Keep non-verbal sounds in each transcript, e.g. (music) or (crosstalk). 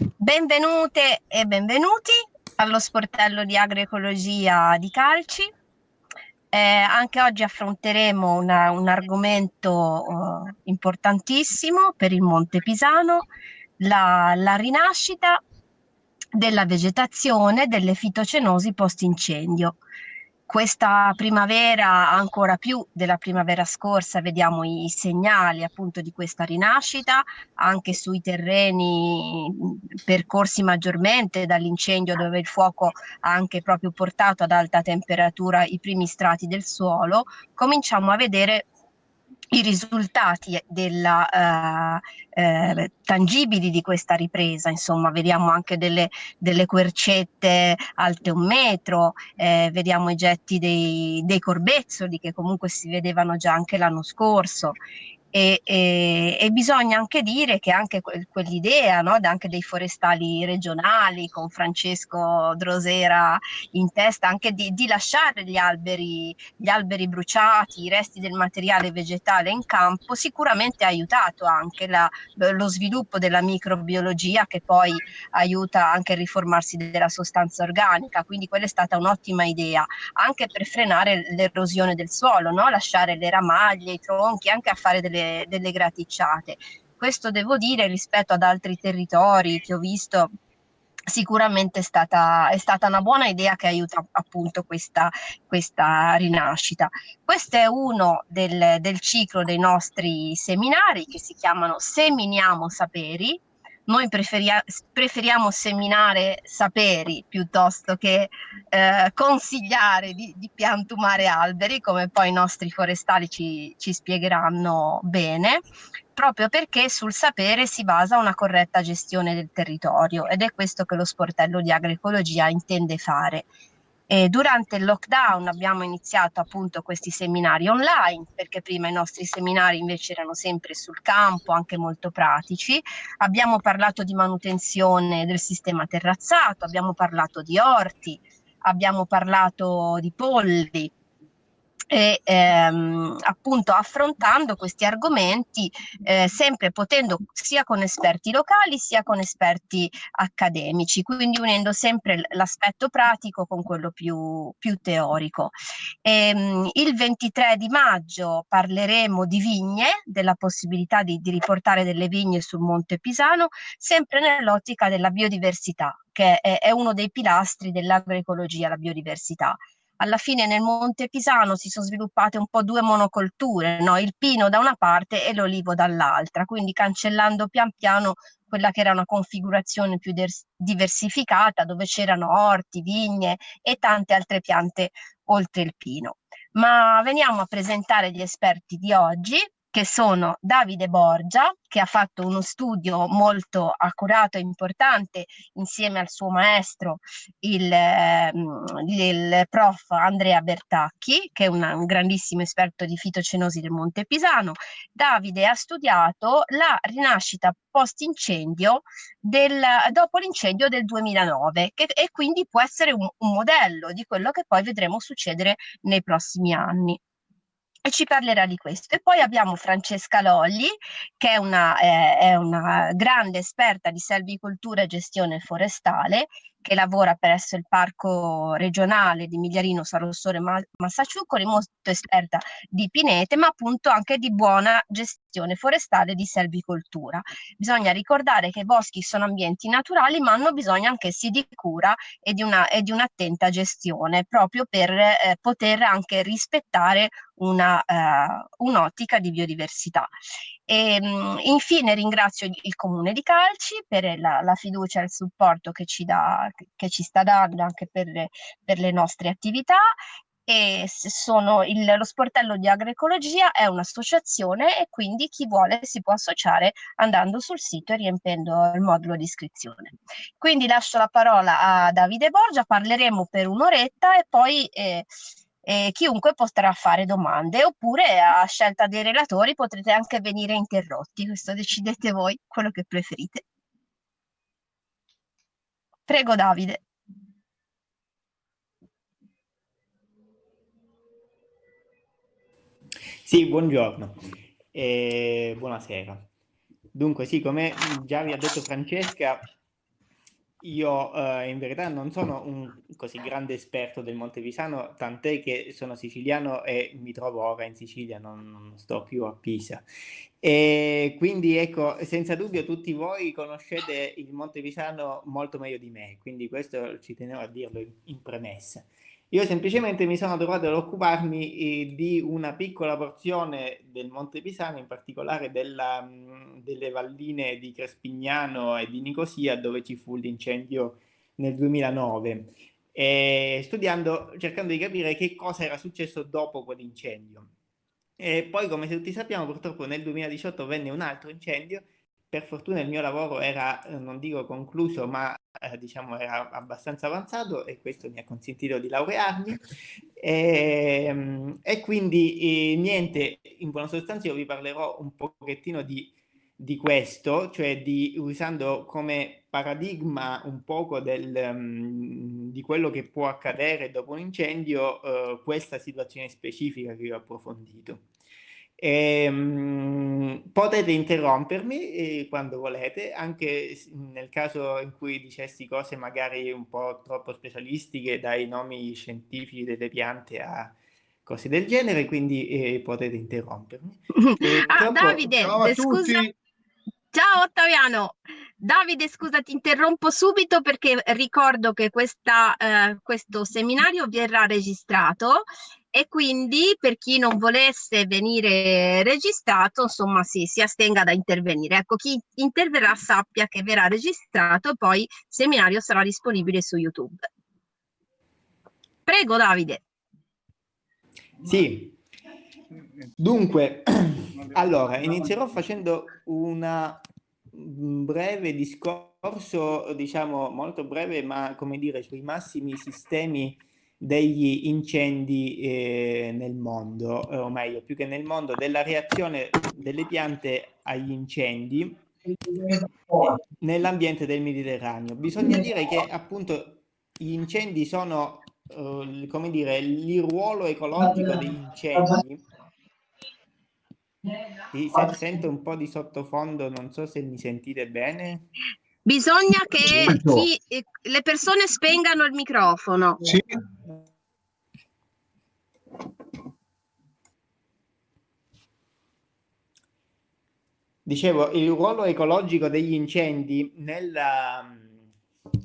Benvenute e benvenuti allo sportello di agroecologia di Calci. Eh, anche oggi affronteremo una, un argomento uh, importantissimo per il Monte Pisano, la, la rinascita della vegetazione delle fitocenosi post-incendio questa primavera, ancora più della primavera scorsa, vediamo i segnali appunto di questa rinascita anche sui terreni percorsi maggiormente dall'incendio dove il fuoco ha anche proprio portato ad alta temperatura i primi strati del suolo, cominciamo a vedere i risultati della, eh, eh, tangibili di questa ripresa, insomma vediamo anche delle, delle quercette alte un metro, eh, vediamo i getti dei, dei corbezzoli che comunque si vedevano già anche l'anno scorso e, e, e, bisogna anche dire che anche quell'idea no, anche dei forestali regionali con Francesco Drosera in testa anche di, di lasciare gli alberi, gli alberi bruciati, i resti del materiale vegetale in campo sicuramente ha aiutato anche la, lo sviluppo della microbiologia che poi aiuta anche il riformarsi della sostanza organica quindi quella è stata un'ottima idea anche per frenare l'erosione del suolo no? lasciare le ramaglie, i tronchi anche a fare delle delle, delle graticciate. Questo devo dire rispetto ad altri territori che ho visto sicuramente è stata, è stata, una buona idea che aiuta appunto questa, questa rinascita. Questo è uno del, del, ciclo dei nostri seminari che si chiamano Seminiamo Saperi. Noi preferia, preferiamo seminare saperi piuttosto che eh, consigliare di, di, piantumare alberi, come poi i nostri forestali ci, ci spiegheranno bene, proprio perché sul sapere si basa una corretta gestione del territorio ed è questo che lo sportello di agroecologia intende fare. E durante il lockdown abbiamo iniziato appunto questi seminari online, perché prima i nostri seminari invece erano sempre sul campo, anche molto pratici. Abbiamo parlato di manutenzione del sistema terrazzato, abbiamo parlato di orti, abbiamo parlato di polli, e ehm, appunto affrontando questi argomenti eh, sempre potendo sia con esperti locali sia con esperti accademici, quindi unendo sempre l'aspetto pratico con quello più, più teorico. E, ehm, il 23 di maggio parleremo di vigne, della possibilità di, di riportare delle vigne sul Monte Pisano, sempre nell'ottica della biodiversità, che è, è uno dei pilastri dell'agroecologia, la biodiversità alla fine nel Monte Pisano si sono sviluppate un po' due monocolture, no? il pino da una parte e l'olivo dall'altra, quindi cancellando pian piano quella che era una configurazione più diversificata dove c'erano orti, vigne e tante altre piante oltre il pino. Ma veniamo a presentare gli esperti di oggi che sono Davide Borgia, che ha fatto uno studio molto accurato e importante insieme al suo maestro, il, ehm, il prof Andrea Bertacchi, che è una, un grandissimo esperto di fitocenosi del Monte Pisano. Davide ha studiato la rinascita post-incendio dopo l'incendio del 2009 che, e quindi può essere un, un modello di quello che poi vedremo succedere nei prossimi anni e ci parlerà di questo. E poi abbiamo Francesca Lolli, che è una, eh, è una grande esperta di selvicoltura e gestione forestale, che lavora presso il Parco regionale di Migliarino Sarossore Massaciuccoli, molto esperta di pinete, ma appunto anche di buona gestione forestale di selvicoltura. Bisogna ricordare che i boschi sono ambienti naturali, ma hanno bisogno anch'essi di cura e e di un'attenta gestione, proprio per eh, poter anche rispettare una, uh, un'ottica di biodiversità. E, ehm, infine ringrazio il Comune di Calci per la, la fiducia e il supporto che ci, dà, che ci sta dando anche per, per le nostre attività e sono il, lo sportello di agroecologia è un'associazione e quindi chi vuole si può associare andando sul sito e riempendo il modulo di iscrizione. Quindi lascio la parola a Davide Borgia, parleremo per un'oretta e poi eh, eh, chiunque potrà fare domande oppure a scelta dei relatori potrete anche venire interrotti, questo decidete voi quello che preferite. Prego Davide. Sì, buongiorno e buonasera. Dunque, sì, come già vi ha detto Francesca, io eh, in verità non sono un così grande esperto del Monte Pisano, tant'è che sono siciliano e mi trovo ora in Sicilia, non, non sto più a Pisa. E quindi ecco, senza dubbio tutti voi conoscete il Monte Pisano molto meglio di me, quindi questo ci tenevo a dirlo in, in premessa. Io semplicemente mi sono trovato ad occuparmi eh, di una piccola porzione del Monte Pisano, in particolare della, delle valline di Crespignano e di Nicosia, dove ci fu l'incendio nel 2009, e studiando, cercando di capire che cosa era successo dopo quell'incendio. E poi, come tutti sappiamo, purtroppo nel 2018 venne un altro incendio. Per fortuna il mio lavoro era, eh, non dico concluso, ma eh, diciamo era abbastanza avanzato e questo mi ha consentito di laurearmi. E, (laughs) ehm, e quindi eh, niente, in buona sostanza io vi parlerò un pochettino di, di questo, cioè di, usando come paradigma un poco del, um, di quello che può accadere dopo un incendio, uh, questa situazione specifica che io ho approfondito. E, um, potete interrompermi eh, quando volete, anche nel caso in cui dicessi cose magari un po' troppo specialistiche, dai nomi scientifici delle piante a cose del genere, quindi eh, potete interrompermi. (laughs) Eh, ah, troppo... Davide, scusa. Ciao Ottaviano, Davide scusa ti interrompo subito perché ricordo che questa, eh, questo seminario verrà registrato e quindi per chi non volesse venire registrato insomma sì, si astenga da intervenire. Ecco chi interverrà sappia che verrà registrato poi il seminario sarà disponibile su youtube. Prego Davide. Sì. Dunque (clears throat) allora inizierò facendo una breve discorso diciamo molto breve ma come dire sui massimi sistemi degli incendi eh, nel mondo, eh, o meglio, più che nel mondo, della reazione delle piante agli incendi nell'ambiente del Mediterraneo. Bisogna dire che appunto gli incendi sono, eh, come dire, il ruolo ecologico degli incendi. Sì, sento un po' di sottofondo, non so se mi sentite bene. Bisogna che chi, le persone spengano il microfono. Sì. Dicevo, il ruolo ecologico degli incendi, nella,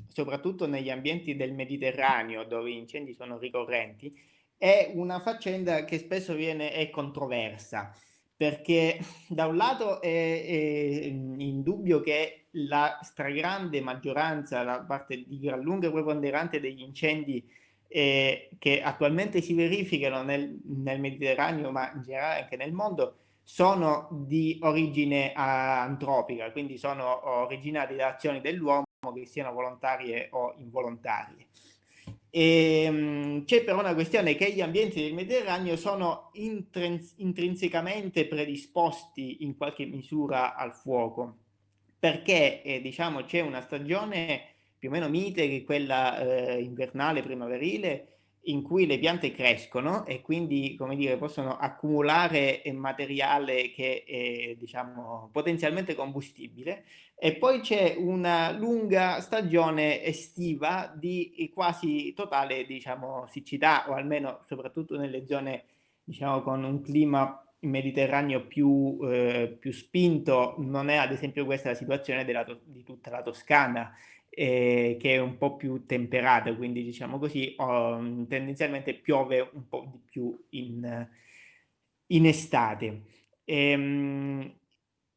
soprattutto negli ambienti del Mediterraneo, dove gli incendi sono ricorrenti, è una faccenda che spesso viene, è controversa, perché (laughs) da un lato è, è indubbio che la stragrande maggioranza, la parte di gran lunga preponderante degli incendi eh, che attualmente si verificano nel, nel Mediterraneo, ma in generale anche nel mondo, sono di origine uh, antropica, quindi sono originati da azioni dell'uomo che siano volontarie o involontarie. Ehm, c'è però una questione che gli ambienti del Mediterraneo sono intrinsecamente predisposti in qualche misura al fuoco, perché eh, diciamo c'è una stagione più o meno mite che quella eh, invernale primaverile in cui le piante crescono e quindi, come dire, possono accumulare materiale che è, diciamo, potenzialmente combustibile. E poi c'è una lunga stagione estiva di quasi totale, diciamo, siccità o almeno soprattutto nelle zone, diciamo, con un clima mediterraneo più, eh, più spinto, non è ad esempio questa la situazione della, di tutta la Toscana, eh, che è un po' più temperata, quindi diciamo così, oh, tendenzialmente piove un po' di più in, in estate. Ehm,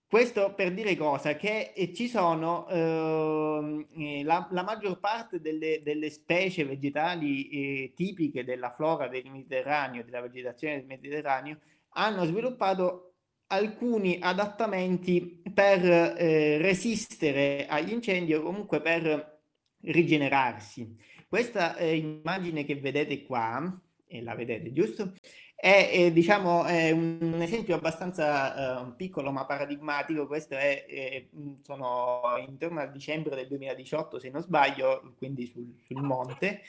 questo per dire cosa? Che eh, ci sono ehm, eh, la, la, maggior parte delle, delle specie vegetali eh, tipiche della flora del Mediterraneo, della vegetazione del Mediterraneo, hanno sviluppato alcuni adattamenti per eh, resistere agli incendi o comunque per rigenerarsi. Questa eh, immagine che vedete qua, e la vedete giusto, è, è diciamo è un esempio abbastanza uh, piccolo ma paradigmatico. Questo è, è, sono intorno al dicembre del 2018, se non sbaglio, quindi sul, sul monte.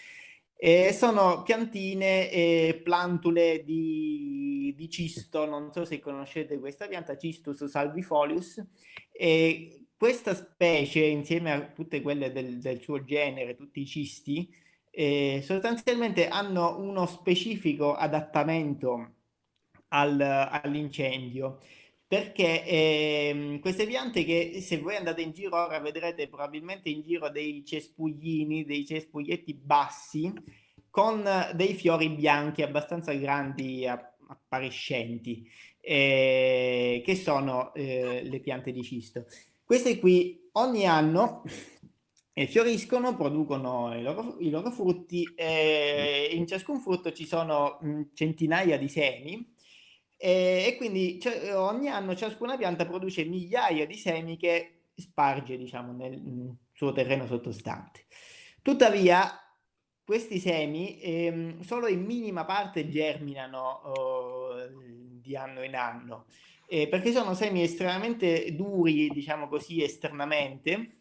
E sono piantine e plantule di, di, cisto, non so se conoscete questa pianta, Cistus salvifolius, e questa specie, insieme a tutte quelle del, del suo genere, tutti i cisti, eh, sostanzialmente hanno uno specifico adattamento al, all'incendio perché eh, queste piante che se voi andate in giro ora vedrete probabilmente in giro dei cespuglini, dei cespuglietti bassi con dei fiori bianchi abbastanza grandi, appariscenti, eh, che sono eh, le piante di cisto. Queste qui ogni anno eh, fioriscono, producono i loro, i loro frutti e in ciascun frutto ci sono mh, centinaia di semi e, e quindi cioè, ogni anno ciascuna pianta produce migliaia di semi che sparge diciamo nel, nel suo terreno sottostante. Tuttavia questi semi ehm, solo in minima parte germinano oh, di anno in anno eh, perché sono semi estremamente duri, diciamo così, esternamente,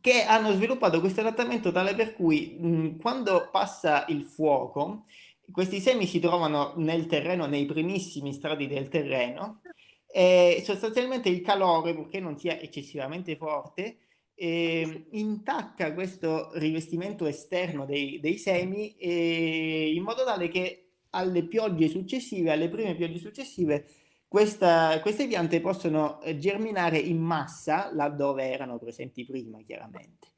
che hanno sviluppato questo adattamento tale per cui mh, quando passa il fuoco, questi semi si trovano nel terreno, nei primissimi strati del terreno, e sostanzialmente il calore, purché non sia eccessivamente forte, eh, intacca questo rivestimento esterno dei, dei semi eh, in modo tale che alle piogge successive, alle prime piogge successive, questa, queste piante possono germinare in massa laddove erano presenti prima, chiaramente.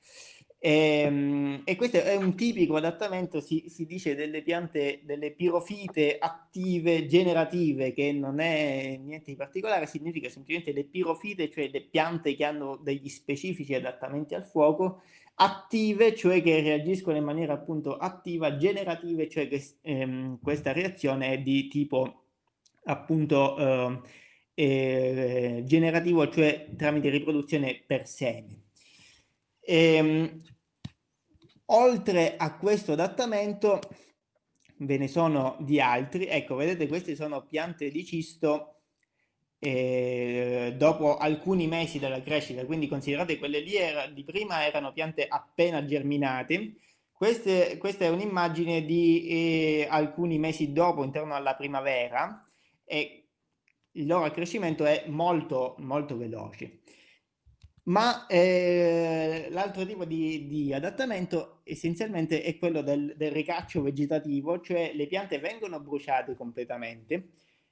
E, ehm, e questo è un tipico adattamento, si, si, dice, delle piante, delle pirofite attive generative, che non è niente di particolare, significa semplicemente le pirofite, cioè le piante che hanno degli specifici adattamenti al fuoco, attive, cioè che reagiscono in maniera appunto attiva, generative, cioè che ehm, questa reazione è di tipo appunto eh, eh, generativo, cioè tramite riproduzione per seme. E, ehm, oltre a questo adattamento ve ne sono di altri, ecco vedete queste sono piante di cisto eh, dopo alcuni mesi della crescita, quindi considerate quelle lì era, di prima erano piante appena germinate, Queste, questa è un'immagine di eh, alcuni mesi dopo, intorno alla primavera, e il loro accrescimento è molto molto veloce. Ma eh, l'altro tipo di, di, adattamento essenzialmente è quello del, del, ricaccio vegetativo, cioè le piante vengono bruciate completamente,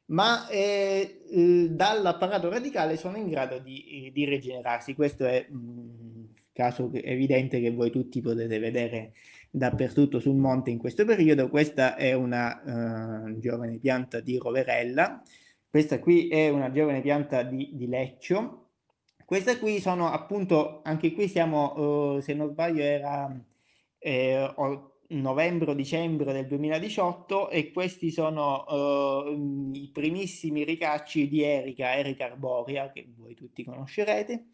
ma eh, dall'apparato radicale sono in grado di, di rigenerarsi. Questo è un caso evidente che voi tutti potete vedere dappertutto sul monte in questo periodo. Questa è una uh, giovane pianta di roverella, questa qui è una giovane pianta di, di leccio, questa qui sono appunto, anche qui siamo, uh, se non sbaglio era eh, novembre-dicembre del 2018 e questi sono uh, i primissimi ricacci di Erica, Erica arborea, che voi tutti conoscerete.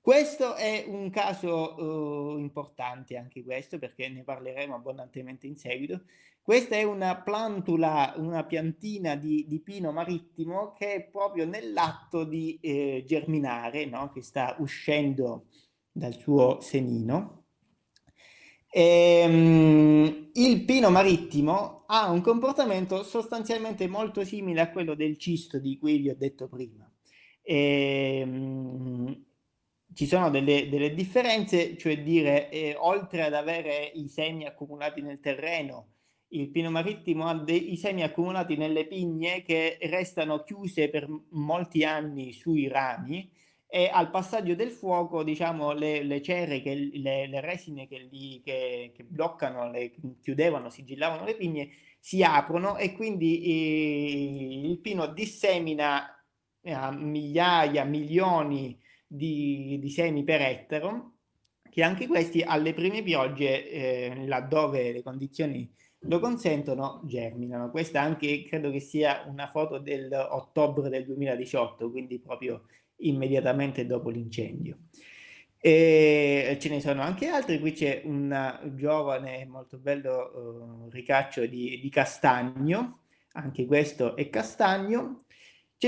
Questo è un caso uh, importante anche questo perché ne parleremo abbondantemente in seguito. Questa è una plantula, una piantina di, di pino marittimo che è proprio nell'atto di eh, germinare, no? che sta uscendo dal suo senino. E, um, il pino marittimo ha un comportamento sostanzialmente molto simile a quello del cisto di cui vi ho detto prima. E, um, ci sono delle, delle differenze, cioè dire, eh, oltre ad avere i semi accumulati nel terreno, il pino marittimo ha dei semi accumulati nelle pigne che restano chiuse per molti anni sui rami e al passaggio del fuoco, diciamo, le, le cere, che, le, le, resine che, li, che, che bloccano, le, chiudevano, sigillavano le pigne, si aprono e quindi eh, il pino dissemina a migliaia, milioni di, di semi per ettaro, che anche questi alle prime piogge, eh, laddove le condizioni lo consentono, germinano. Questa anche credo che sia una foto del ottobre del 2018, quindi proprio immediatamente dopo l'incendio. E ce ne sono anche altri, qui c'è un giovane molto bello uh, ricaccio di, di, castagno, anche questo è castagno,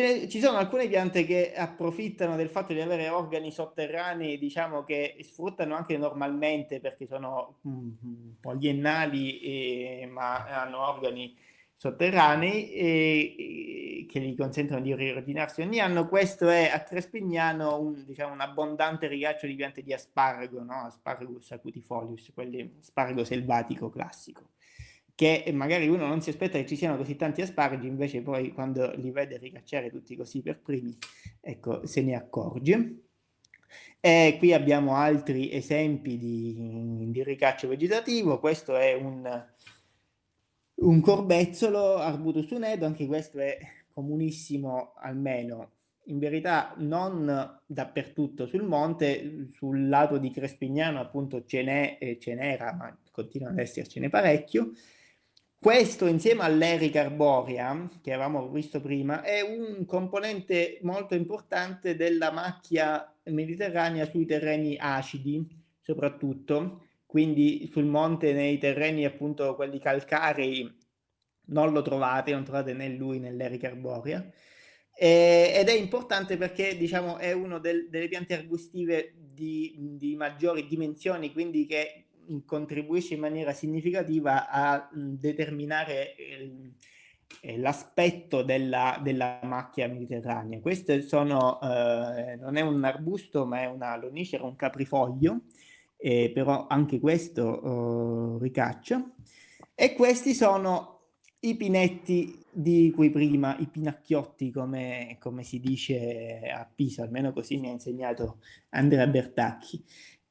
ne, ci sono alcune piante che approfittano del fatto di avere organi sotterranei, diciamo che sfruttano anche normalmente perché sono mm, poliennali, e, ma hanno organi sotterranei e, che gli consentono di riordinarsi ogni anno. Questo è a Crespignano un, diciamo, un abbondante ricaccio di piante di aspargo, no? Asparagus acutifolius, quelli aspargo selvatico classico che magari uno non si aspetta che ci siano così tanti asparagi, invece poi quando li vede ricacciare tutti così per primi, ecco, se ne accorge. E qui abbiamo altri esempi di, di ricaccio vegetativo, questo è un, un corbezzolo Arbutus unedo, anche questo è comunissimo almeno in verità non dappertutto sul monte, sul lato di Crespignano appunto ce n'è e ce n'era, ma continua ad essercene parecchio, questo insieme all'erica arborea, che avevamo visto prima, è un componente molto importante della macchia mediterranea sui terreni acidi, soprattutto, quindi sul monte nei terreni appunto quelli calcarei non lo trovate, non trovate né lui né l'erica arborea, eh, ed è importante perché diciamo è una del, delle piante arbustive di, di maggiori dimensioni, quindi che contribuisce in maniera significativa a determinare eh, l'aspetto della, della, macchia mediterranea. Questo sono, eh, non è un arbusto ma è una lonicera, un caprifoglio, eh, però anche questo oh, ricaccia. E questi sono i pinetti di cui prima, i pinacchiotti come, come si dice a Pisa, almeno così mi ha insegnato Andrea Bertacchi.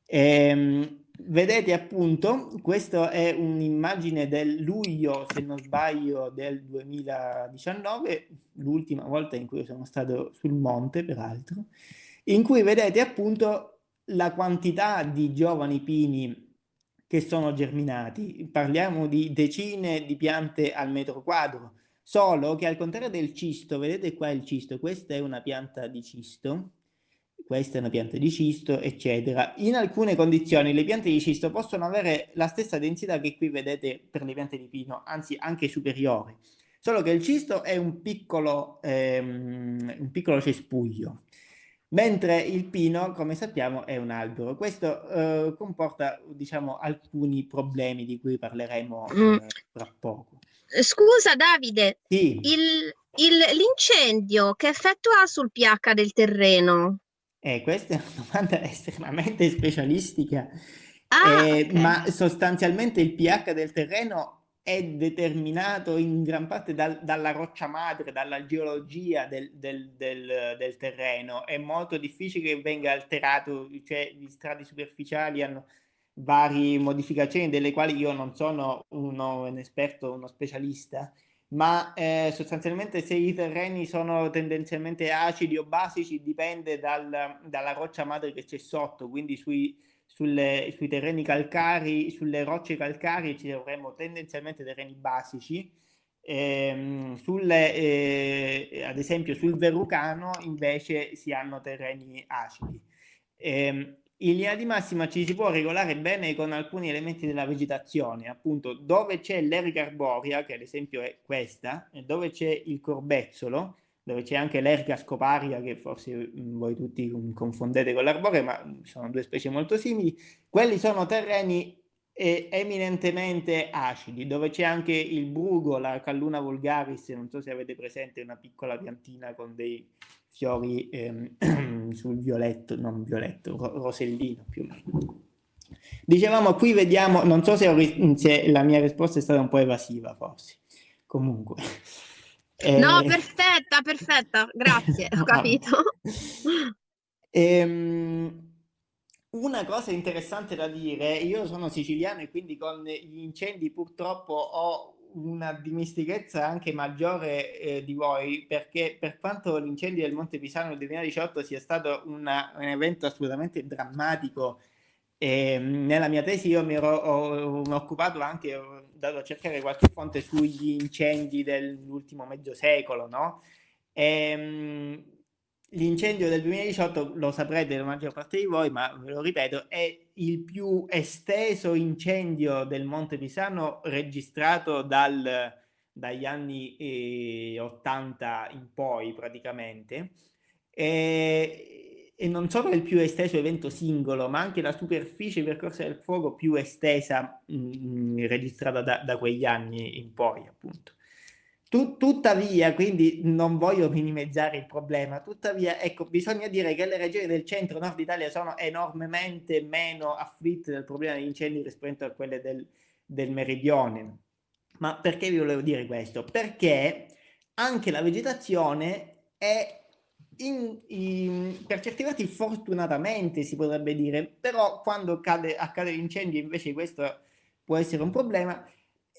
Ehm, vedete appunto, questa è un'immagine del luglio, se non sbaglio, del 2019, l'ultima volta in cui sono stato sul monte, peraltro, in cui vedete appunto la quantità di giovani pini che sono germinati. Parliamo di decine di piante al metro quadro, solo che al contrario del cisto, vedete qua il cisto, questa è una pianta di cisto, questa è una pianta di cisto, eccetera. In alcune condizioni le piante di cisto possono avere la stessa densità che qui vedete per le piante di pino, anzi anche superiore, solo che il cisto è un piccolo, ehm, un piccolo cespuglio, mentre il pino, come sappiamo, è un albero. Questo eh, comporta, diciamo, alcuni problemi di cui parleremo mm. eh, tra poco. Scusa Davide, sì. l'incendio che effetto ha sul pH del terreno? Eh, questa è una domanda (laughs) estremamente specialistica, ah, eh, okay. ma sostanzialmente il pH del terreno è determinato in gran parte dal, dalla roccia madre, dalla geologia del, del, del, del, terreno. È molto difficile che venga alterato, cioè gli strati superficiali hanno varie modificazioni delle quali io non sono uno, un esperto, uno specialista, ma eh, sostanzialmente se i terreni sono tendenzialmente acidi o basici dipende dal, dalla roccia madre che c'è sotto, quindi sui, sulle, sui terreni calcari, sulle rocce calcarie ci avremo tendenzialmente terreni basici, ehm, sulle, eh, ad esempio sul verrucano invece si hanno terreni acidi. Eh, in linea di massima ci si può regolare bene con alcuni elementi della vegetazione, appunto dove c'è l'erica arborea, che ad esempio è questa, e dove c'è il corbezzolo, dove c'è anche l'erga scoparia, che forse mm, voi tutti confondete con l'arborea, ma sono due specie molto simili, quelli sono terreni eh, eminentemente acidi, dove c'è anche il brugo, la calluna vulgaris, non so se avete presente una piccola piantina con dei fiori ehm, (clears throat) sul violetto, non violetto, ro rosellino più o meno. Dicevamo, qui vediamo, non so se, se, la mia risposta è stata un po' evasiva, forse. Comunque. (laughs) Eh... No, perfetta, perfetta, grazie, ho (laughs) capito. ehm, una cosa interessante da dire, io sono siciliano e quindi con gli incendi purtroppo ho una dimestichezza anche maggiore eh, di voi, perché per quanto l'incendio del Monte Pisano nel 2018 sia stato una, un evento assolutamente drammatico, eh, nella mia tesi io mi ero ho, ho occupato anche, ho dato a cercare qualche fonte sugli incendi dell'ultimo mezzo secolo, no? E, ehm, L'incendio del 2018, lo saprete la maggior parte di voi, ma ve lo ripeto, è il più esteso incendio del Monte Pisano registrato dal, dagli anni eh, 80 in poi praticamente. E, e, non solo il più esteso evento singolo, ma anche la superficie percorsa del fuoco più estesa mh, mm, registrata da, da, quegli anni in poi, appunto. Tu, tuttavia, quindi non voglio minimizzare il problema, tuttavia, ecco, bisogna dire che le regioni del centro-nord Italia sono enormemente meno afflitte dal problema degli incendi rispetto a quelle del, del meridione. Ma perché vi volevo dire questo? Perché anche la vegetazione è in, in, per certi versi fortunatamente si potrebbe dire, però quando cade, accade l'incendio invece questo può essere un problema,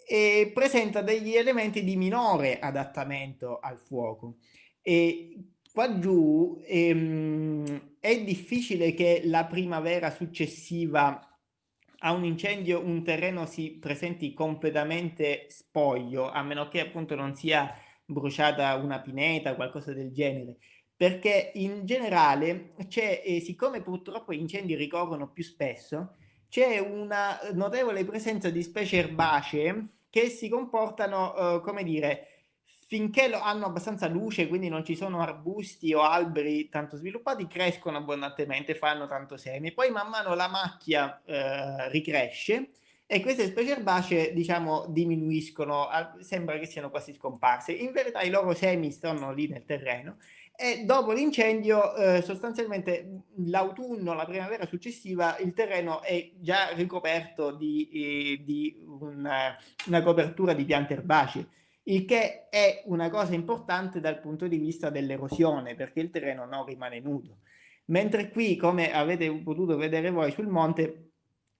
e presenta degli elementi di minore adattamento al fuoco. E qua giù ehm, è difficile che la primavera successiva a un incendio un terreno si presenti completamente spoglio, a meno che appunto non sia bruciata una pineta, qualcosa del genere perché in generale eh, siccome purtroppo gli incendi ricorrono più spesso, c'è una notevole presenza di specie erbacee che si comportano, eh, come dire, finché lo, hanno abbastanza luce, quindi non ci sono arbusti o alberi tanto sviluppati, crescono abbondantemente, fanno tanto semi. Poi man mano la macchia eh, ricresce e queste specie erbacee, diciamo, diminuiscono, sembra che siano quasi scomparse. In verità i loro semi stanno lì nel terreno e dopo l'incendio eh, sostanzialmente l'autunno, la primavera successiva il terreno è già ricoperto di, eh, di una, una, copertura di piante erbacee il che è una cosa importante dal punto di vista dell'erosione perché il terreno non rimane nudo. Mentre qui come avete potuto vedere voi sul monte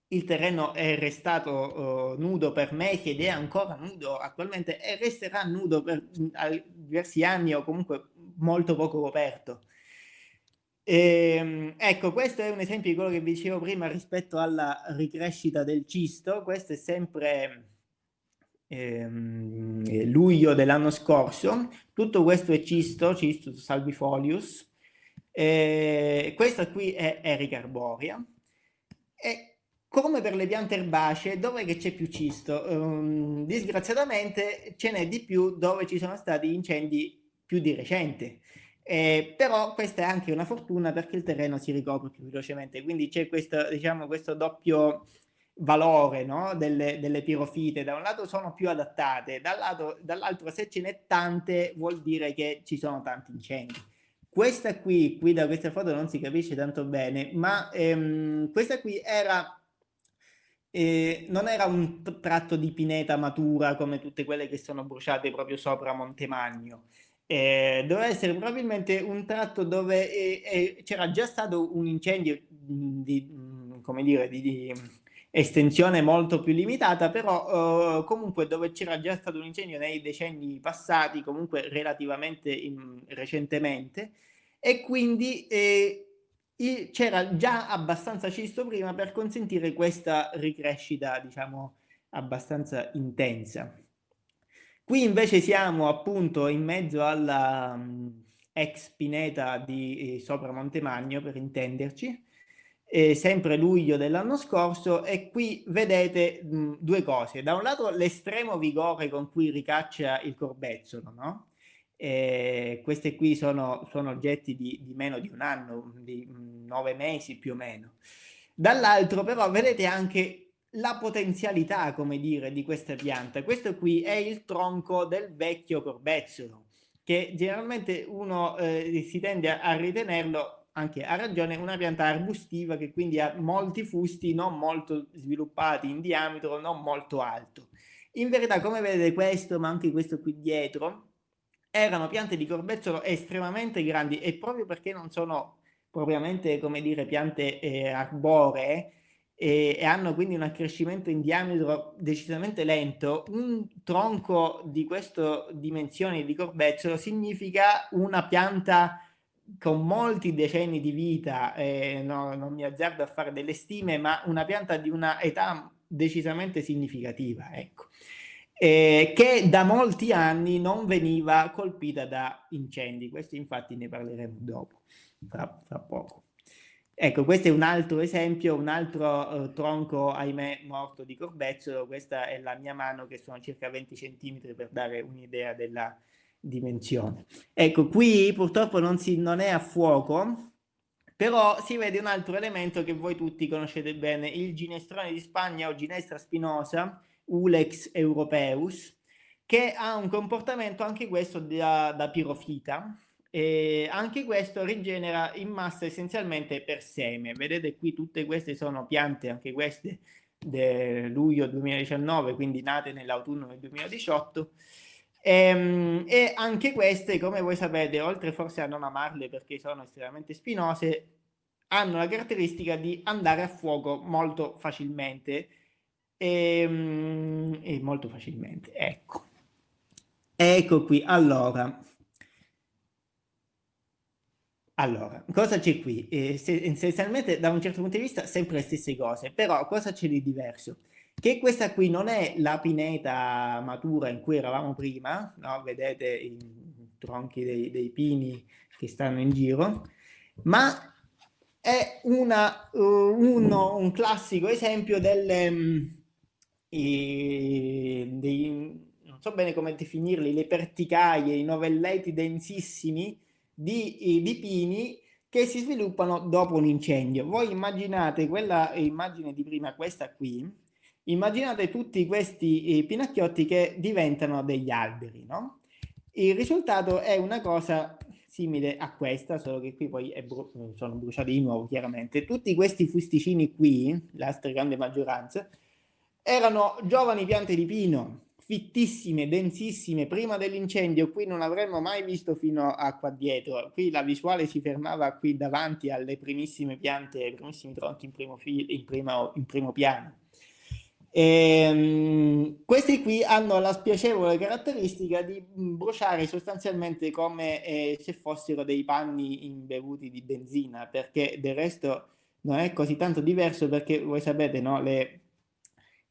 il terreno è restato uh, nudo per mesi ed è ancora nudo attualmente e resterà nudo per diversi anni o comunque molto poco coperto. E, ehm, ecco, questo è un esempio di quello che vi dicevo prima rispetto alla ricrescita del cisto. Questo è sempre ehm, luglio dell'anno scorso. Tutto questo è cisto, cisto salvifolius. E questa qui è Erica arborea. E come per le piante erbacee, dove c'è più cisto? Um, disgraziatamente ce n'è di più dove ci sono stati incendi più di recente. Eh, però questa è anche una fortuna perché il terreno si ricopre più velocemente, quindi c'è questo, diciamo, questo doppio valore no? delle, delle, pirofite. Da un lato sono più adattate, dall'altro, dall se ce n'è tante vuol dire che ci sono tanti incendi. Questa qui, qui da questa foto non si capisce tanto bene, ma ehm, questa qui era eh, non era un tratto di pineta matura come tutte quelle che sono bruciate proprio sopra Montemagno, eh, doveva essere probabilmente un tratto dove eh, eh, c'era già stato un incendio di, come dire, di, di estensione molto più limitata, però eh, comunque dove c'era già stato un incendio nei decenni passati, comunque relativamente in, recentemente, e quindi eh, c'era già abbastanza cisto prima per consentire questa ricrescita, diciamo, abbastanza intensa. Qui invece siamo appunto in mezzo alla um, ex pineta di eh, sopra Montemagno, per intenderci, eh, sempre luglio dell'anno scorso, e qui vedete mh, due cose. Da un lato l'estremo vigore con cui ricaccia il corbezzolo, no? Eh, questi qui sono, sono oggetti di, di, meno di un anno, di nove mesi più o meno. Dall'altro però vedete anche la potenzialità, come dire, di questa pianta. Questo qui è il tronco del vecchio corbezzolo, che generalmente uno eh, si tende a ritenerlo anche a ragione una pianta arbustiva che quindi ha molti fusti non molto sviluppati in diametro, non molto alto. In verità, come vedete questo, ma anche questo qui dietro, erano piante di corbezzolo estremamente grandi e proprio perché non sono propriamente, come dire, piante eh, arboree, e, e, hanno quindi un accrescimento in diametro decisamente lento, un tronco di queste dimensioni di corbezzolo significa una pianta con molti decenni di vita, eh, no, non mi azzardo a fare delle stime, ma una pianta di una età decisamente significativa, ecco, eh, che da molti anni non veniva colpita da incendi. Questo infatti ne parleremo dopo, fra, fra poco. Ecco, questo è un altro esempio, un altro uh, tronco, ahimè, morto di corbezzolo. Questa è la mia mano, che sono circa 20 centimetri per dare un'idea della dimensione. Ecco, qui purtroppo non, si, non è a fuoco, però si vede un altro elemento che voi tutti conoscete bene, il ginestrone di Spagna o ginestra spinosa, Ulex europeus, che ha un comportamento anche questo da, da pirofita, e anche questo rigenera in massa essenzialmente per seme. Vedete qui tutte queste sono piante, anche queste del luglio 2019, quindi nate nell'autunno del 2018. E, ehm, e, anche queste, come voi sapete, oltre forse a non amarle perché sono estremamente spinose, hanno la caratteristica di andare a fuoco molto facilmente e, ehm, e molto facilmente, ecco. Ecco qui, allora, allora, cosa c'è qui? Eh, essenzialmente da un certo punto di vista sempre le stesse cose, però cosa c'è di diverso? Che questa qui non è la pineta matura in cui eravamo prima, no? vedete i tronchi dei, dei, pini che stanno in giro, ma è una, uh, uno, un classico esempio delle, um, i, dei, non so bene come definirli, le perticaie, i novelletti densissimi, di, di pini che si sviluppano dopo un incendio. Voi immaginate quella immagine di prima, questa qui, immaginate tutti questi eh, pinacchiotti che diventano degli alberi, no? Il risultato è una cosa simile a questa, solo che qui poi bru sono bruciati di nuovo, chiaramente. Tutti questi fusticini qui, la stragrande maggioranza, erano giovani piante di pino, fittissime, densissime, prima dell'incendio, qui non avremmo mai visto fino a qua dietro, qui la visuale si fermava qui davanti alle primissime piante, ai primissimi tronchi in primo, in primo, in primo piano. E, um, questi qui hanno la spiacevole caratteristica di bruciare sostanzialmente come eh, se fossero dei panni imbevuti di benzina, perché del resto non è così tanto diverso perché voi sapete, no, le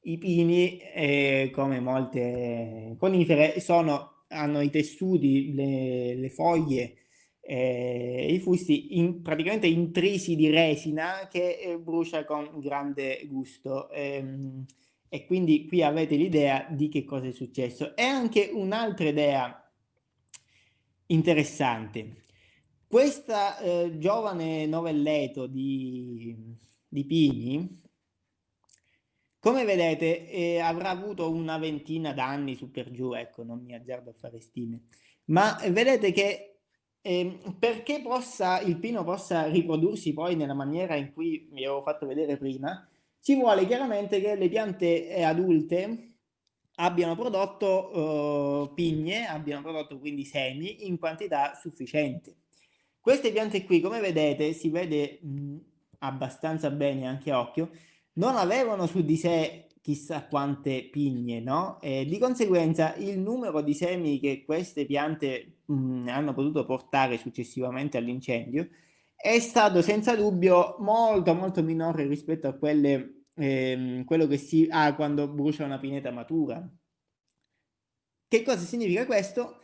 i pini, eh, come molte conifere, sono, hanno i tessuti, le, le foglie, eh, i fusti in, praticamente intrisi di resina che eh, brucia con grande gusto. Ehm, e quindi qui avete l'idea di che cosa è successo. E anche un'altra idea interessante. Questa eh, giovane novelleto di, di Pini, come vedete eh, avrà avuto una ventina d'anni su per giù, ecco, non mi azzardo a fare stime, ma vedete che eh, perché possa, il pino possa riprodursi poi nella maniera in cui vi avevo fatto vedere prima, ci vuole chiaramente che le piante eh, adulte abbiano prodotto eh, pigne, abbiano prodotto quindi semi in quantità sufficiente. Queste piante qui, come vedete, si vede mh, abbastanza bene anche a occhio, non avevano su di sé chissà quante pigne, no? E di conseguenza il numero di semi che queste piante mh, mm, hanno potuto portare successivamente all'incendio è stato senza dubbio molto molto minore rispetto a quelle, ehm, quello che si ha quando brucia una pineta matura. Che cosa significa questo?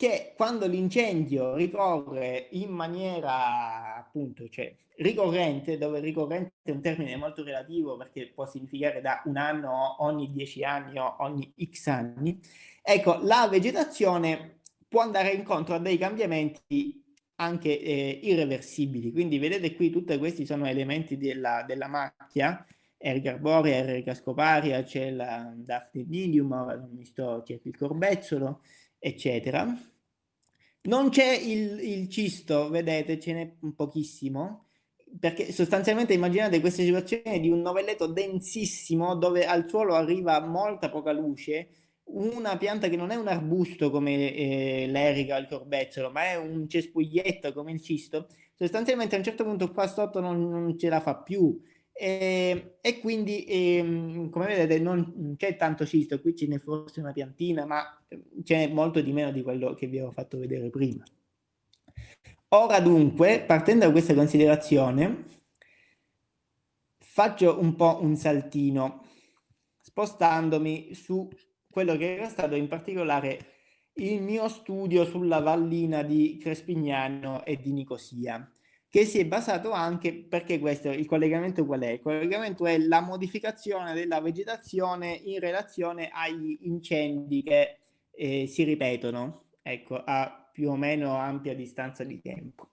Che quando l'incendio ricorre in maniera appunto cioè, ricorrente, dove ricorrente è un termine molto relativo perché può significare da un anno ogni dieci anni o ogni x anni, ecco la vegetazione può andare incontro a dei cambiamenti anche eh, irreversibili, quindi vedete qui tutti questi sono elementi della, della macchia, Erica arborea, Erica scoparia, c'è la Daphne medium, ora non mi sto, c'è il corbezzolo, eccetera. Non c'è il, il cisto, vedete, ce n'è pochissimo, perché sostanzialmente immaginate questa situazione di un novelletto densissimo dove al suolo arriva molta poca luce, una pianta che non è un arbusto come eh, l'erica o il corbezzolo, ma è un cespuglietto come il cisto, sostanzialmente a un certo punto qua sotto non, non ce la fa più e, e quindi, e, come vedete, non c'è tanto cisto, qui ce n'è forse una piantina, ma c'è molto di meno di quello che vi avevo fatto vedere prima. Ora dunque, partendo da questa considerazione, faccio un po' un saltino, spostandomi su quello che era stato in particolare il mio studio sulla vallina di Crespignano e di Nicosia che si è basato anche, perché questo, il collegamento qual è? Il collegamento è la modificazione della vegetazione in relazione agli incendi che eh, si ripetono, ecco, a più o meno ampia distanza di tempo.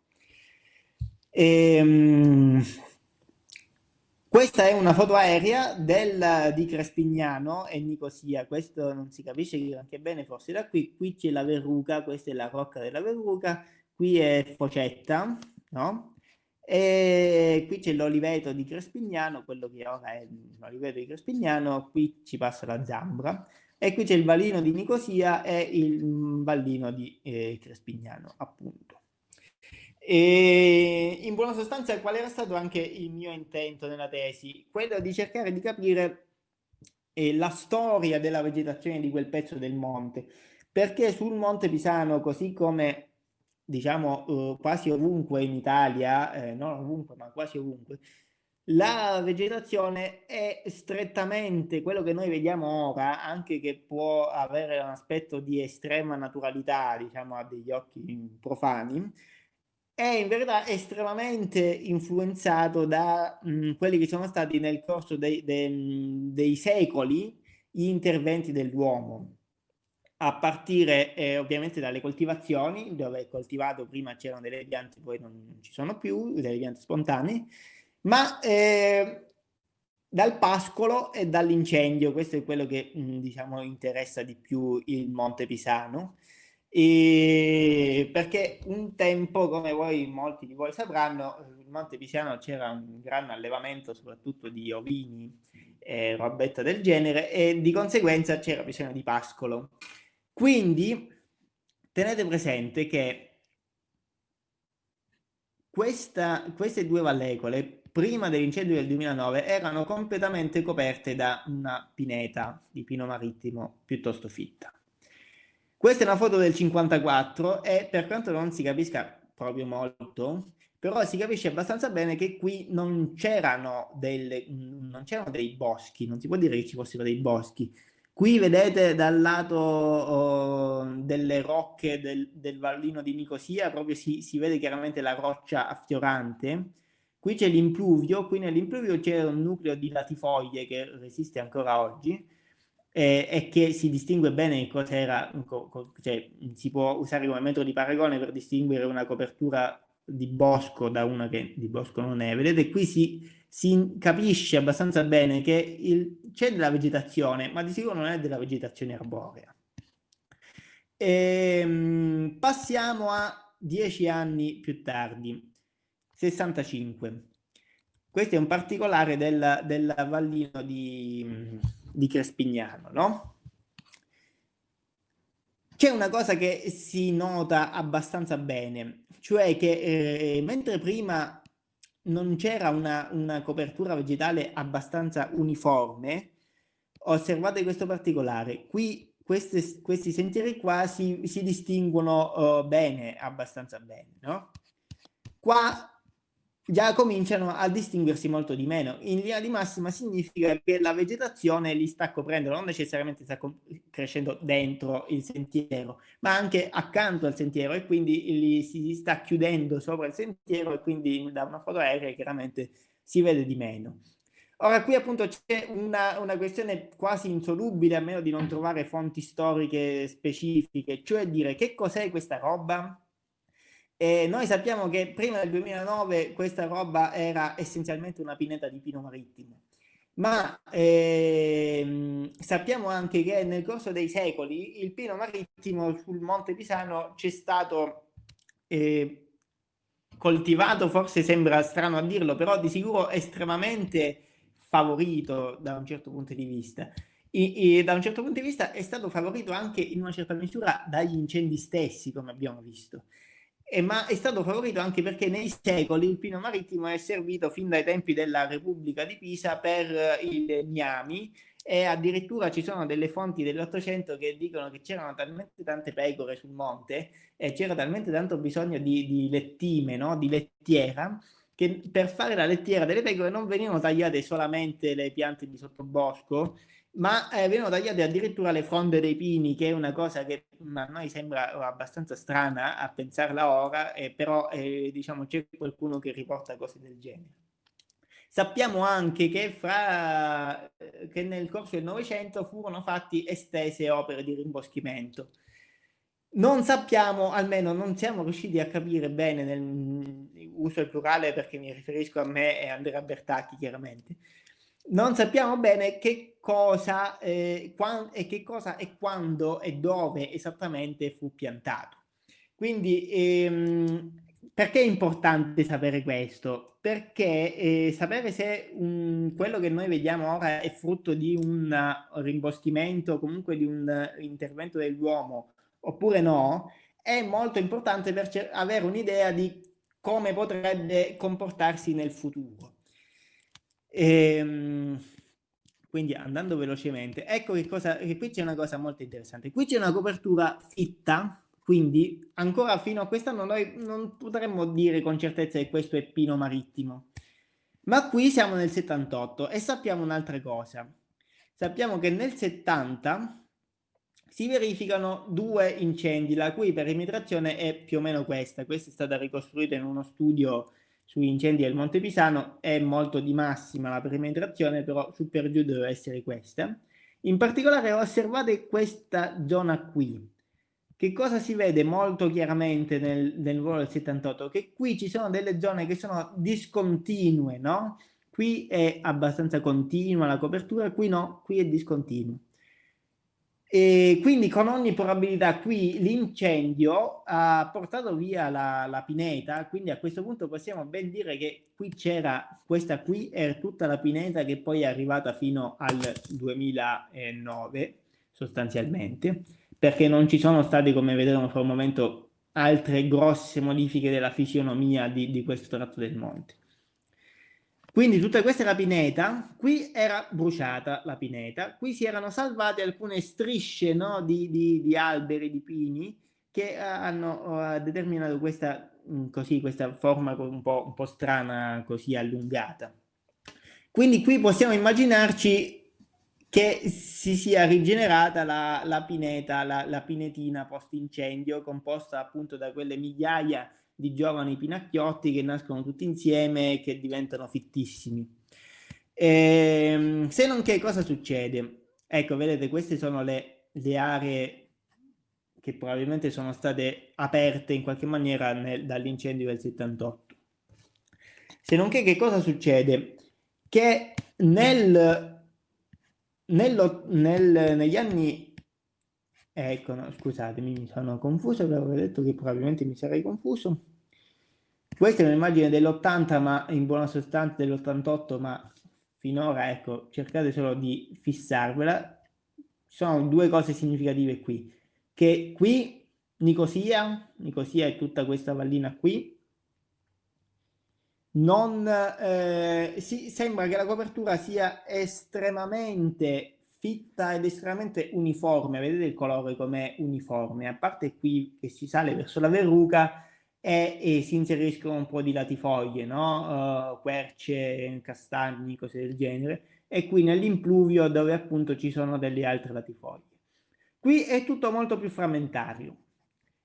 Ehm, Questa è una foto aerea del, di Crespignano e Nicosia, questo non si capisce anche bene forse da qui, qui c'è la verruca, questa è la rocca della verruca, qui è Focetta, no? E qui c'è l'oliveto di Crespignano, quello che ora è l'oliveto di Crespignano, qui ci passa la Zambra, e qui c'è il vallino di Nicosia e il vallino di eh, Crespignano, appunto. E in buona sostanza, qual era stato anche il mio intento nella tesi? Quello di cercare di capire eh, la storia della vegetazione di quel pezzo del monte, perché sul Monte Pisano, così come diciamo uh, quasi ovunque in Italia, eh, non ovunque, ma quasi ovunque, la vegetazione è strettamente quello che noi vediamo ora, anche che può avere un aspetto di estrema naturalità, diciamo a degli occhi profani, è in verità estremamente influenzato da mh, mm, quelli che sono stati nel corso dei, dei, dei secoli gli interventi dell'uomo, a partire eh, ovviamente dalle coltivazioni, dove coltivato prima c'erano delle piante, poi non ci sono più, delle piante spontanee, ma eh, dal pascolo e dall'incendio, questo è quello che mm, diciamo interessa di più il Monte Pisano, e perché un tempo, come voi, molti di voi sapranno, in Monte Pisiano c'era un gran allevamento soprattutto di ovini e robetta del genere e di conseguenza c'era bisogno di pascolo. Quindi tenete presente che questa, queste due vallecole prima dell'incendio del 2009 erano completamente coperte da una pineta di pino marittimo piuttosto fitta. Questa è una foto del 54 e per quanto non si capisca proprio molto, però si capisce abbastanza bene che qui non c'erano dei boschi, non si può dire che ci fossero dei boschi. Qui vedete dal lato oh, delle rocche del, del, vallino di Nicosia, proprio si, si vede chiaramente la roccia affiorante. Qui c'è l'impluvio, qui nell'impluvio c'è un nucleo di latifoglie che resiste ancora oggi eh, e che si distingue bene cos'era, cioè si può usare come metodo di paragone per distinguere una copertura di bosco da una che di bosco non è. Vedete qui si, si capisce abbastanza bene che c'è della vegetazione, ma di sicuro non è della vegetazione arborea. E, ehm, passiamo a dieci anni più tardi, 65. Questo è un particolare del, del vallino di, di Crespignano, no? C'è una cosa che si nota abbastanza bene, cioè che eh, mentre prima non c'era una, una, copertura vegetale abbastanza uniforme, osservate questo particolare, qui queste, questi sentieri qua si, si distinguono uh, bene, abbastanza bene, no? Qua già cominciano a distinguersi molto di meno. In linea di massima significa che la vegetazione li sta coprendo, non necessariamente sta crescendo dentro il sentiero, ma anche accanto al sentiero e quindi li si sta chiudendo sopra il sentiero e quindi da una foto aerea chiaramente si vede di meno. Ora qui appunto c'è una, una, questione quasi insolubile a meno di non trovare fonti storiche specifiche, cioè dire che cos'è questa roba? E noi sappiamo che prima del 2009 questa roba era essenzialmente una pineta di pino marittimo, ma ehm, sappiamo anche che nel corso dei secoli il pino marittimo sul Monte Pisano c'è stato eh, coltivato, forse sembra strano a dirlo, però di sicuro estremamente favorito da un certo punto di vista. E, e, da un certo punto di vista è stato favorito anche in una certa misura dagli incendi stessi, come abbiamo visto eh, ma è stato favorito anche perché nei secoli il pino marittimo è servito fin dai tempi della Repubblica di Pisa per eh, i legnami e addirittura ci sono delle fonti dell'Ottocento che dicono che c'erano talmente tante pecore sul monte e c'era talmente tanto bisogno di, di lettime, no? di lettiera, che per fare la lettiera delle pecore non venivano tagliate solamente le piante di sottobosco, ma eh, vengono tagliate addirittura le fronde dei pini, che è una cosa che a noi sembra abbastanza strana a pensarla ora, eh, però eh, diciamo c'è qualcuno che riporta cose del genere. Sappiamo anche che, fra, che nel corso del Novecento furono fatti estese opere di rimboschimento. non sappiamo, almeno non siamo riusciti a capire bene, nel, uso il plurale perché mi riferisco a me e Andrea Bertacchi chiaramente, non sappiamo bene che cosa, eh, e che cosa e quando e dove esattamente fu piantato. Quindi ehm, perché è importante sapere questo? Perché eh, sapere se un, quello che noi vediamo ora è frutto di un rimboschimento, comunque di un intervento dell'uomo oppure no, è molto importante per avere un'idea di come potrebbe comportarsi nel futuro. Ehm, quindi andando velocemente, ecco che cosa, che qui c'è una cosa molto interessante. Qui c'è una copertura fitta, quindi ancora fino a quest'anno noi non potremmo dire con certezza che questo è pino marittimo. Ma qui siamo nel 78 e sappiamo un'altra cosa. Sappiamo che nel 70 si verificano due incendi, la cui perimetrazione è più o meno questa. Questa è stata ricostruita in uno studio sugli incendi del Monte Pisano, è molto di massima la perimetrazione, però su per giù deve essere questa. In particolare osservate questa zona qui. Che cosa si vede molto chiaramente nel, nel volo del 78? Che qui ci sono delle zone che sono discontinue, no? Qui è abbastanza continua la copertura, qui no, qui è discontinuo. E quindi con ogni probabilità qui l'incendio ha portato via la, la, pineta, quindi a questo punto possiamo ben dire che qui c'era, questa qui era tutta la pineta che poi è arrivata fino al 2009 sostanzialmente, perché non ci sono state, come vedremo fra un momento, altre grosse modifiche della fisionomia di, di questo tratto del monte. Quindi tutta questa la pineta, qui era bruciata la pineta, qui si erano salvate alcune strisce no, di, di, di, alberi, di pini, che uh, hanno uh, determinato questa, um, così, questa forma un po', un po' strana, così allungata. Quindi qui possiamo immaginarci che si sia rigenerata la, la pineta, la, la pinetina post-incendio, composta appunto da quelle migliaia di giovani pinacchiotti che nascono tutti insieme e che diventano fittissimi. Ehm, se non che cosa succede? Ecco, vedete, queste sono le, le aree che probabilmente sono state aperte in qualche maniera dall'incendio del 78. Se non che che cosa succede? Che nel, nello, nel, negli anni Ecco, no, scusatemi, mi sono confuso, avevo detto che probabilmente mi sarei confuso. Questa è un'immagine dell'80, ma in buona sostanza dell'88, ma finora, ecco, cercate solo di fissarvela. Sono due cose significative qui, che qui Nicosia, Nicosia è tutta questa vallina qui, non eh, si, sembra che la copertura sia estremamente fitta ed estremamente uniforme, vedete il colore com'è uniforme, a parte qui che si sale verso la verruca e, e si inseriscono un po' di latifoglie, no? Uh, querce, castagni, cose del genere, e qui nell'impluvio dove appunto ci sono delle altre latifoglie. Qui è tutto molto più frammentario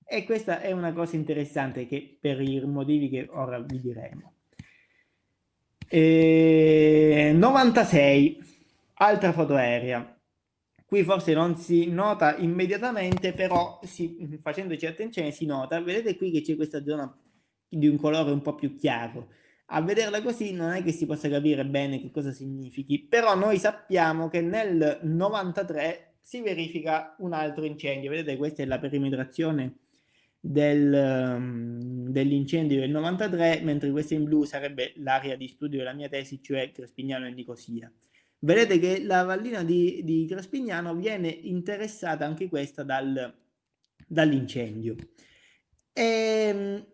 e questa è una cosa interessante che per i motivi che ora vi diremo. E... 96 Altra foto aerea. Qui forse non si nota immediatamente, però si, facendoci attenzione si nota. Vedete qui che c'è questa zona di un colore un po' più chiaro. A vederla così non è che si possa capire bene che cosa significhi, però noi sappiamo che nel 93 si verifica un altro incendio. Vedete, questa è la perimetrazione del, um, dell'incendio del 93, mentre questa in blu sarebbe l'area di studio della mia tesi, cioè Crespignano e Nicosia vedete che la vallina di, di Crespignano viene interessata anche questa dal, dall'incendio. Ehm,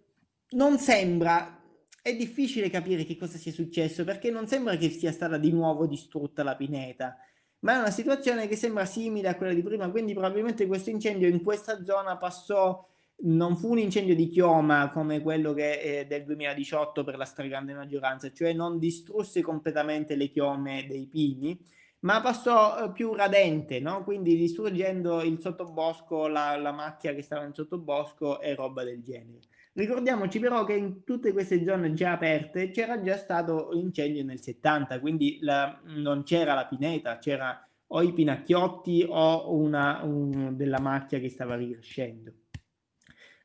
non sembra, è difficile capire che cosa sia successo perché non sembra che sia stata di nuovo distrutta la pineta, ma è una situazione che sembra simile a quella di prima, quindi probabilmente questo incendio in questa zona passò non fu un incendio di chioma come quello che è del 2018 per la stragrande maggioranza, cioè non distrusse completamente le chiome dei pini, ma passò eh, più radente, no? quindi distruggendo il sottobosco, la, la macchia che stava in sottobosco e roba del genere. Ricordiamoci però che in tutte queste zone già aperte c'era già stato l'incendio nel 70, quindi la, non c'era la pineta, c'era o i pinacchiotti o una, un, della macchia che stava ricrescendo.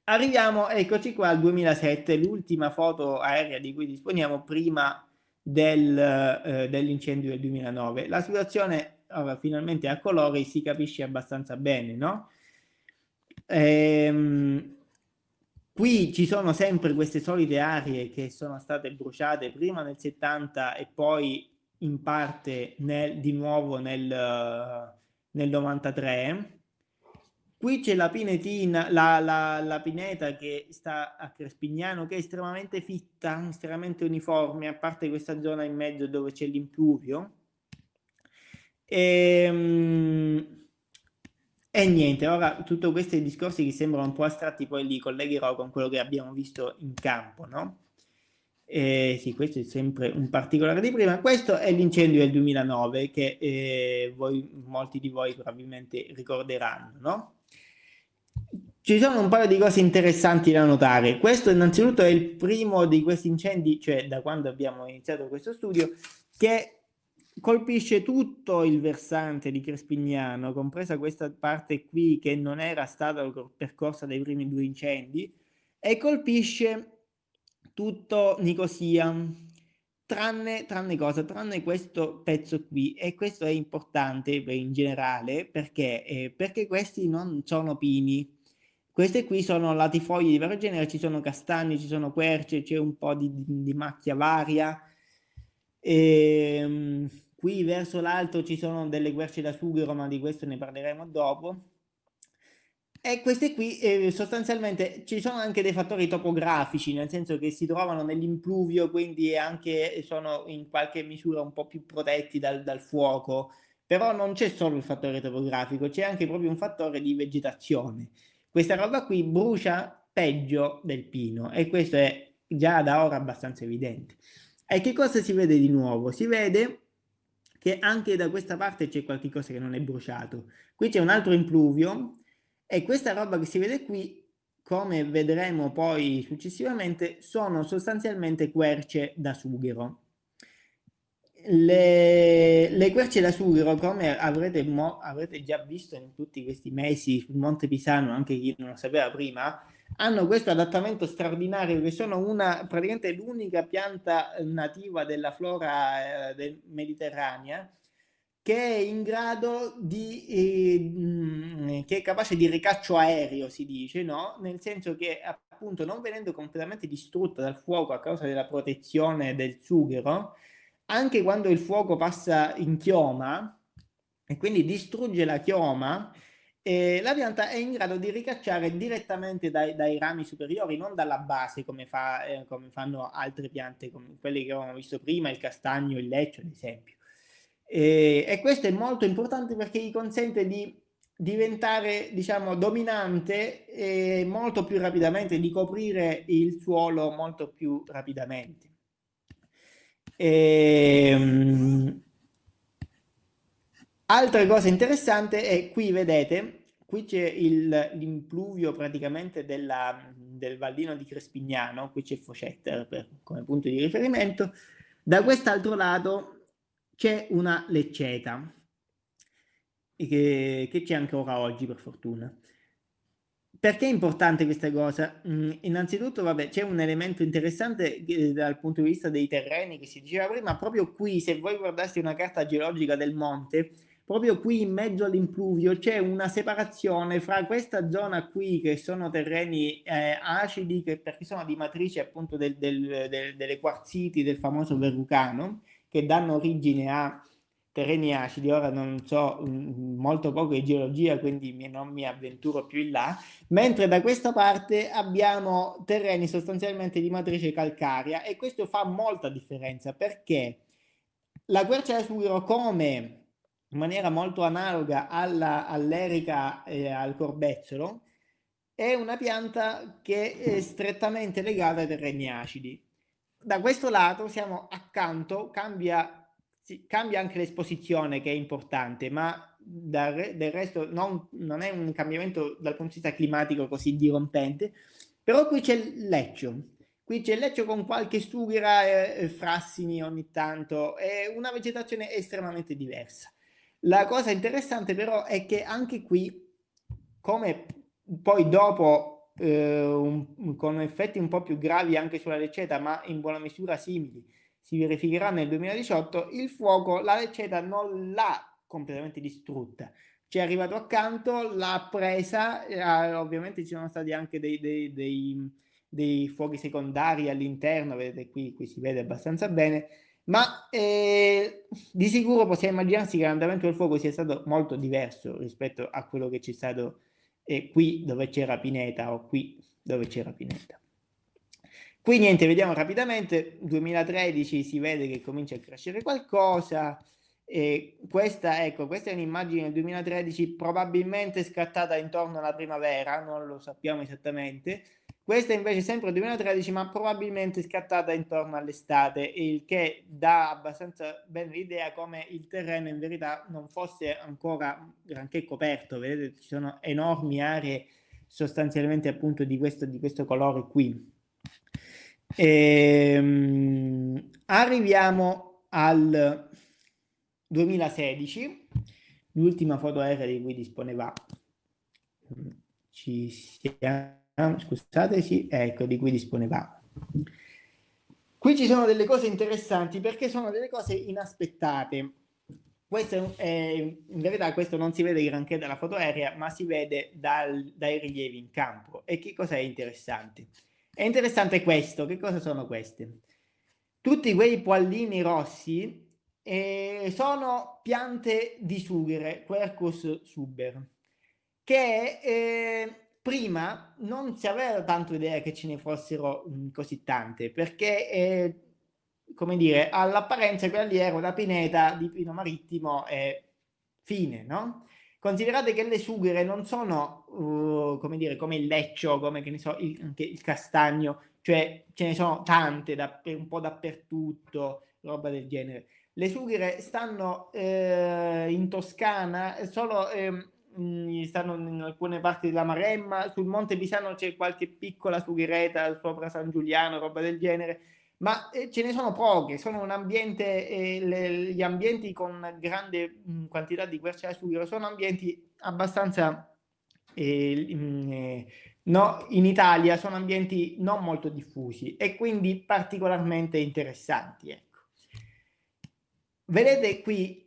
Arriviamo, eccoci qua, al 2007, l'ultima foto aerea di cui disponiamo prima del, eh, dell'incendio del 2009. La situazione ora finalmente a colori si capisce abbastanza bene, no? Ehm, qui ci sono sempre queste solite aree che sono state bruciate prima nel 70 e poi in parte nel, di nuovo nel, nel 93 Qui c'è la pinetina, la, la, la, pineta che sta a Crespignano, che è estremamente fitta, estremamente uniforme, a parte questa zona in mezzo dove c'è l'impluvio. E, ehm, e, niente, ora tutti questi discorsi che sembrano un po' astratti poi li collegherò con quello che abbiamo visto in campo, no? E sì, questo è sempre un particolare di prima. Questo è l'incendio del 2009 che eh, voi, molti di voi probabilmente ricorderanno, no? Ci sono un paio di cose interessanti da notare. Questo innanzitutto è il primo di questi incendi, cioè da quando abbiamo iniziato questo studio, che colpisce tutto il versante di Crespignano, compresa questa parte qui che non era stata percorsa dai primi due incendi, e colpisce tutto Nicosia, tranne, tranne cosa? Tranne questo pezzo qui, e questo è importante in generale, perché? Eh, perché questi non sono pini, queste qui sono latifoglie di vario genere, ci sono castagni, ci sono querce, c'è un po' di, di, macchia varia. E, um, qui verso l'alto ci sono delle querce da sughero, ma di questo ne parleremo dopo. E queste qui eh, sostanzialmente ci sono anche dei fattori topografici, nel senso che si trovano nell'impluvio, quindi anche sono in qualche misura un po' più protetti dal, dal fuoco. Però non c'è solo il fattore topografico, c'è anche proprio un fattore di vegetazione. Questa roba qui brucia peggio del pino e questo è già da ora abbastanza evidente. E che cosa si vede di nuovo? Si vede che anche da questa parte c'è qualcosa che non è bruciato. Qui c'è un altro impluvio e questa roba che si vede qui, come vedremo poi successivamente, sono sostanzialmente querce da sughero. Le, le querce da sughero, come avrete, avrete, già visto in tutti questi mesi sul Monte Pisano, anche chi non lo sapeva prima, hanno questo adattamento straordinario che sono una, praticamente l'unica pianta nativa della flora eh, del mediterranea che è in grado di, eh, che è capace di ricaccio aereo, si dice, no? Nel senso che appunto non venendo completamente distrutta dal fuoco a causa della protezione del sughero, anche quando il fuoco passa in chioma e quindi distrugge la chioma, eh, la pianta è in grado di ricacciare direttamente dai, dai rami superiori, non dalla base come, fa, eh, come, fanno altre piante, come quelle che avevamo visto prima, il castagno, il leccio ad esempio. E, e questo è molto importante perché gli consente di diventare diciamo dominante e molto più rapidamente di coprire il suolo molto più rapidamente. E, um, altra cosa interessante è qui vedete, qui c'è l'impluvio praticamente della, del Valdino di Crespignano, qui c'è Focetta per, come punto di riferimento, da quest'altro lato c'è una lecceta, che, che c'è anche ora oggi per fortuna. Perché è importante questa cosa? Mm, innanzitutto, vabbè, c'è un elemento interessante eh, dal punto di vista dei terreni che si diceva prima, proprio qui, se voi guardaste una carta geologica del monte, proprio qui in mezzo all'impluvio c'è una separazione fra questa zona qui, che sono terreni eh, acidi, che, perché sono di matrice appunto del, del, del, delle quarziti del famoso verrucano, che danno origine a terreni acidi, ora non so mm, molto poco di geologia, quindi non mi avventuro più in là, mentre da questa parte abbiamo terreni sostanzialmente di matrice calcarea e questo fa molta differenza perché la quercia sughero come in maniera molto analoga all'erica e al corbezzolo è una pianta che è strettamente legata ai terreni acidi. Da questo lato siamo accanto, cambia cambia anche l'esposizione che è importante, ma del, del resto non, non, è un cambiamento dal punto di vista climatico così dirompente, però qui c'è il leccio, qui c'è il leccio con qualche sughera e, e frassini ogni tanto, è una vegetazione estremamente diversa. La cosa interessante però è che anche qui, come poi dopo eh, un, con effetti un po' più gravi anche sulla lecceta, ma in buona misura simili, si verificherà nel 2018, il fuoco la lecceta non l'ha completamente distrutta. Ci è arrivato accanto, l'ha presa, eh, ovviamente ci sono stati anche dei, dei, dei, dei fuochi secondari all'interno, vedete qui, qui si vede abbastanza bene, ma eh, di sicuro possiamo immaginarsi che l'andamento del fuoco sia stato molto diverso rispetto a quello che c'è stato eh, qui dove c'era Pineta o qui dove c'era Pineta. Qui niente, vediamo rapidamente, 2013 si vede che comincia a crescere qualcosa, e questa, ecco, questa è un'immagine del 2013 probabilmente scattata intorno alla primavera, non lo sappiamo esattamente, questa invece è sempre 2013, ma probabilmente scattata intorno all'estate, il che dà abbastanza bene l'idea come il terreno in verità non fosse ancora granché coperto. Vedete, ci sono enormi aree sostanzialmente appunto di questo, di questo colore qui. Ehm, arriviamo al 2016, l'ultima foto aerea di cui disponeva. Ci siamo scusate, sì, ecco, di cui disponevamo. Qui ci sono delle cose interessanti perché sono delle cose inaspettate. Questo è, in verità questo non si vede granché dalla foto aerea, ma si vede dal, dai rilievi in campo. E che cosa è interessante? È interessante questo. Che cosa sono queste? Tutti quei pollini rossi eh, sono piante di sughere, Quercus suber, che eh, prima non si aveva tanto idea che ce ne fossero mh, così tante, perché, eh, come dire, all'apparenza quella lì era una pineta di pino marittimo e fine, no? Considerate che le sughere non sono, uh, come dire, come il leccio, come che ne so, il, anche il castagno, cioè ce ne sono tante da, un po' dappertutto, roba del genere. Le sughere stanno eh, in Toscana solo eh, stanno in alcune parti della Maremma, sul Monte Pisano c'è qualche piccola sughereta sopra San Giuliano, roba del genere, ma eh, ce ne sono poche, sono un ambiente, eh, le, gli ambienti con grande mh, quantità di quercia sughero sono ambienti abbastanza, eh, mh, no, in Italia sono ambienti non molto diffusi e quindi particolarmente interessanti. Ecco. Vedete qui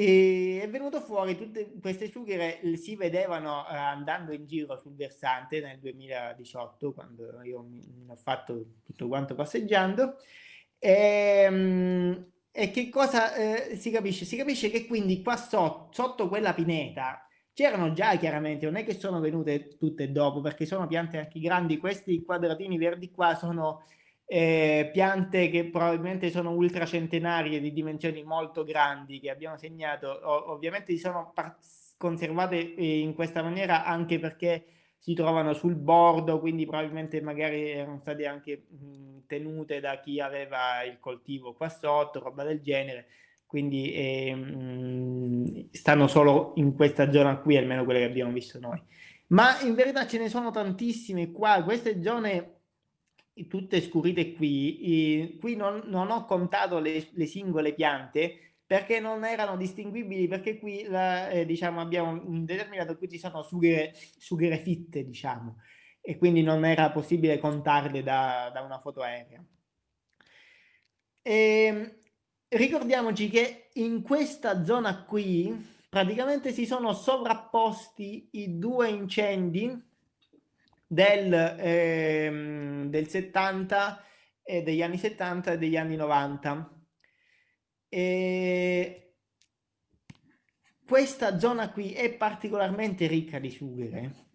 e è venuto fuori tutte queste sughere si vedevano uh, andando in giro sul versante nel 2018 quando io mi, ho fatto tutto quanto passeggiando e, um, e che cosa uh, si capisce? Si capisce che quindi qua so, sotto quella pineta c'erano già chiaramente, non è che sono venute tutte dopo perché sono piante anche grandi, questi quadratini verdi qua sono eh, piante che probabilmente sono ultracentenarie di dimensioni molto grandi che abbiamo segnato, o, ovviamente si sono conservate eh, in questa maniera anche perché si trovano sul bordo, quindi probabilmente magari erano state anche mh, tenute da chi aveva il coltivo qua sotto, roba del genere, quindi eh, mh, stanno solo in questa zona qui, almeno quelle che abbiamo visto noi. Ma in verità ce ne sono tantissime qua, queste zone tutte scurite qui, qui non, non ho contato le, le, singole piante perché non erano distinguibili, perché qui la, eh, diciamo, abbiamo un determinato, qui ci sono sughere, sughere fitte, diciamo, e quindi non era possibile contarle da, da una foto aerea. E, ehm, ricordiamoci che in questa zona qui praticamente si sono sovrapposti i due incendi del, ehm, del 70 e degli anni 70 e degli anni 90. E questa zona qui è particolarmente ricca di sughere.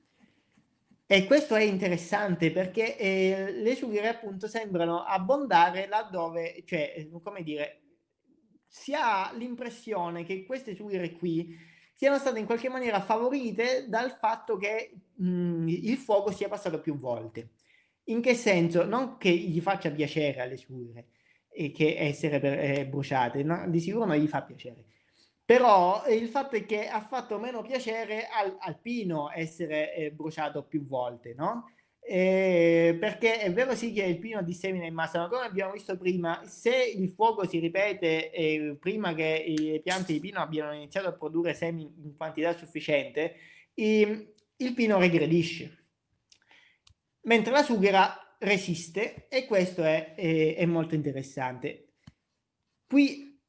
E questo è interessante perché eh, le sughere appunto sembrano abbondare laddove, cioè, come dire, si ha l'impressione che queste sughere qui siano state in qualche maniera favorite dal fatto che mh, il fuoco sia passato più volte. In che senso? Non che gli faccia piacere alle sue e che essere per, eh, bruciate, no? di sicuro non gli fa piacere. Però eh, il fatto è che ha fatto meno piacere al, al pino essere eh, bruciato più volte, no? Eh, perché è vero sì che il pino dissemina in massa, ma come abbiamo visto prima, se il fuoco si ripete eh, prima che le piante di pino abbiano iniziato a produrre semi in quantità sufficiente, il, il pino regredisce. mentre la sughera resiste e questo è, è, è molto interessante. Qui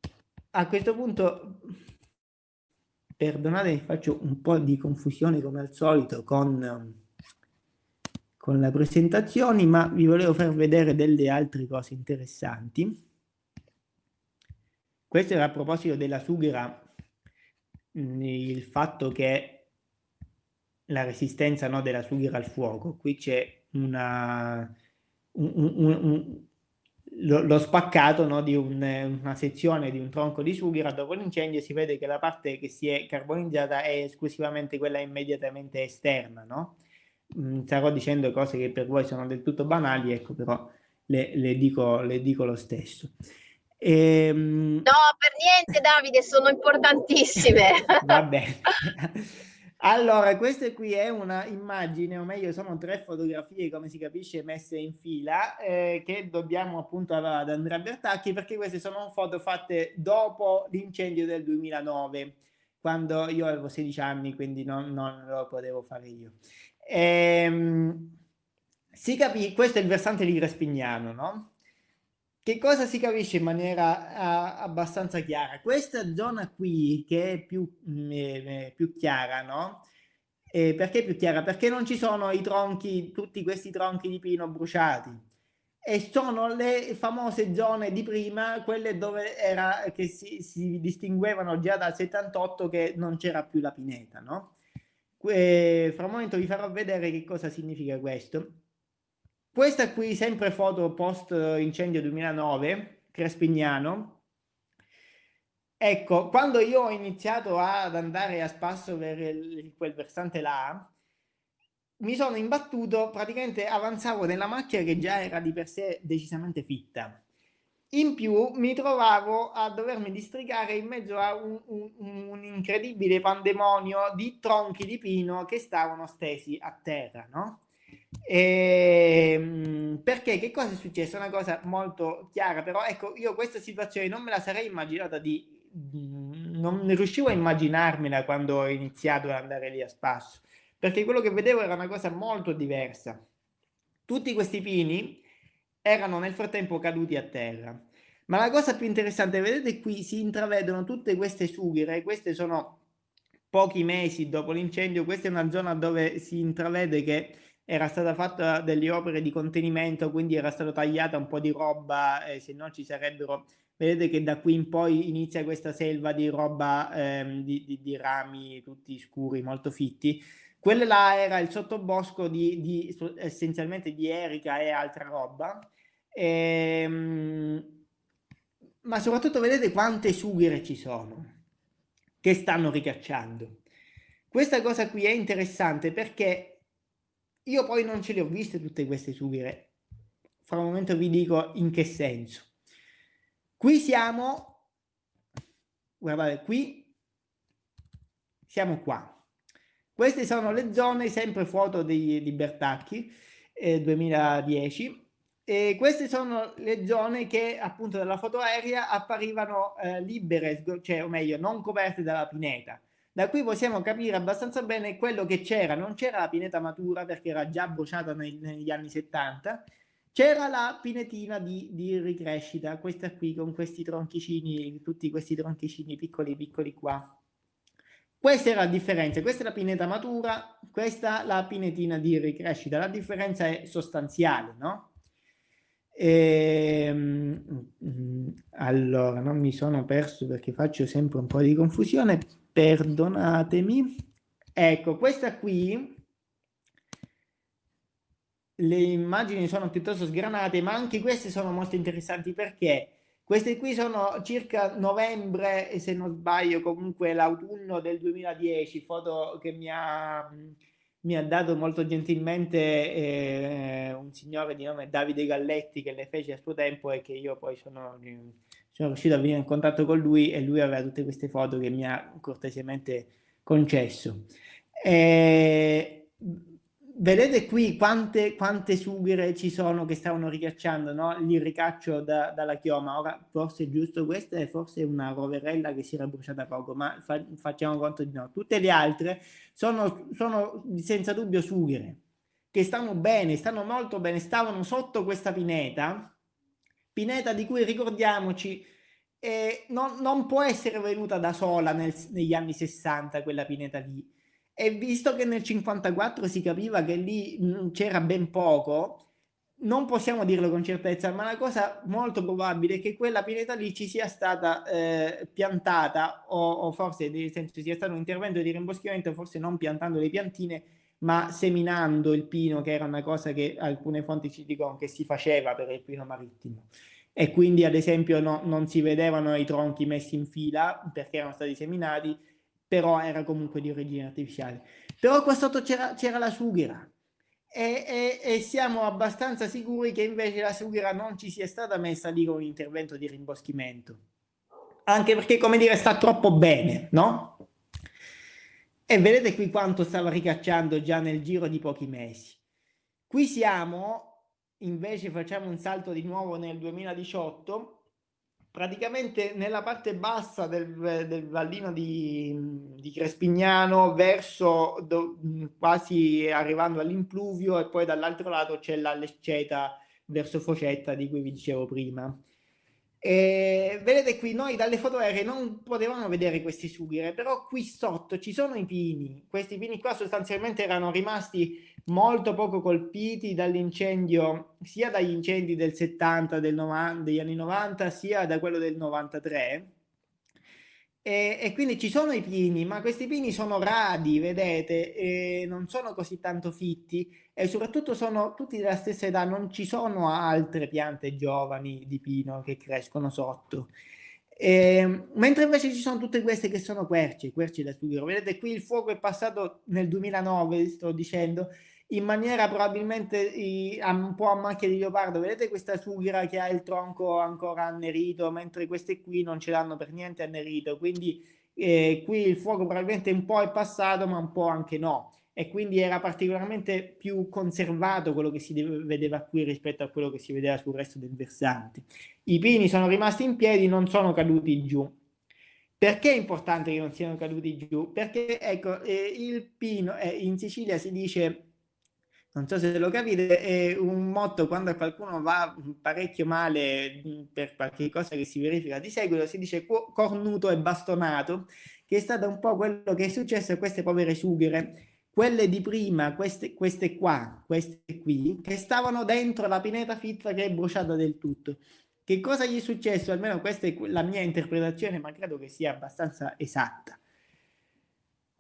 a questo punto, perdonate, faccio un po' di confusione come al solito con, con le presentazioni, ma vi volevo far vedere delle altre cose interessanti. Questo era a proposito della sughera, il fatto che la resistenza no, della sughera al fuoco. Qui c'è una, un, un, un, lo, lo, spaccato no, di una sezione di un tronco di sughera dopo l'incendio si vede che la parte che si è carbonizzata è esclusivamente quella immediatamente esterna. No? Mm, starò dicendo cose che per voi sono del tutto banali, ecco però le, le, dico, le dico lo stesso. Ehm... No, per niente Davide, sono importantissime. (laughs) Va bene. Allora, questa qui è una immagine, o meglio sono tre fotografie, come si capisce, messe in fila, eh, che dobbiamo appunto ad Andrea Bertacchi, perché queste sono foto fatte dopo l'incendio del 2009, quando io avevo 16 anni, quindi non, non lo potevo fare io. Ehm, questo è il versante di Respignano, no? Che cosa si capisce in maniera uh, abbastanza chiara? Questa zona qui, che è più, mh, mm, eh, più chiara, no? Eh, perché più chiara? Perché non ci sono i tronchi, tutti questi tronchi di pino bruciati. E sono le famose zone di prima, quelle dove era, che si, si distinguevano già dal 78 che non c'era più la pineta, no? Eh, fra un momento vi farò vedere che cosa significa questo. Questa qui, sempre foto post incendio 2009, Crespignano. Ecco, quando io ho iniziato ad andare a spasso per il, quel versante là, mi sono imbattuto, praticamente avanzavo nella macchina che già era di per sé decisamente fitta. In più mi trovavo a dovermi districare in mezzo a un, un, un, incredibile pandemonio di tronchi di pino che stavano stesi a terra, no? E, ehm, perché che cosa è successo? Una cosa molto chiara, però ecco, io questa situazione non me la sarei immaginata di non riuscivo a immaginarmela quando ho iniziato ad andare lì a spasso, perché quello che vedevo era una cosa molto diversa. Tutti questi pini erano nel frattempo caduti a terra. Ma la cosa più interessante, vedete qui si intravedono tutte queste sughere, queste sono pochi mesi dopo l'incendio, questa è una zona dove si intravede che era stata fatta delle opere di contenimento, quindi era stata tagliata un po' di roba, eh, se no ci sarebbero... Vedete che da qui in poi inizia questa selva di roba, ehm, di, di, di, rami tutti scuri, molto fitti. Quello là era il sottobosco di, di essenzialmente di erica e altra roba. Ehm, ma soprattutto vedete quante sughere ci sono che stanno ricacciando. Questa cosa qui è interessante perché io poi non ce le ho viste tutte queste sughere. Fra un momento vi dico in che senso. Qui siamo, guardate, qui siamo qua. Queste sono le zone, sempre foto di, di Bertacchi, eh, 2010, e queste sono le zone che appunto dalla foto aerea apparivano eh, libere, cioè o meglio non coperte dalla pineta. Da qui possiamo capire abbastanza bene quello che c'era. Non c'era la pineta matura perché era già bruciata nei, negli anni 70. C'era la pinetina di, di, ricrescita, questa qui con questi tronchicini, tutti questi tronchicini piccoli piccoli qua. Questa era la differenza, questa è la pineta matura, questa la pinetina di ricrescita. La differenza è sostanziale, no? E, ehm, allora, non mi sono perso perché faccio sempre un po' di confusione perdonatemi. Ecco, questa qui, le immagini sono piuttosto sgranate, ma anche queste sono molto interessanti perché queste qui sono circa novembre, se non sbaglio, comunque l'autunno del 2010, foto che mi ha, mi ha dato molto gentilmente eh, un signore di nome Davide Galletti che le fece a suo tempo e che io poi sono sono riuscito a venire in contatto con lui e lui aveva tutte queste foto che mi ha cortesemente concesso. E vedete qui quante, quante sughere ci sono che stavano ricacciando no? il ricaccio da, dalla chioma. Ora forse è giusto questa è forse una roverella che si era bruciata poco, ma fa, facciamo conto di no. Tutte le altre sono, sono senza dubbio sughere che stanno bene, stanno molto bene, stavano sotto questa pineta, pineta di cui ricordiamoci eh, non, non, può essere venuta da sola nel, negli anni 60 quella pineta lì. E visto che nel 54 si capiva che lì mm, c'era ben poco, non possiamo dirlo con certezza, ma la cosa molto probabile è che quella pineta lì ci sia stata eh, piantata o, o, forse nel senso sia stato un intervento di rimboschimento, forse non piantando le piantine, ma seminando il pino, che era una cosa che alcune fonti ci dicono che si faceva per il pino marittimo. E quindi, ad esempio, no, non si vedevano i tronchi messi in fila perché erano stati seminati, però era comunque di origine artificiale. Però qua sotto c'era la sughera. E, e, e, siamo abbastanza sicuri che invece la sughera non ci sia stata messa lì con un intervento di rimboschimento. Anche perché, come dire, sta troppo bene, no? E vedete qui quanto stava ricacciando già nel giro di pochi mesi. Qui siamo, invece facciamo un salto di nuovo nel 2018, praticamente nella parte bassa del, del vallino di, di, Crespignano, verso do, quasi arrivando all'impluvio e poi dall'altro lato c'è la Lecceta verso Focetta di cui vi dicevo prima. E vedete qui, noi dalle foto aeree non potevamo vedere questi sughire, però qui sotto ci sono i pini. Questi pini qua sostanzialmente erano rimasti molto poco colpiti dall'incendio, sia dagli incendi del 70, del 90, degli anni 90, sia da quello del 93. E, e, quindi ci sono i pini, ma questi pini sono radi, vedete, non sono così tanto fitti e soprattutto sono tutti della stessa età, non ci sono altre piante giovani di pino che crescono sotto. E, mentre invece ci sono tutte queste che sono querci, querci da studio. Vedete qui il fuoco è passato nel 2009, sto dicendo, in maniera probabilmente un po' a macchia di leopardo. Vedete questa sughera che ha il tronco ancora annerito, mentre queste qui non ce l'hanno per niente annerito. Quindi eh, qui il fuoco probabilmente un po' è passato, ma un po' anche no. E quindi era particolarmente più conservato quello che si vedeva qui rispetto a quello che si vedeva sul resto del versante. I pini sono rimasti in piedi, non sono caduti giù. Perché è importante che non siano caduti giù? Perché ecco, eh, il pino, eh, in Sicilia si dice non so se lo capite, è un motto quando qualcuno va parecchio male per qualche cosa che si verifica di seguito, si dice cornuto e bastonato, che è stato un po' quello che è successo a queste povere sughere, quelle di prima, queste, queste qua, queste qui, che stavano dentro la pineta fitta che è bruciata del tutto. Che cosa gli è successo? Almeno questa è la mia interpretazione, ma credo che sia abbastanza esatta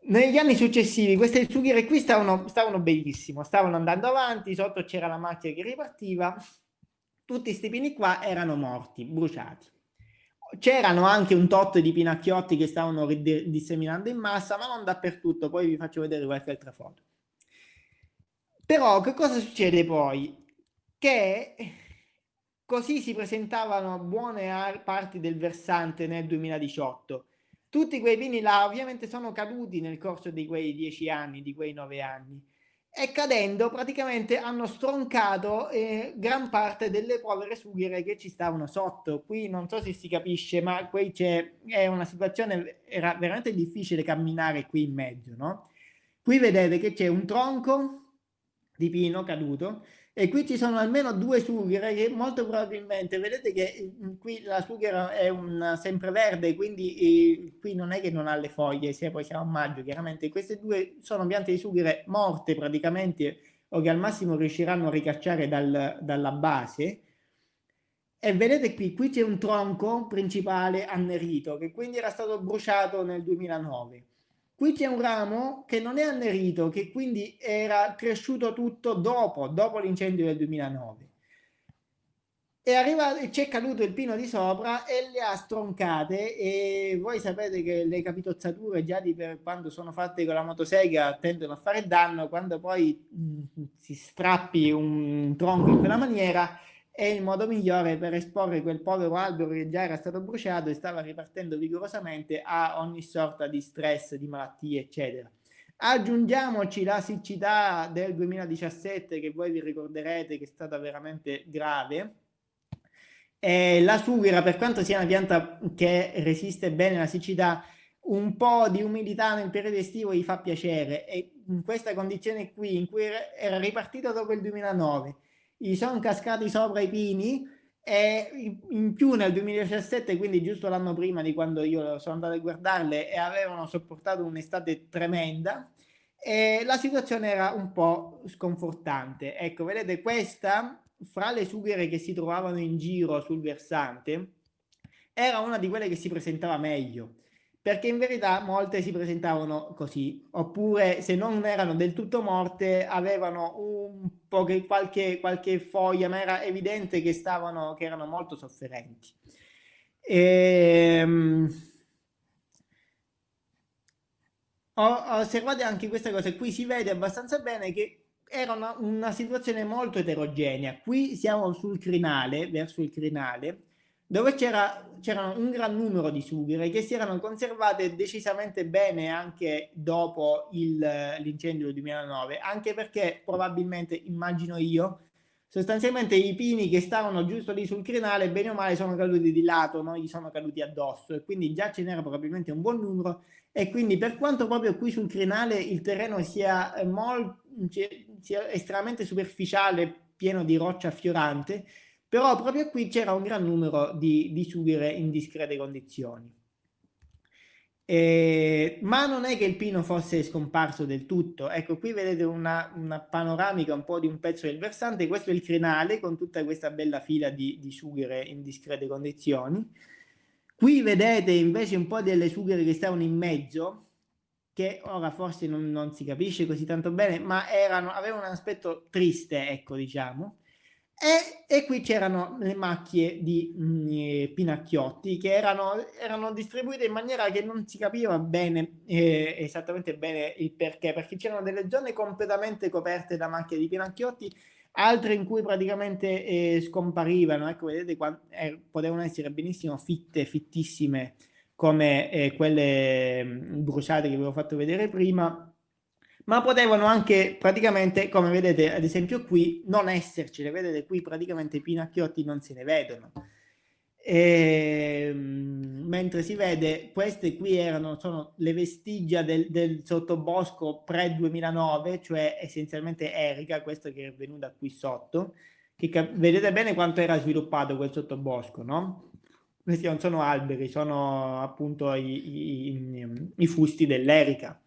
negli anni successivi queste sughiere qui stavano, stavano benissimo, stavano andando avanti, sotto c'era la macchina che ripartiva, tutti questi pini qua erano morti, bruciati. C'erano anche un tot di pinacchiotti che stavano disseminando in massa, ma non dappertutto, poi vi faccio vedere qualche altra foto. Però che cosa succede poi? Che così si presentavano buone parti del versante nel 2018 tutti quei pini là ovviamente sono caduti nel corso di quei dieci anni, di quei nove anni e cadendo praticamente hanno stroncato eh, gran parte delle povere sughire che ci stavano sotto. Qui non so se si capisce, ma qui c'è è una situazione, era veramente difficile camminare qui in mezzo, no? Qui vedete che c'è un tronco di pino caduto e qui ci sono almeno due sughere che molto probabilmente, vedete che mm, qui la sughera è un sempreverde, quindi eh, qui non è che non ha le foglie, sia poi siamo a maggio, chiaramente queste due sono piante di sughere morte praticamente o che al massimo riusciranno a ricacciare dal, dalla base. E vedete qui, qui c'è un tronco principale annerito che quindi era stato bruciato nel 2009 Qui c'è un ramo che non è annerito, che quindi era cresciuto tutto dopo, dopo l'incendio del 2009. E arriva, c'è caduto il pino di sopra e le ha stroncate e voi sapete che le capitozzature già di per quando sono fatte con la motosega tendono a fare danno, quando poi mh, si strappi un tronco in quella maniera è il modo migliore per esporre quel povero albero che già era stato bruciato e stava ripartendo vigorosamente a ogni sorta di stress, di malattie, eccetera. Aggiungiamoci la siccità del 2017 che voi vi ricorderete che è stata veramente grave. E la sughera, per quanto sia una pianta che resiste bene alla siccità, un po' di umidità nel periodo estivo gli fa piacere e in questa condizione qui in cui era ripartito dopo il 2009 gli sono cascati sopra i pini e in più nel 2017 quindi giusto l'anno prima di quando io sono andato a guardarle e avevano sopportato un'estate tremenda la situazione era un po' sconfortante. Ecco vedete questa fra le sughere che si trovavano in giro sul versante era una di quelle che si presentava meglio perché in verità molte si presentavano così, oppure se non erano del tutto morte avevano un po' che qualche, qualche foglia, ma era evidente che, stavano, che erano molto sofferenti. E, um, osservate anche questa cosa, qui si vede abbastanza bene che era una, una situazione molto eterogenea. Qui siamo sul crinale, verso il crinale, dove c'erano un gran numero di sughere che si erano conservate decisamente bene anche dopo l'incendio del 2009, anche perché probabilmente, immagino io, sostanzialmente i pini che stavano giusto lì sul crinale, bene o male, sono caduti di lato, non gli sono caduti addosso e quindi già ce n'era probabilmente un buon numero e quindi per quanto proprio qui sul crinale il terreno sia, molto, sia estremamente superficiale, pieno di roccia fiorante, però proprio qui c'era un gran numero di, di sughere in discrete condizioni. Eh, ma non è che il pino fosse scomparso del tutto. Ecco, qui vedete una, una, panoramica un po' di un pezzo del versante. Questo è il crinale con tutta questa bella fila di, di sughere in discrete condizioni. Qui vedete invece un po' delle sughere che stavano in mezzo, che ora forse non, non si capisce così tanto bene, ma erano, avevano un aspetto triste, ecco, diciamo. E, e qui c'erano le macchie di mh, mm, pinacchiotti che erano, erano, distribuite in maniera che non si capiva bene eh, esattamente bene il perché, perché c'erano delle zone completamente coperte da macchie di pinacchiotti, altre in cui praticamente eh, scomparivano. Ecco, vedete, quando, eh, potevano essere benissimo fitte, fittissime come eh, quelle mm, bruciate che vi avevo fatto vedere prima ma potevano anche praticamente, come vedete ad esempio qui, non essercene, vedete qui praticamente i pinacchiotti non se ne vedono. E, ehm, mentre si vede, queste qui erano, sono le vestigia del, del sottobosco pre-2009, cioè essenzialmente Erika, questo che è venuta qui sotto, che vedete bene quanto era sviluppato quel sottobosco, no? Questi non sono alberi, sono appunto i, i, i fusti dell'Erica.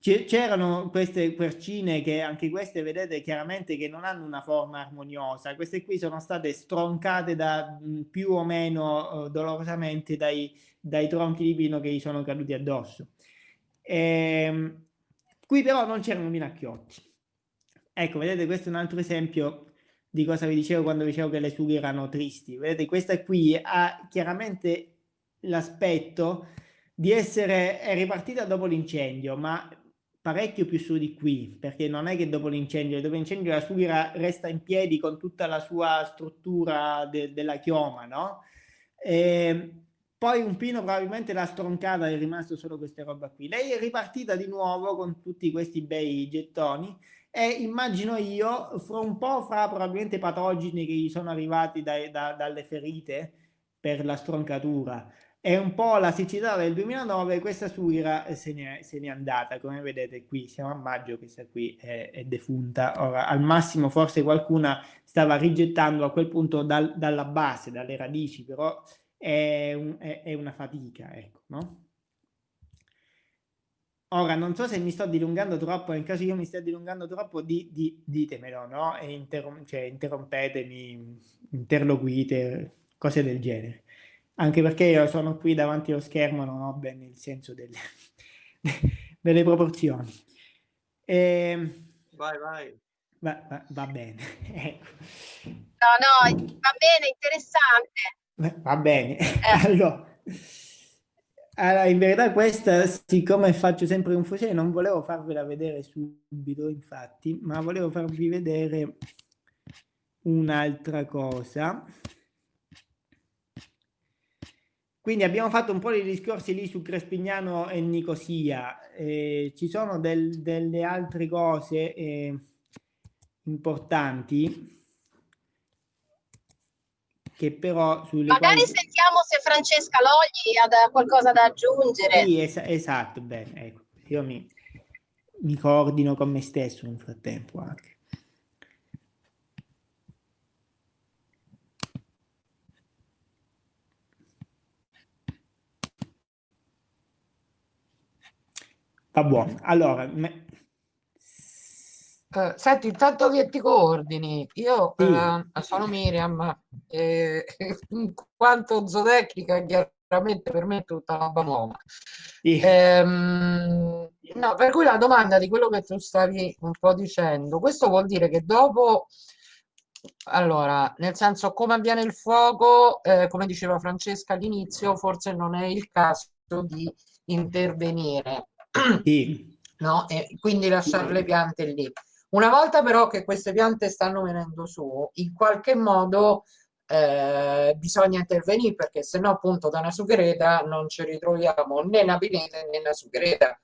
C'erano queste quercine che anche queste vedete chiaramente che non hanno una forma armoniosa, queste qui sono state stroncate da più o meno uh, dolorosamente dai, dai, tronchi di pino che gli sono caduti addosso. E, ehm, qui però non c'erano minacchiotti. Ecco, vedete questo è un altro esempio di cosa vi dicevo quando dicevo che le sughe erano tristi. Vedete questa qui ha chiaramente l'aspetto di essere ripartita dopo l'incendio, ma parecchio più su di qui, perché non è che dopo l'incendio, dopo l'incendio la sughera resta in piedi con tutta la sua struttura de della chioma, no? E ehm, poi un pino probabilmente l'ha stroncata, è rimasto solo questa roba qui. Lei è ripartita di nuovo con tutti questi bei gettoni e immagino io, fra un po' fra probabilmente patogeni che gli sono arrivati dai, da, dalle ferite per la stroncatura, è un po' la siccità del 2009, questa suira eh, se n'è andata, come vedete qui, siamo a maggio, questa qui è, è, defunta, ora al massimo forse qualcuna stava rigettando a quel punto dal, dalla base, dalle radici, però è, un, è, è una fatica, ecco, no? Ora, non so se mi sto dilungando troppo, in caso io mi stia dilungando troppo, di, di, ditemelo, no? Interrom cioè, interrompetemi, interloquite, cose del genere anche perché io sono qui davanti allo schermo, non ho bene il senso delle, (laughs) delle proporzioni. E... Ehm, vai, vai. Va, va, va bene. (laughs) ecco. No, no, va bene, interessante. Va bene. Eh. (laughs) Allora, allora, in verità questa, siccome faccio sempre confusione, non volevo farvela vedere subito, infatti, ma volevo farvi vedere un'altra cosa. Quindi abbiamo fatto un po' di discorsi lì su Crespignano e Nicosia, eh, ci sono del, delle altre cose eh, importanti che però sulle Magari quali... sentiamo se Francesca Logli ha qualcosa da aggiungere. Sì, es esatto, bene, ecco. Io mi, mi coordino con me stesso nel frattempo anche. Va buono. Allora, me... Uh, senti, intanto che ti coordini, io sì. uh, sono Miriam, e, (laughs) in quanto zootecnica chiaramente per me è tutta roba nuova. Sì. Ehm, no, per cui la domanda di quello che tu stavi un po' dicendo, questo vuol dire che dopo, allora, nel senso come avviene il fuoco, eh, come diceva Francesca all'inizio, forse non è il caso di intervenire. Sì. (clears throat) No? E quindi lasciare le piante lì. Una volta però che queste piante stanno venendo su, in qualche modo eh, bisogna intervenire perché se no appunto da una sughereta non ci ritroviamo né una pineta né una sughereta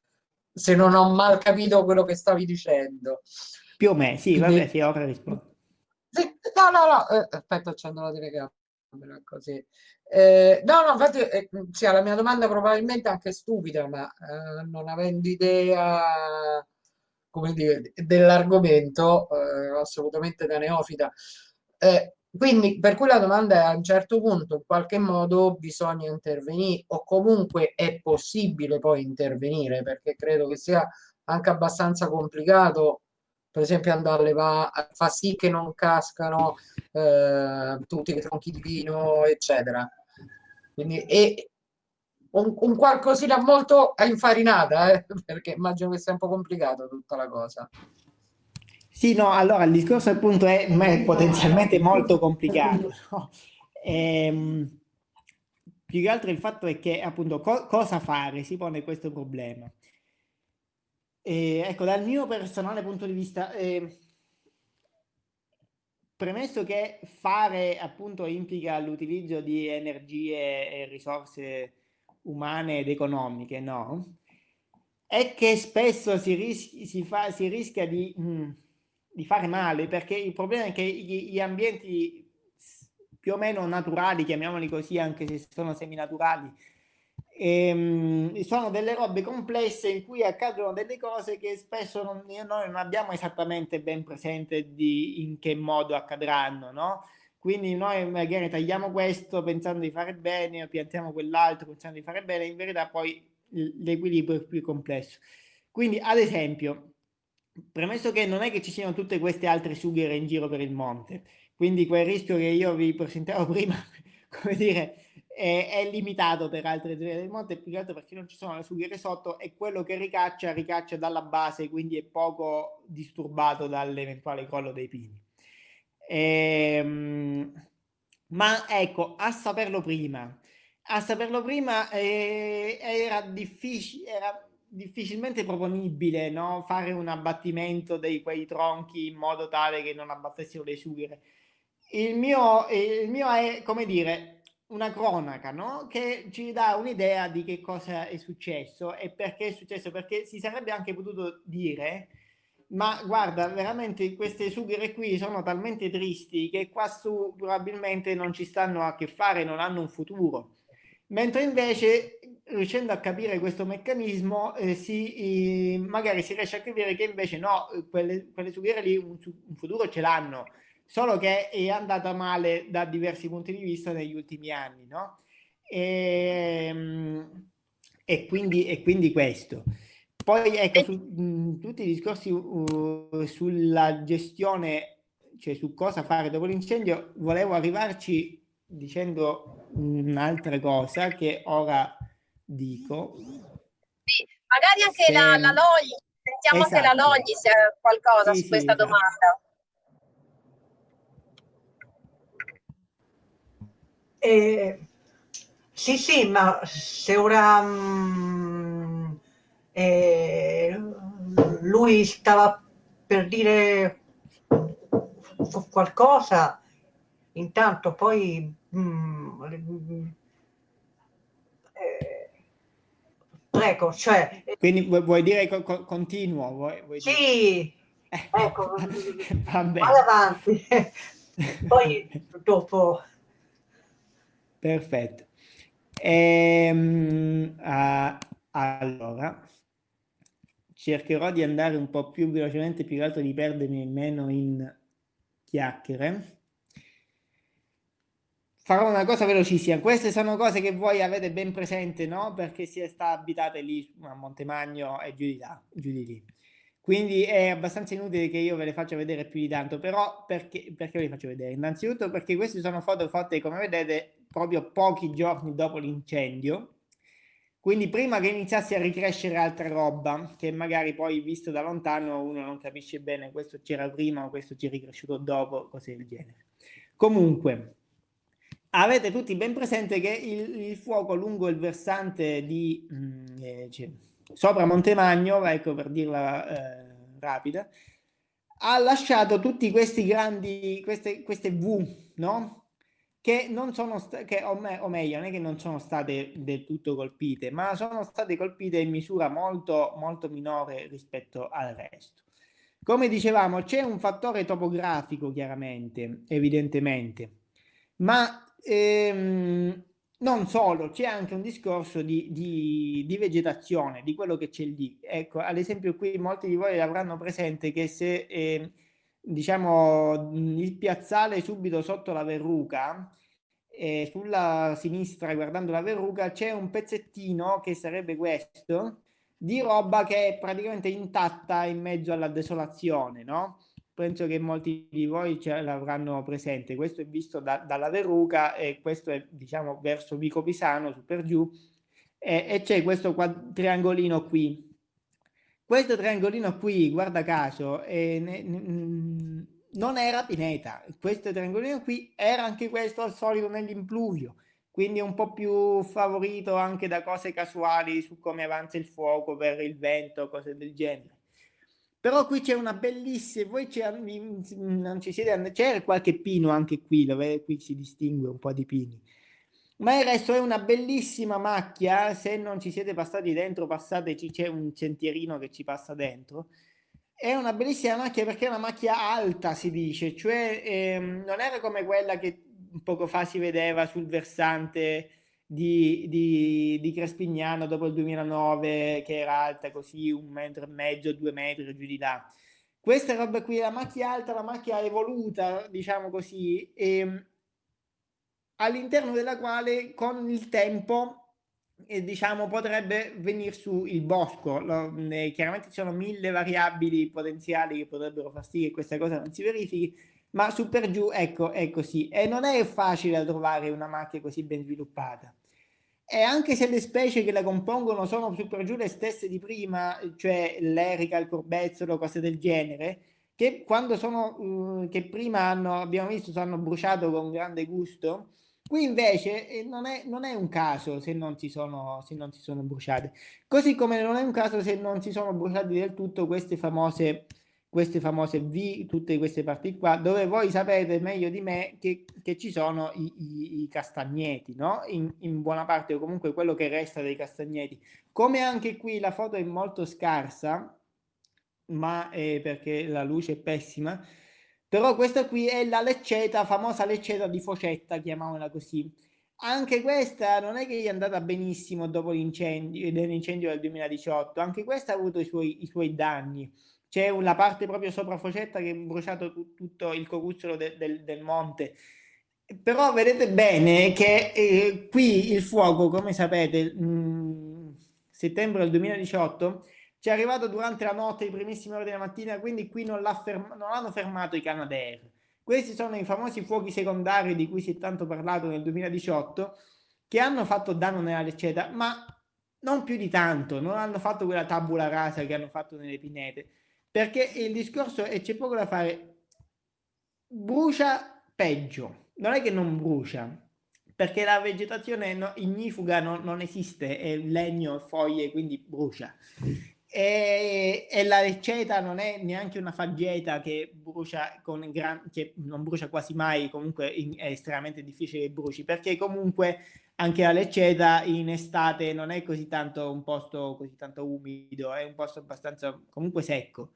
se non ho mal capito quello che stavi dicendo più o meno sì vabbè sì ora rispondo sì, no no no eh, aspetta accendo la telecamera così eh, no no infatti eh, sì, la mia domanda probabilmente anche stupida ma eh, non avendo idea dell'argomento eh, assolutamente da neofita. Eh, quindi, per cui la domanda è a un certo punto, in qualche modo bisogna intervenire o comunque è possibile poi intervenire, perché credo che sia anche abbastanza complicato, per esempio andare a fa sì che non cascano eh, tutti i tronchi di vino, eccetera. Quindi, e un, un qualcosina molto infarinata, eh, (laughs) perché immagino che sia un po' complicato tutta la cosa. Sì, no, allora il discorso appunto è, è potenzialmente molto complicato. (laughs) No? Ehm, più che altro il fatto è che appunto co cosa fare si pone questo problema. E, ecco, dal mio personale punto di vista, eh, premesso che fare appunto implica l'utilizzo di energie e risorse umane ed economiche, no? È che spesso si, ris si, fa, si rischia di... Mh, mm, di fare male, perché il problema è che gli, gli ambienti più o meno naturali, chiamiamoli così, anche se sono seminaturali, ehm, sono delle robe complesse in cui accadono delle cose che spesso non, noi non abbiamo esattamente ben presente di in che modo accadranno, no? Quindi noi magari tagliamo questo pensando di fare bene o piantiamo quell'altro pensando di fare bene, in verità poi l'equilibrio è più complesso. Quindi ad esempio, Premesso che non è che ci siano tutte queste altre sughere in giro per il monte, quindi quel rischio che io vi presentavo (laughs) prima, come dire, è, è limitato per altre zone del monte, più che altro perché non ci sono le sughere sotto e quello che ricaccia, ricaccia dalla base, quindi è poco disturbato dall'eventuale crollo dei pini. Ehm, ma ecco, a saperlo prima, a saperlo prima eh, era difficile, era difficilmente proponibile no? fare un abbattimento di quei tronchi in modo tale che non abbattessero le sughere. Il mio, il mio è, come dire, una cronaca no? che ci dà un'idea di che cosa è successo e perché è successo, perché si sarebbe anche potuto dire ma guarda, veramente queste sughere qui sono talmente tristi che qua su probabilmente non ci stanno a che fare, non hanno un futuro. Mentre invece riuscendo a capire questo meccanismo, eh, si, eh, magari si riesce a capire che invece no, quelle, quelle sughiere lì un, un futuro ce l'hanno, solo che è andata male da diversi punti di vista negli ultimi anni, no? E, ehm, e, quindi, e quindi questo. Poi ecco, su, mh, tutti i discorsi uh, sulla gestione, cioè su cosa fare dopo l'incendio, volevo arrivarci dicendo un'altra cosa che ora dico. Sì, magari anche se... la, la Logli, sentiamo esatto. se la esatto. Logli se ha qualcosa sì, su questa sì, esatto. domanda. Eh, sì, sì, ma se ora mh, eh, lui stava per dire qualcosa, intanto poi mh, Ecco, cioè... Quindi vuoi dire co co continuo? Vuoi, vuoi sì, dire... (laughs) ecco, vai avanti. (laughs) Poi dopo Perfetto. Ehm, uh, allora, cercherò di andare un po' più velocemente, più che altro di perdermi meno in chiacchiere. Farò una cosa velocissima. Queste sono cose che voi avete ben presente, no? Perché si sta abitate lì a Montemagno e giù di là, giù di lì. Quindi è abbastanza inutile che io ve le faccia vedere più di tanto, però perché, perché ve le faccio vedere? Innanzitutto perché queste sono foto fatte, come vedete, proprio pochi giorni dopo l'incendio, quindi prima che iniziasse a ricrescere altra roba, che magari poi visto da lontano uno non capisce bene questo c'era prima o questo ci è ricresciuto dopo, cose del genere. Comunque, avete tutti ben presente che il, il fuoco lungo il versante di... Mh, mm, eh, cioè, sopra Montemagno, ecco per dirla eh, rapida, ha lasciato tutti questi grandi, queste, queste V, no? Che non sono state, o, me, o meglio, non è che non sono state del tutto colpite, ma sono state colpite in misura molto, molto minore rispetto al resto. Come dicevamo, c'è un fattore topografico chiaramente, evidentemente, ma ehm, non solo, c'è anche un discorso di, di, di, vegetazione, di quello che c'è lì. Ecco, ad esempio qui molti di voi avranno presente che se, eh, diciamo, il piazzale subito sotto la verruca, eh, sulla sinistra guardando la verruca, c'è un pezzettino che sarebbe questo, di roba che è praticamente intatta in mezzo alla desolazione, no? penso che molti di voi ce l'avranno presente. Questo è visto da, dalla verruca e questo è diciamo verso Vico Pisano, su per giù, e, e c'è questo triangolino qui. Questo triangolino qui, guarda caso, eh, ne, ne, non era pineta. Questo triangolino qui era anche questo al solito nell'impluvio, quindi è un po' più favorito anche da cose casuali su come avanza il fuoco per il vento, cose del genere. Però qui c'è una bellissima, voi non ci siete, c'è qualche pino anche qui, dove qui si distingue un po' di pini. Ma il resto è una bellissima macchia, se non ci siete passati dentro, passateci, c'è un sentierino che ci passa dentro. È una bellissima macchia perché è una macchia alta, si dice, cioè ehm, non era come quella che poco fa si vedeva sul versante di, di, di Crespignano dopo il 2009 che era alta così un metro e mezzo, due metri giù di là. Questa roba qui, la macchia alta, la macchia evoluta, diciamo così, e, all'interno della quale con il tempo eh, diciamo potrebbe venire su il bosco. Lo, eh, chiaramente ci sono mille variabili potenziali che potrebbero far sì che questa cosa non si verifichi ma su per giù ecco è così. E non è facile trovare una macchia così ben sviluppata. E anche se le specie che la compongono sono su per giù le stesse di prima cioè l'erica, il corbezzolo, cose del genere che quando sono uh, che prima hanno, abbiamo visto hanno bruciato con grande gusto qui invece eh, non, è, non, è, un caso se non, si sono, se non si sono bruciate così come non è un caso se non si sono bruciati del tutto queste famose queste famose V, tutte queste parti qua, dove voi sapete meglio di me che, che ci sono i, i, i castagneti, no? In, in, buona parte o comunque quello che resta dei castagneti. Come anche qui la foto è molto scarsa, ma è perché la luce è pessima, però questa qui è la lecceta, famosa lecceta di Focetta, chiamiamola così. Anche questa non è che è andata benissimo dopo l'incendio del 2018, anche questa ha avuto i suoi, i suoi danni c'è una parte proprio sopra Focetta che è bruciato tutto il cocuzzolo de del, del, monte. Però vedete bene che eh, qui il fuoco, come sapete, mh, settembre del 2018, ci è arrivato durante la notte, i primissimi ore della mattina, quindi qui non, ferm non hanno fermato i Canadair. Questi sono i famosi fuochi secondari di cui si è tanto parlato nel 2018, che hanno fatto danno nella lecceta, ma non più di tanto, non hanno fatto quella tabula rasa che hanno fatto nelle pinete. Perché il discorso è c'è poco da fare. Brucia peggio. Non è che non brucia perché la vegetazione ignifuga non, non, esiste è legno foglie quindi brucia e, e, la lecceta non è neanche una faggeta che brucia con gran, che non brucia quasi mai comunque in, è estremamente difficile che bruci perché comunque anche la lecceta in estate non è così tanto un posto così tanto umido è un posto abbastanza comunque secco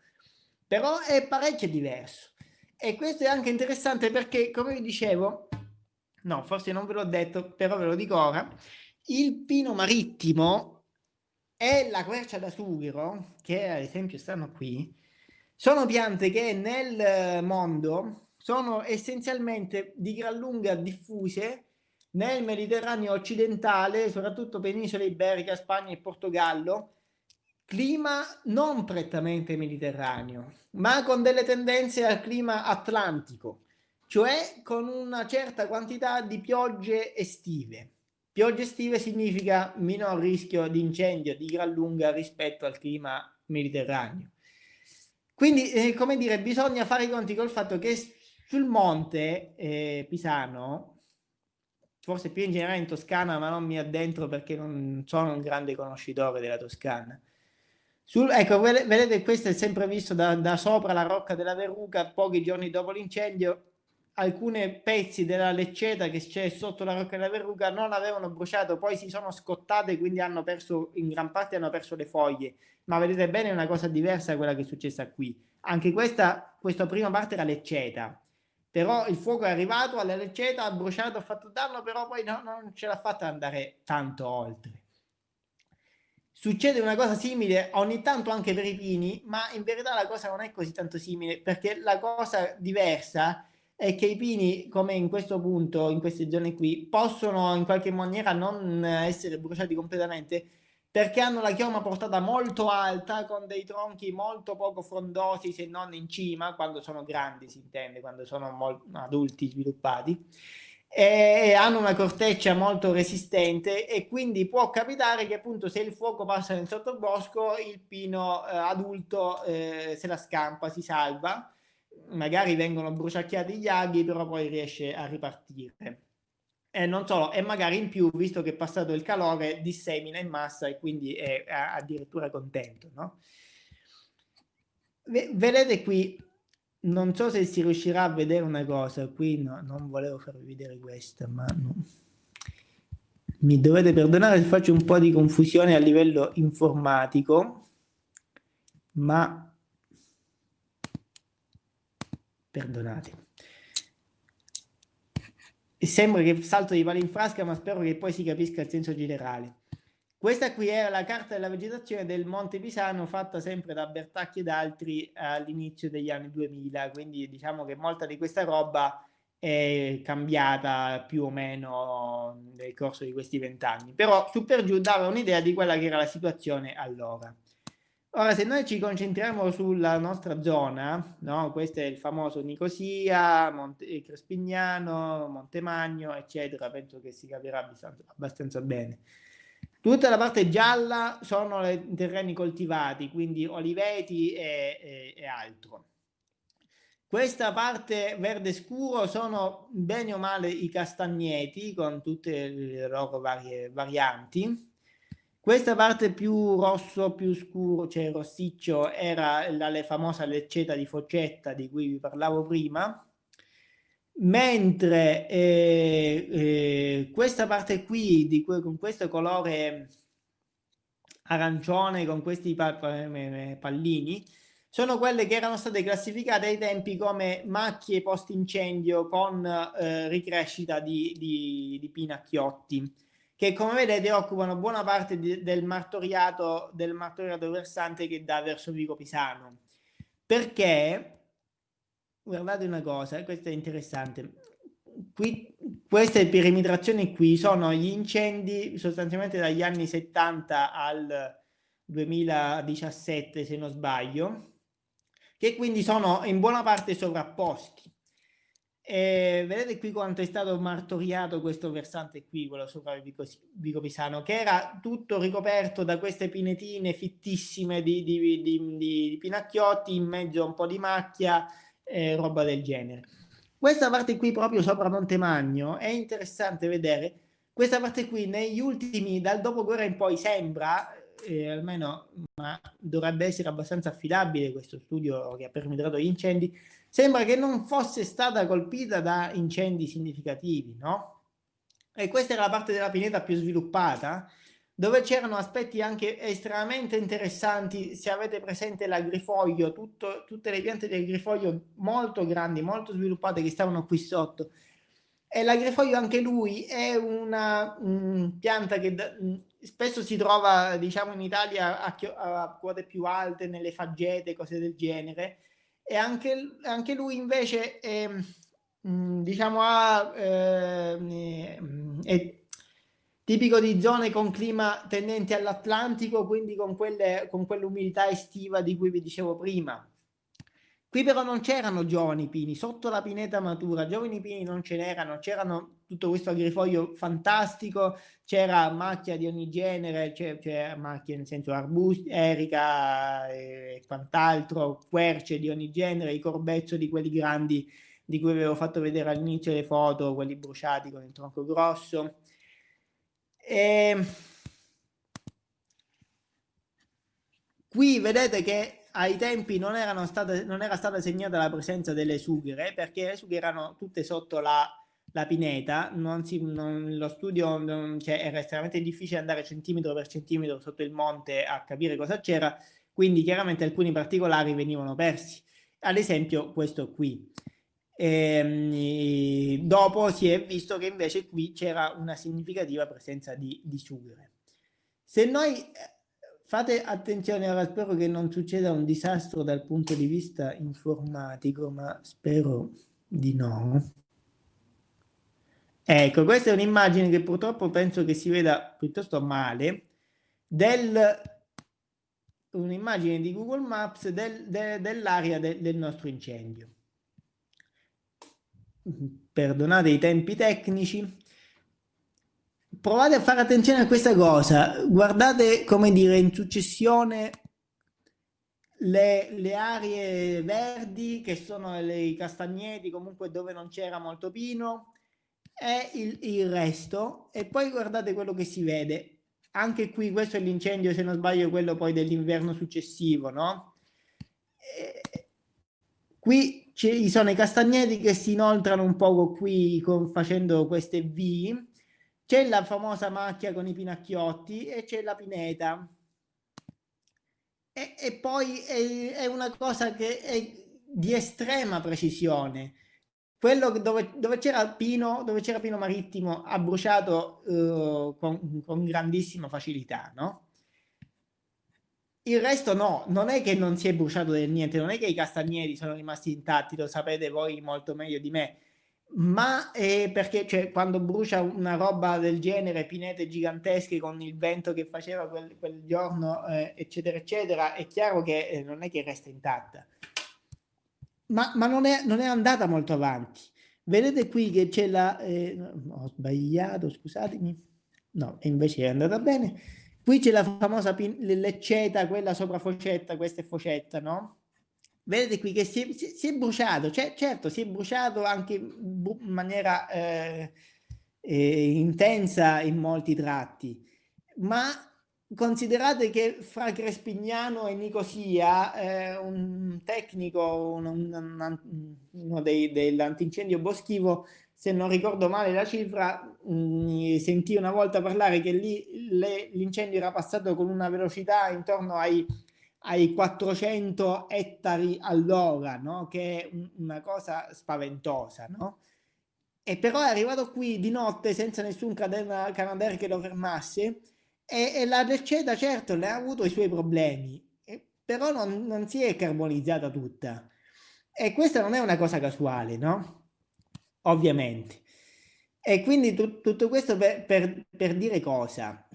però è parecchio diverso. E questo è anche interessante perché, come vi dicevo, no, forse non ve l'ho detto, però ve lo dico ora, il pino marittimo e la quercia da sughero, che ad esempio stanno qui, sono piante che nel mondo sono essenzialmente di gran lunga diffuse nel Mediterraneo occidentale, soprattutto penisola iberica, Spagna e Portogallo, clima non prettamente mediterraneo, ma con delle tendenze al clima atlantico, cioè con una certa quantità di piogge estive. Piogge estive significa minor rischio di incendio di gran lunga rispetto al clima mediterraneo. Quindi, eh, come dire, bisogna fare i conti col fatto che sul monte eh, Pisano, forse più in generale in Toscana, ma non mi addentro perché non sono un grande conoscitore della Toscana. Sul, ecco, vedete, questo è sempre visto da, da sopra la rocca della Verruca, pochi giorni dopo l'incendio, alcuni pezzi della lecceta che c'è sotto la rocca della verruga non avevano bruciato, poi si sono scottate, quindi hanno perso, in gran parte hanno perso le foglie. Ma vedete bene, è una cosa diversa da quella che è successa qui. Anche questa, questa prima parte era lecceta, però il fuoco è arrivato alla lecceta, ha bruciato, ha fatto danno, però poi no, non ce l'ha fatta andare tanto oltre. Succede una cosa simile ogni tanto anche per i pini, ma in verità la cosa non è così tanto simile, perché la cosa diversa è che i pini, come in questo punto, in queste zone qui, possono in qualche maniera non essere bruciati completamente perché hanno la chioma portata molto alta con dei tronchi molto poco frondosi se non in cima, quando sono grandi si intende, quando sono adulti sviluppati e hanno una corteccia molto resistente e quindi può capitare che appunto se il fuoco passa nel sottobosco il pino eh, adulto eh, se la scampa, si salva magari vengono bruciacchiati gli aghi, però poi riesce a ripartire. E non solo, e magari in più, visto che è passato il calore, dissemina in massa e quindi è addirittura contento, no? Vedete qui, non so se si riuscirà a vedere una cosa, qui no, non volevo farvi vedere questa, ma no. mi dovete perdonare se faccio un po' di confusione a livello informatico, ma perdonate. E sembra che salto di palo in frasca, ma spero che poi si capisca il senso generale. Questa qui era la carta della vegetazione del Monte Pisano fatta sempre da Bertacchi ed altri all'inizio degli anni 2000, quindi diciamo che molta di questa roba è cambiata più o meno nel corso di questi vent'anni, però su per giù dava un'idea di quella che era la situazione allora. Ora, se noi ci concentriamo sulla nostra zona, no? questo è il famoso Nicosia, Monte eh, Crespignano, Montemagno, eccetera, penso che si capirà abbastanza, bene. Tutta la parte gialla sono i terreni coltivati, quindi oliveti e, e, e altro. Questa parte verde scuro sono bene o male i castagneti con tutte le loro varie varianti questa parte più rosso, più scuro, cioè rossiccio, era la, la famosa lecceta di Foccetta di cui vi parlavo prima, mentre eh, eh, questa parte qui, di cui, con questo colore arancione, con questi pallini, sono quelle che erano state classificate ai tempi come macchie post-incendio con eh, ricrescita di, di, di pinacchiotti che come vedete occupano buona parte di, del, martoriato, del martoriato versante che dà verso Vico Pisano. Perché, guardate una cosa, questo è interessante, qui, queste perimetrazioni qui sono gli incendi sostanzialmente dagli anni 70 al 2017 se non sbaglio, che quindi sono in buona parte sovrapposti. E vedete qui quanto è stato martoriato questo versante qui, quello sopra il Vico, Pisano, che era tutto ricoperto da queste pinetine fittissime di, di, di, di pinacchiotti, in mezzo a un po' di macchia, e roba del genere. Questa parte qui proprio sopra Montemagno è interessante vedere, questa parte qui negli ultimi, dal dopoguerra in poi sembra, eh, almeno ma dovrebbe essere abbastanza affidabile questo studio che ha perimetrato gli incendi, sembra che non fosse stata colpita da incendi significativi, no? E questa era la parte della pineta più sviluppata, dove c'erano aspetti anche estremamente interessanti, se avete presente l'agrifoglio, tutte le piante del agrifoglio molto grandi, molto sviluppate che stavano qui sotto, E l'agrifoglio anche lui è una um, pianta che da, um, spesso si trova, diciamo, in Italia a, a, quote più alte, nelle faggete, cose del genere. E anche, anche lui invece è, um, diciamo, ha, eh, è tipico di zone con clima tendenti all'Atlantico, quindi con quell'umidità estiva di cui vi dicevo prima. Qui però non c'erano giovani pini, sotto la pineta matura, giovani pini non ce n'erano, c'erano tutto questo agrifoglio fantastico, c'era macchia di ogni genere, c'era macchia nel senso arbusti, erica e quant'altro, querce di ogni genere, i corbezzo di quelli grandi di cui avevo fatto vedere all'inizio le foto, quelli bruciati con il tronco grosso. E... Ehm, qui vedete che ai tempi non, state, non era stata segnata la presenza delle sughere perché le sughere erano tutte sotto la, la pineta, non si, non, lo studio cioè, era estremamente difficile andare centimetro per centimetro sotto il monte a capire cosa c'era, quindi chiaramente alcuni particolari venivano persi, ad esempio questo qui. E, ehm, dopo si è visto che invece qui c'era una significativa presenza di, di sughere. Se noi fate attenzione, ora spero che non succeda un disastro dal punto di vista informatico, ma spero di no. Ecco, questa è un'immagine che purtroppo penso che si veda piuttosto male, un'immagine di Google Maps del, de, dell'area de, del nostro incendio perdonate i tempi tecnici, provate a fare attenzione a questa cosa, guardate come dire in successione le, le aree verdi che sono le, i castagneti comunque dove non c'era molto pino e il, il resto. E poi guardate quello che si vede. Anche qui questo è l'incendio se non sbaglio quello poi dell'inverno successivo no? E, qui ci sono i castagneti che si inoltrano un poco qui con, facendo queste V, c'è la famosa macchia con i pinacchiotti e c'è la pineta. E, e poi è, è, una cosa che è di estrema precisione. Quello dove, dove c'era Pino, Pino Marittimo ha bruciato uh, con, con grandissima facilità, no? Il resto no, non è che non si è bruciato del niente, non è che i castagneti sono rimasti intatti, lo sapete voi molto meglio di me, ma è perché cioè, quando brucia una roba del genere, pinete gigantesche con il vento che faceva quel, quel giorno, eh, eccetera, eccetera, è chiaro che eh, non è che resta intatta. Ma, ma non, è, non, è, andata molto avanti. Vedete qui che c'è la... Eh, ho sbagliato, scusatemi. No, invece è andata bene Qui c'è la famosa lecceta, quella sopra focetta, questa è focetta, no? Vedete qui che si è, si è bruciato, cioè, certo si è bruciato anche in maniera eh, eh, intensa in molti tratti, ma considerate che fra Crespignano e Nicosia eh, un tecnico, un, un, uno dell'antincendio boschivo, se non ricordo male la cifra, mh, mm, sentì una volta parlare che lì l'incendio era passato con una velocità intorno ai, ai 400 ettari all'ora, no? che è una cosa spaventosa. No? E però è arrivato qui di notte senza nessun Canadair che lo fermasse e, e la Delceta certo ne ha avuto i suoi problemi, però non, non si è carbonizzata tutta. E questa non è una cosa casuale, no? ovviamente. E quindi tu, tutto questo per, per, per dire cosa?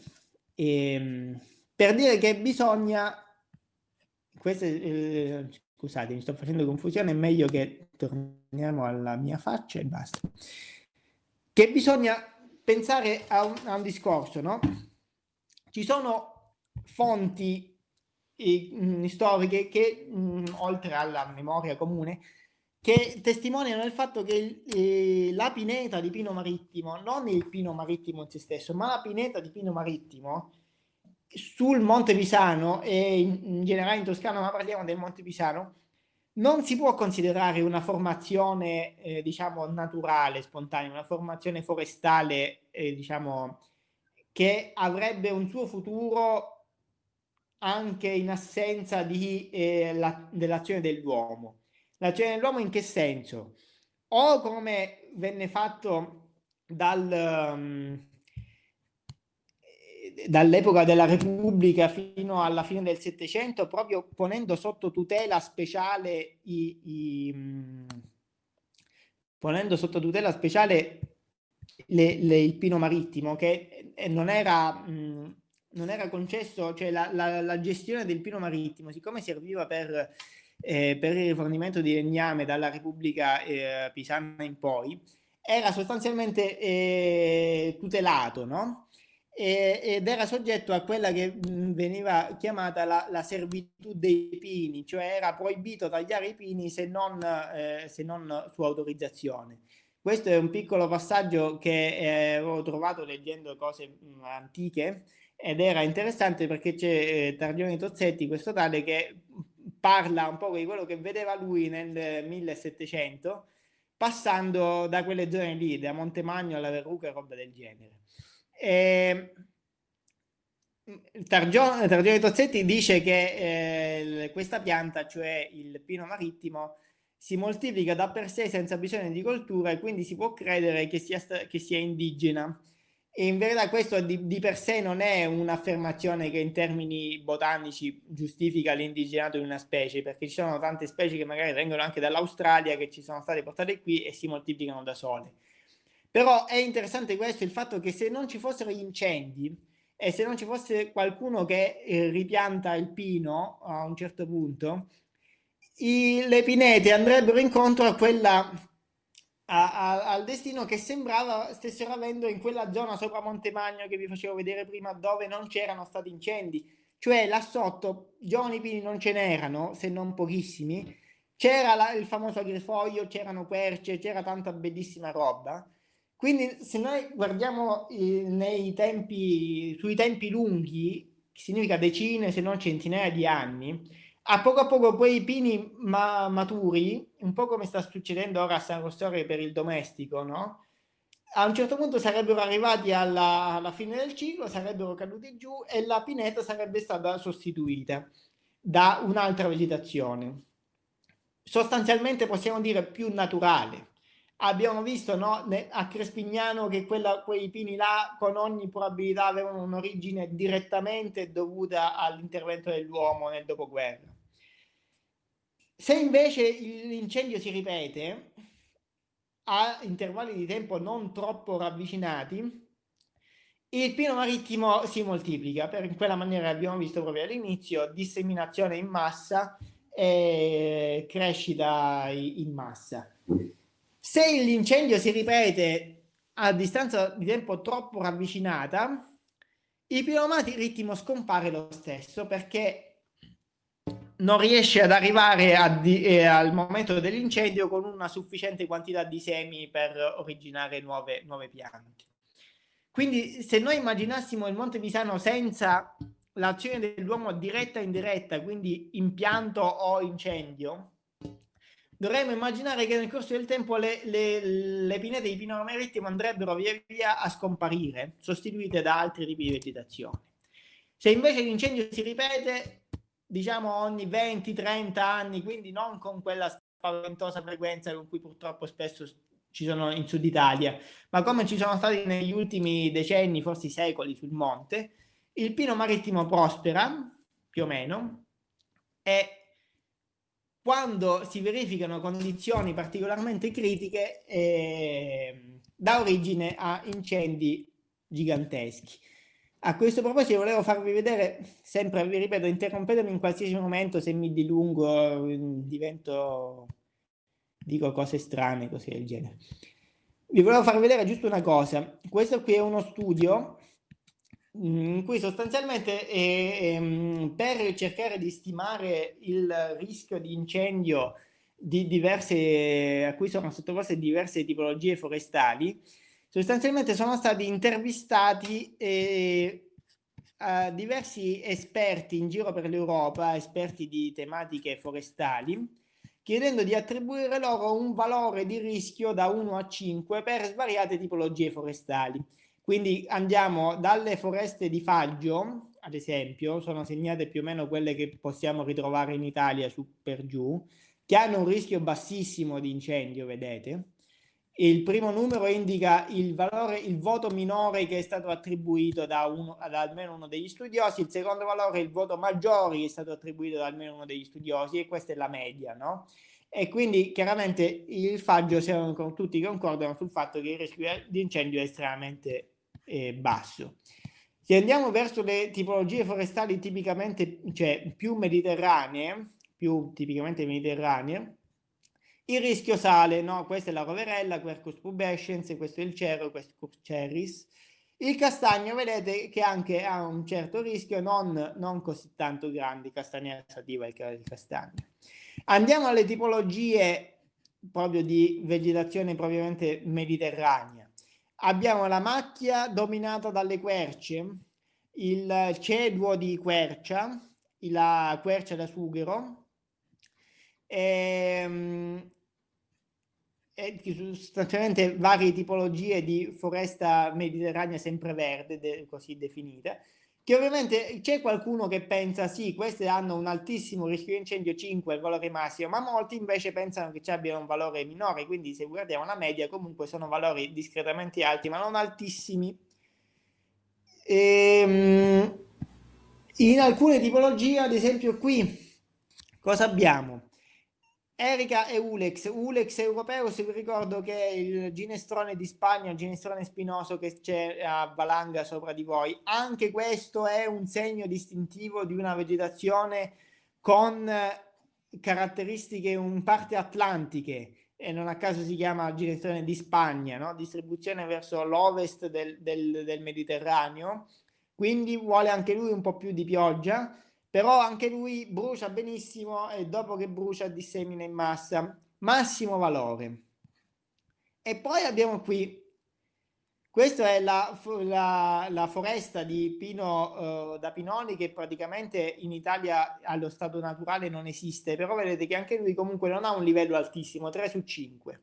Ehm, per dire che bisogna, questo, eh, scusate mi sto facendo confusione, è meglio che torniamo alla mia faccia e basta. Che bisogna pensare a un, a un discorso, no? Ci sono fonti eh, storiche che, mh, oltre alla memoria comune, che testimoniano il fatto che eh, la pineta di Pino Marittimo, non il Pino Marittimo in se stesso, ma la pineta di Pino Marittimo sul Monte Pisano e in, generale in Toscana, ma parliamo del Monte Pisano, non si può considerare una formazione, eh, diciamo, naturale, spontanea, una formazione forestale, eh, diciamo, che avrebbe un suo futuro anche in assenza di, eh, la, dell'azione dell'uomo L'azione dell'uomo in che senso? O come venne fatto dal, um, dall'epoca della Repubblica fino alla fine del Settecento, proprio ponendo sotto tutela speciale i, i um, ponendo sotto tutela speciale le, le, il pino marittimo, che non era, mh, non era concesso, cioè la, la, la, gestione del pino marittimo, siccome serviva per, eh, per il rifornimento di legname dalla Repubblica eh, Pisana in poi, era sostanzialmente eh, tutelato, no? E, ed era soggetto a quella che veniva chiamata la, la, servitù dei pini, cioè era proibito tagliare i pini se non, eh, se non su autorizzazione. Questo è un piccolo passaggio che eh, avevo trovato leggendo cose mh, antiche ed era interessante perché c'è eh, Targioni Tozzetti, questo tale, che parla un po' di quello che vedeva lui nel 1700 passando da quelle zone lì, da Montemagno alla Verruca e roba del genere. E... Targione, Targione Tozzetti dice che eh, questa pianta, cioè il pino marittimo, si moltiplica da per sé senza bisogno di coltura e quindi si può credere che sia, che sia indigena. E in verità questo di, di, per sé non è un'affermazione che in termini botanici giustifica l'indigenato di una specie, perché ci sono tante specie che magari vengono anche dall'Australia, che ci sono state portate qui e si moltiplicano da sole. Però è interessante questo, il fatto che se non ci fossero incendi e se non ci fosse qualcuno che eh, ripianta il pino a un certo punto, i, le pinete andrebbero incontro a quella, a, a, al destino che sembrava stessero avendo in quella zona sopra Montemagno che vi facevo vedere prima dove non c'erano stati incendi. Cioè là sotto giovani pini non ce n'erano, se non pochissimi, c'era il famoso agrifoglio, c'erano querce, c'era tanta bellissima roba. Quindi se noi guardiamo eh, tempi, sui tempi lunghi, significa decine se non centinaia di anni, a poco a poco quei pini ma maturi, un po' come sta succedendo ora a San Rossore per il domestico, no? A un certo punto sarebbero arrivati alla, alla fine del ciclo, sarebbero caduti giù e la pineta sarebbe stata sostituita da un'altra vegetazione. Sostanzialmente possiamo dire più naturale. Abbiamo visto no, a Crespignano che quella, quei pini là con ogni probabilità avevano un'origine direttamente dovuta all'intervento dell'uomo nel dopoguerra. Se invece l'incendio si ripete a intervalli di tempo non troppo ravvicinati, il pino marittimo si moltiplica, per quella maniera abbiamo visto proprio all'inizio, disseminazione in massa e crescita in massa. Se l'incendio si ripete a distanza di tempo troppo ravvicinata, il pino marittimo scompare lo stesso perché non riesce ad arrivare a eh, al momento dell'incendio con una sufficiente quantità di semi per originare nuove, nuove piante. Quindi se noi immaginassimo il Monte Pisano senza l'azione dell'uomo diretta e indiretta, quindi impianto o incendio, dovremmo immaginare che nel corso del tempo le, le, le pinete di pino marittimo andrebbero via via a scomparire, sostituite da altri tipi di vegetazione. Se invece l'incendio si ripete, diciamo ogni 20-30 anni, quindi non con quella spaventosa frequenza con cui purtroppo spesso ci sono in Sud Italia, ma come ci sono stati negli ultimi decenni, forse secoli sul monte, il pino marittimo prospera, più o meno, e quando si verificano condizioni particolarmente critiche eh, dà origine a incendi giganteschi. A questo proposito volevo farvi vedere, sempre vi ripeto, interrompetemi in qualsiasi momento se mi dilungo, divento, dico cose strane, così del genere. Vi volevo far vedere giusto una cosa. Questo qui è uno studio mm, in cui sostanzialmente è, per cercare di stimare il rischio di incendio di diverse, a cui sono sottoposte diverse tipologie forestali, sostanzialmente sono stati intervistati eh, diversi esperti in giro per l'Europa, esperti di tematiche forestali, chiedendo di attribuire loro un valore di rischio da 1 a 5 per svariate tipologie forestali. Quindi andiamo dalle foreste di faggio, ad esempio, sono segnate più o meno quelle che possiamo ritrovare in Italia su per giù, che hanno un rischio bassissimo di incendio, vedete, il primo numero indica il valore, il voto minore che è stato attribuito da, uno, da almeno uno degli studiosi, il secondo valore è il voto maggiore che è stato attribuito da almeno uno degli studiosi e questa è la media, no? E quindi chiaramente il faggio, se tutti concordano sul fatto che il rischio di incendio è estremamente eh, basso. Se andiamo verso le tipologie forestali tipicamente, cioè più mediterranee, più tipicamente mediterranee, il rischio sale, no? Questa è la roverella, Quercus pubescens, questo è il cero, Quercus cerris. Il castagno vedete che anche ha un certo rischio, non, non così tanto grande, castagna sativa il castagno. Andiamo alle tipologie proprio di vegetazione propriamente mediterranea. Abbiamo la macchia dominata dalle querce, il ceduo di quercia, la quercia da sughero, ehm, e sostanzialmente varie tipologie di foresta mediterranea sempreverde, de, così definite, che ovviamente c'è qualcuno che pensa sì, queste hanno un altissimo rischio di incendio 5, il valore massimo, ma molti invece pensano che ci abbiano un valore minore, quindi se guardiamo la media comunque sono valori discretamente alti, ma non altissimi. Ehm, in alcune tipologie, ad esempio qui, cosa abbiamo? Erica e Ulex, Ulex europeo, se vi ricordo che è il ginestrone di Spagna, il ginestrone spinoso che c'è a valanga sopra di voi. Anche questo è un segno distintivo di una vegetazione con caratteristiche in parte atlantiche e non a caso si chiama ginestrone di Spagna, no? distribuzione verso l'ovest del, del, del Mediterraneo, quindi vuole anche lui un po' più di pioggia però anche lui brucia benissimo e dopo che brucia dissemina in massa, massimo valore. E poi abbiamo qui, questa è la, la, la foresta di pino uh, da pinoli che praticamente in Italia allo stato naturale non esiste, però vedete che anche lui comunque non ha un livello altissimo, 3 su 5.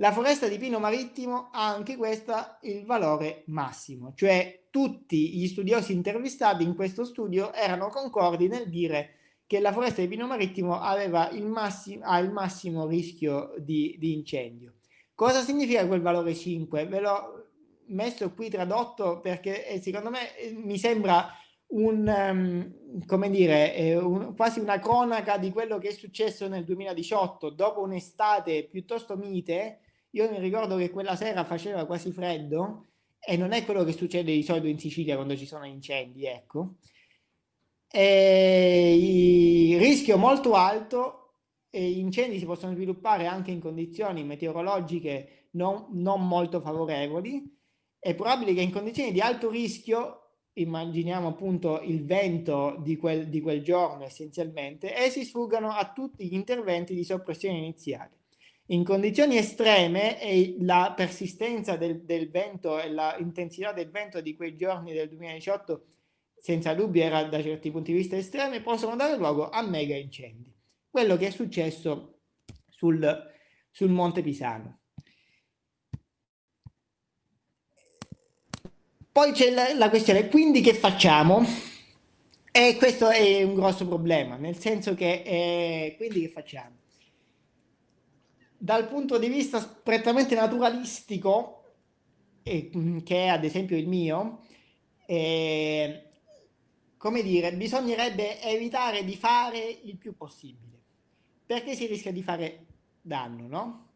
La foresta di pino marittimo ha anche questa il valore massimo, cioè tutti gli studiosi intervistati in questo studio erano concordi nel dire che la foresta di pino marittimo aveva il massimo, ha il massimo rischio di, di incendio. Cosa significa quel valore 5? Ve l'ho messo qui tradotto perché eh, secondo me eh, mi sembra un, um, come dire, eh, un, quasi una cronaca di quello che è successo nel 2018, dopo un'estate piuttosto mite, io mi ricordo che quella sera faceva quasi freddo e non è quello che succede di solito in Sicilia quando ci sono incendi, ecco. E rischio molto alto gli incendi si possono sviluppare anche in condizioni meteorologiche non, non molto favorevoli. È probabile che in condizioni di alto rischio, immaginiamo appunto il vento di quel, di quel giorno essenzialmente, essi sfuggano a tutti gli interventi di soppressione iniziale. In condizioni estreme e la persistenza del, del vento e l'intensità del vento di quei giorni del 2018 senza dubbio era da certi punti di vista estreme, possono dare luogo a mega incendi. Quello che è successo sul, sul Monte Pisano. Poi c'è la, la, questione, quindi che facciamo? E questo è un grosso problema, nel senso che, eh, quindi che facciamo? Dal punto di vista prettamente naturalistico, eh, che è ad esempio il mio, eh, come dire, bisognerebbe evitare di fare il più possibile, perché si rischia di fare danno, no?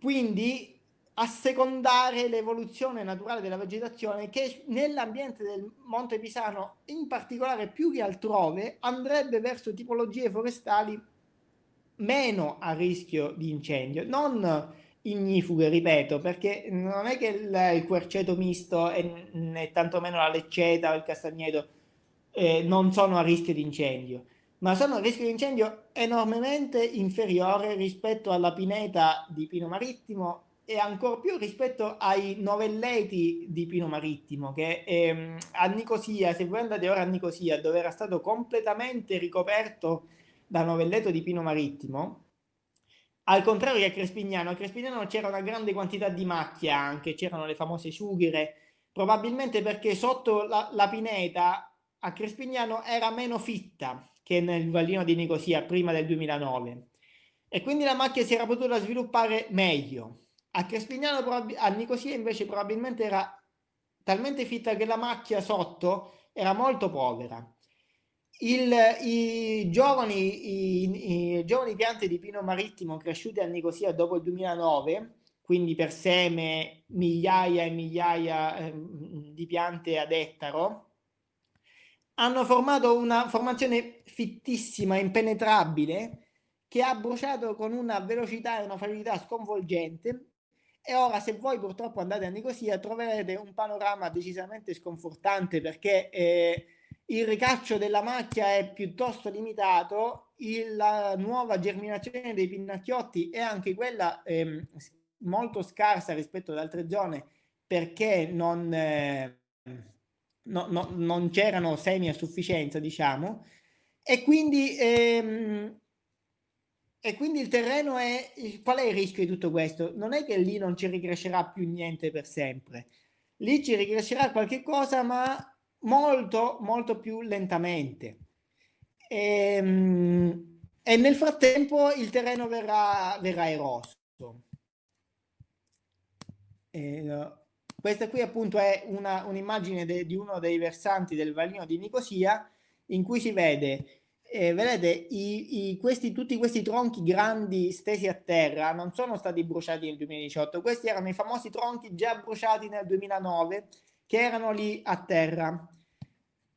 Quindi assecondare l'evoluzione naturale della vegetazione che nell'ambiente del Monte Pisano, in particolare più che altrove, andrebbe verso tipologie forestali meno a rischio di incendio, non ignifughe, ripeto, perché non è che il, il querceto misto e né tantomeno la lecceta o il castagneto eh, non sono a rischio di incendio, ma sono a rischio di incendio enormemente inferiore rispetto alla pineta di pino marittimo e ancora più rispetto ai novelleti di pino marittimo che ehm, a Nicosia, se voi andate ora a Nicosia dove era stato completamente ricoperto da novelletto di Pino Marittimo, al contrario che a Crespignano, a Crespignano c'era una grande quantità di macchia anche, c'erano le famose sughere, probabilmente perché sotto la, la, pineta a Crespignano era meno fitta che nel Vallino di Nicosia prima del 2009 e quindi la macchia si era potuta sviluppare meglio. A Crespignano, a Nicosia invece probabilmente era talmente fitta che la macchia sotto era molto povera. Il, i, giovani, i, i, giovani piante di pino marittimo cresciute a Nicosia dopo il 2009, quindi per seme migliaia e migliaia eh, di piante ad ettaro, hanno formato una formazione fittissima, impenetrabile, che ha bruciato con una velocità e una facilità sconvolgente. E ora se voi purtroppo andate a Nicosia troverete un panorama decisamente sconfortante perché eh, il ricaccio della macchia è piuttosto limitato, il, la nuova germinazione dei pinnacchiotti è anche quella eh, molto scarsa rispetto ad altre zone perché non, eh, no, no, non c'erano semi a sufficienza, diciamo, e quindi ehm, e quindi il terreno è... Qual è il rischio di tutto questo? Non è che lì non ci ricrescerà più niente per sempre. Lì ci ricrescerà qualche cosa, ma molto, molto più lentamente. E, ehm, e nel frattempo il terreno verrà, verrà eroso. E, questa qui appunto è un'immagine un di uno dei versanti del Valino di Nicosia in cui si vede eh, vedete, i, i, questi, tutti questi tronchi grandi stesi a terra non sono stati bruciati nel 2018, questi erano i famosi tronchi già bruciati nel 2009 che erano lì a terra.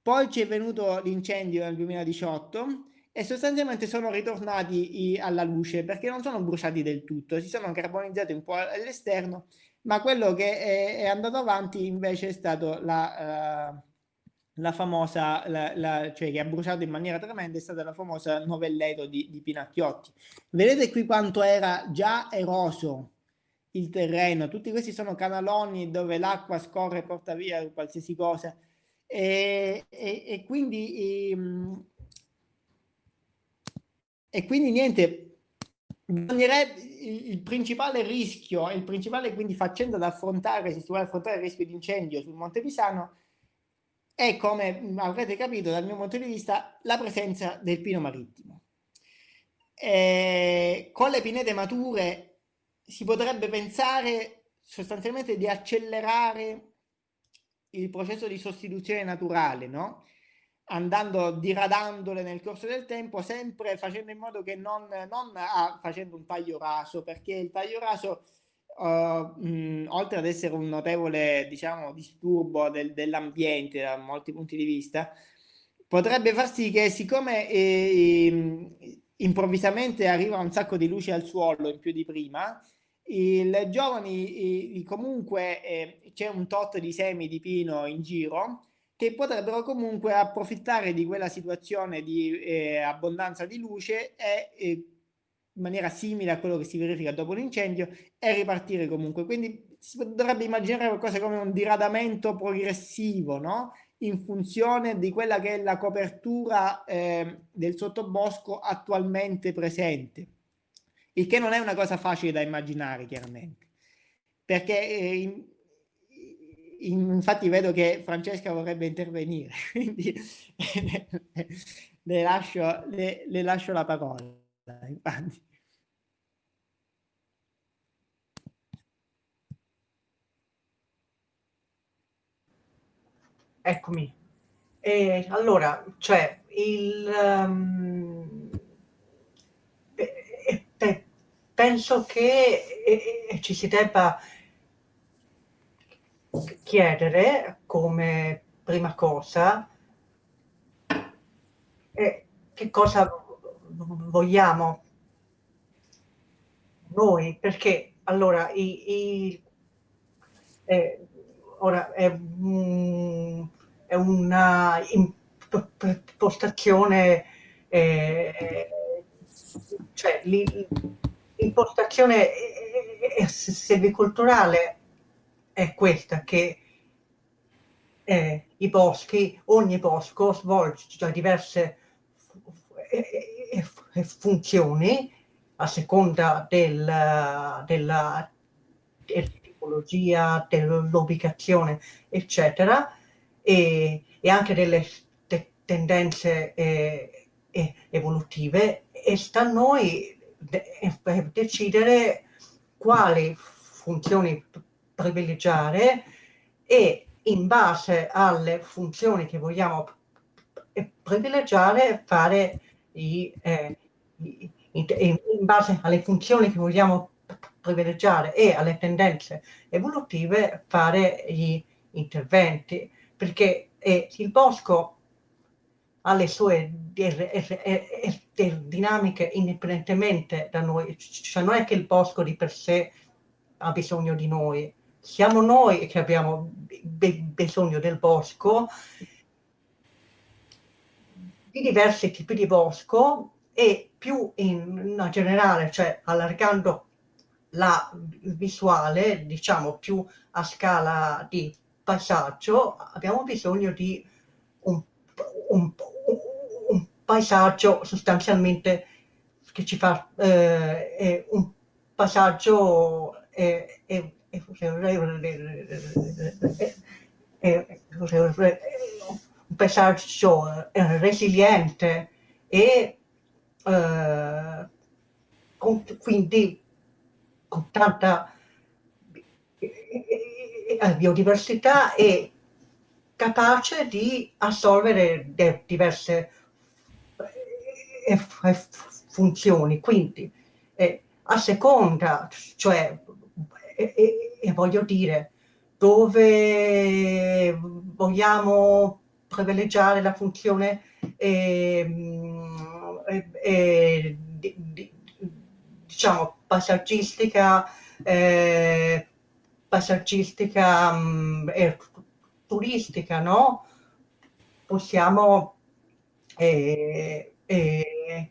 Poi ci è venuto l'incendio nel 2018 e sostanzialmente sono ritornati alla luce perché non sono bruciati del tutto, si sono carbonizzati un po' all'esterno, ma quello che è, è, andato avanti invece è stato la... Uh, la famosa, la, la, cioè che ha bruciato in maniera tremenda, è stata la famosa novelleto di, di Pinacchiotti. Vedete qui quanto era già eroso il terreno, tutti questi sono canaloni dove l'acqua scorre e porta via qualsiasi cosa e, e, quindi e, ehm, e quindi niente il, principale rischio il principale quindi faccenda da affrontare se si vuole affrontare il rischio di incendio sul Monte Pisano è, come avrete capito dal mio punto di vista, la presenza del pino marittimo. E con le pinete mature si potrebbe pensare sostanzialmente di accelerare il processo di sostituzione naturale, no? andando diradandole nel corso del tempo, sempre facendo in modo che non, non ah, facendo un taglio raso, perché il taglio raso uh, mh, oltre ad essere un notevole diciamo, disturbo del, dell'ambiente da molti punti di vista, potrebbe far sì che siccome eh, improvvisamente arriva un sacco di luce al suolo in più di prima, i giovani comunque eh, c'è un tot di semi di pino in giro che potrebbero comunque approfittare di quella situazione di eh, abbondanza di luce e eh, in maniera simile a quello che si verifica dopo l'incendio e ripartire comunque. Quindi si dovrebbe immaginare qualcosa come un diradamento progressivo, no? in funzione di quella che è la copertura eh, del sottobosco attualmente presente, il che non è una cosa facile da immaginare chiaramente, perché eh, in, in, infatti vedo che Francesca vorrebbe intervenire, (laughs) quindi le, lascio, le, le lascio la parola. Infatti. Eccomi. E allora, cioè, il, um, eh, eh, penso che eh, ci si debba chiedere come prima cosa eh, che cosa vogliamo noi, perché allora i, i eh, ora è, è una impostazione, eh, cioè l'impostazione selvicolturale è questa, che eh, i boschi, ogni bosco svolge diverse funzioni a seconda del, della, della tipologia, dell'ubicazione, eccetera, e, e anche delle te tendenze eh, evolutive. E sta a noi de decidere quali funzioni privilegiare e in base alle funzioni che vogliamo privilegiare fare i, eh, i, in base alle funzioni che vogliamo privilegiare e alle tendenze evolutive fare gli interventi perché eh, il bosco ha le sue dinamiche indipendentemente da noi, cioè non è che il bosco di per sé ha bisogno di noi, siamo noi che abbiamo bisogno del bosco, di diversi tipi di bosco e più in generale, cioè allargando la visuale, diciamo più a scala di paesaggio, abbiamo bisogno di un, un, un paesaggio sostanzialmente che ci fa eh, un passaggio eh, eh, un paesaggio resiliente e con, quindi con tanta biodiversità e capace di assolvere diverse funzioni. Quindi eh, a seconda, cioè, e, e, voglio dire, dove vogliamo privilegiare la funzione eh, eh, di, di, diciamo paesaggistica eh, paesaggistica mh, e turistica no? Possiamo eh, eh,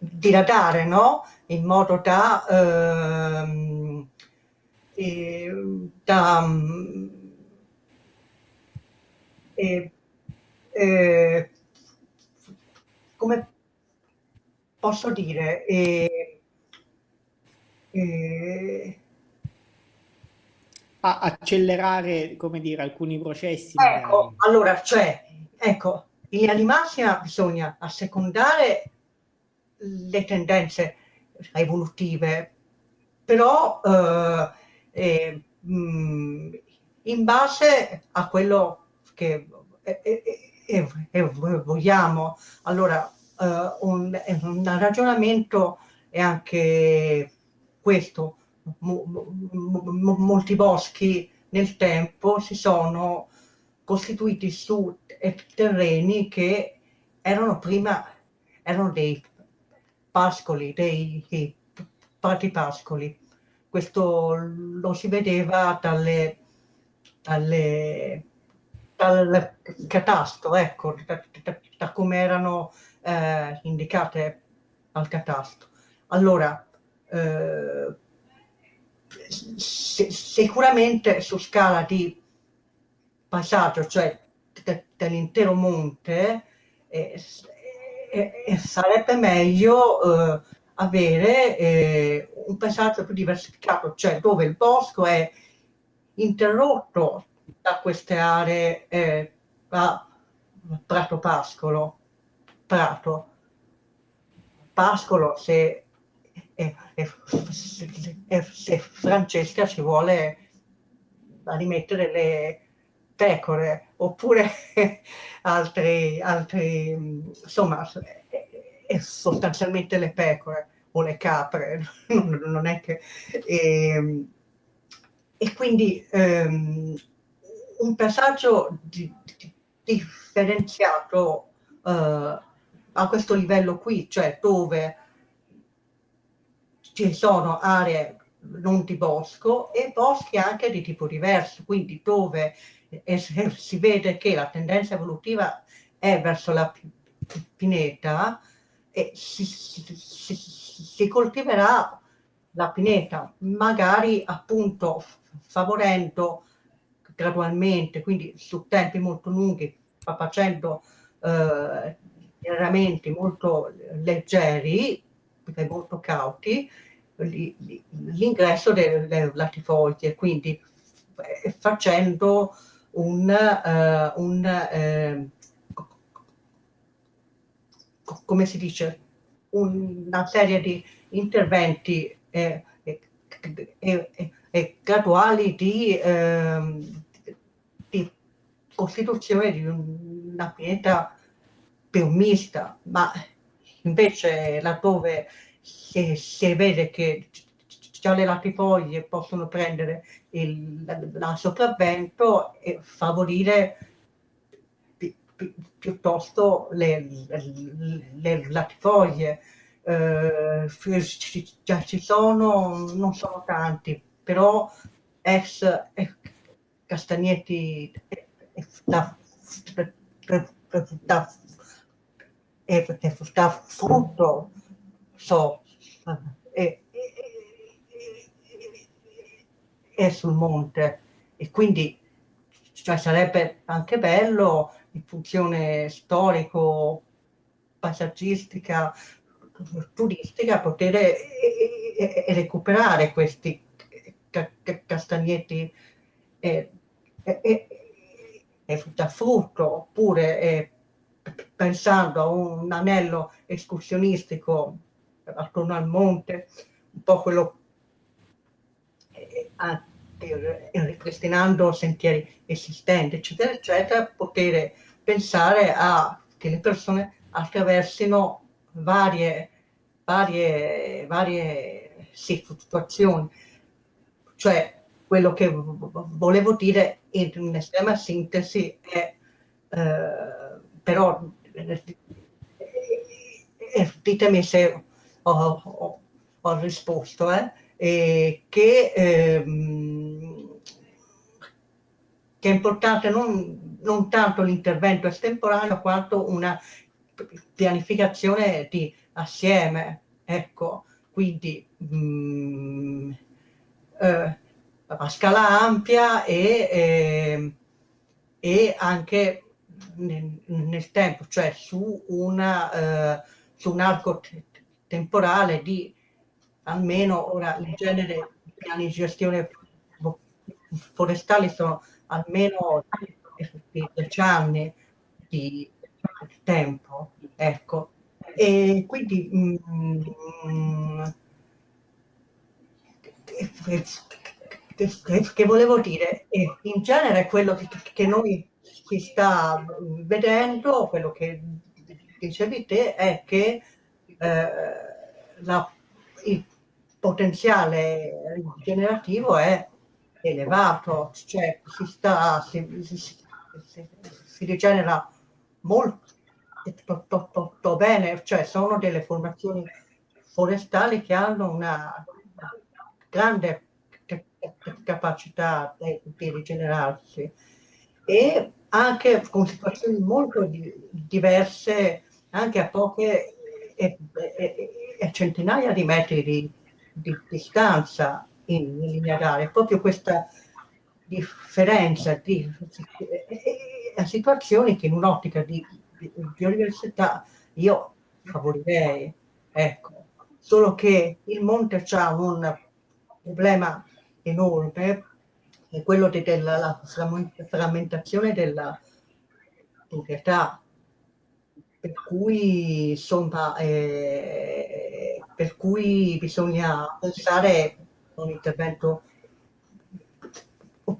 diradare no? In modo da ehm, da eh, eh, come posso dire? Eh, a accelerare come dire alcuni processi ecco magari. allora cioè ecco in linea di massima bisogna assecondare le tendenze evolutive però eh, eh, mh, in base a quello che eh, vogliamo. Allora, un, un, ragionamento è anche questo. Molti boschi nel tempo si sono costituiti su terreni che erano prima erano dei pascoli, dei, dei pascoli questo lo si vedeva dalle, dalle, dal catasto, ecco, da, da, da come erano eh, indicate al catasto. Allora, eh, sicuramente su scala di passaggio, cioè dell'intero monte, eh, eh, sarebbe meglio eh, avere eh, un passaggio più diversificato, cioè dove il bosco è interrotto da queste aree eh, a prato pascolo, prato. Pascolo se, eh, eh, se Francesca ci vuole rimettere le pecore oppure (laughs) altri, altri insomma sostanzialmente le pecore o le capre, (laughs) non è che... E, ehm, e quindi um, un passaggio di, di, differenziato uh, a questo livello qui, cioè dove ci sono aree non di bosco e boschi anche di tipo diverso, quindi dove eh, si vede che la tendenza evolutiva è verso la pineta, e si, si, si, coltiverà la pineta, magari appunto favorendo gradualmente, quindi su tempi molto lunghi, facendo eh, irramenti molto leggeri e molto cauti, l'ingresso delle latifoglie, quindi eh, facendo un, uh, un uh, come si dice, una serie di interventi eh, e, e, e, graduali di, eh, di, costituzione di una pianeta più mista, ma invece laddove si, si vede che già le latifoglie possono prendere il la sopravvento e favorire pi, pi, piuttosto le, le, le latifoglie. Eh, già ci sono, non sono tanti, però ex castagnetti da, da, da frutto so e, è sul monte. E quindi cioè, sarebbe anche bello in funzione storico, paesaggistica, turistica poter e, e recuperare questi ca castagnetti. E, e, e, da frutto oppure pensando a un anello escursionistico attorno al monte, un po' quello per, ripristinando sentieri esistenti, eccetera, eccetera, poter pensare a che le persone attraversino varie, varie, varie situazioni. Cioè, quello che volevo dire in estrema sintesi è, eh, però, eh, eh, ditemi se ho, ho, ho risposto, eh? eh, che, ehm, che, è importante non, non tanto l'intervento estemporaneo quanto una pianificazione di assieme, ecco, quindi mh, mm, eh, a scala ampia e, eh, e anche nel, nel, tempo, cioè su, una, eh, su un arco temporale di almeno ora il genere di piani di gestione forestali sono almeno 10 anni di tempo, ecco. E quindi mm, che, che, volevo dire, in genere quello che, che noi si sta vedendo, quello che dicevi te, è che eh, la, il potenziale rigenerativo è elevato, cioè si, sta, si, si, si, si rigenera molto to, bene, cioè sono delle formazioni forestali che hanno una grande capacità di rigenerarsi. E anche con situazioni molto diverse, anche a poche e, e, e centinaia di metri di, di distanza in, in lineare, proprio questa differenza di, a situazioni che in un'ottica di, di biodiversità io favorirei, ecco. Solo che il monte ha un problema enorme, è quello de, della frammentazione della proprietà, per cui insomma eh, per cui bisogna pensare a un intervento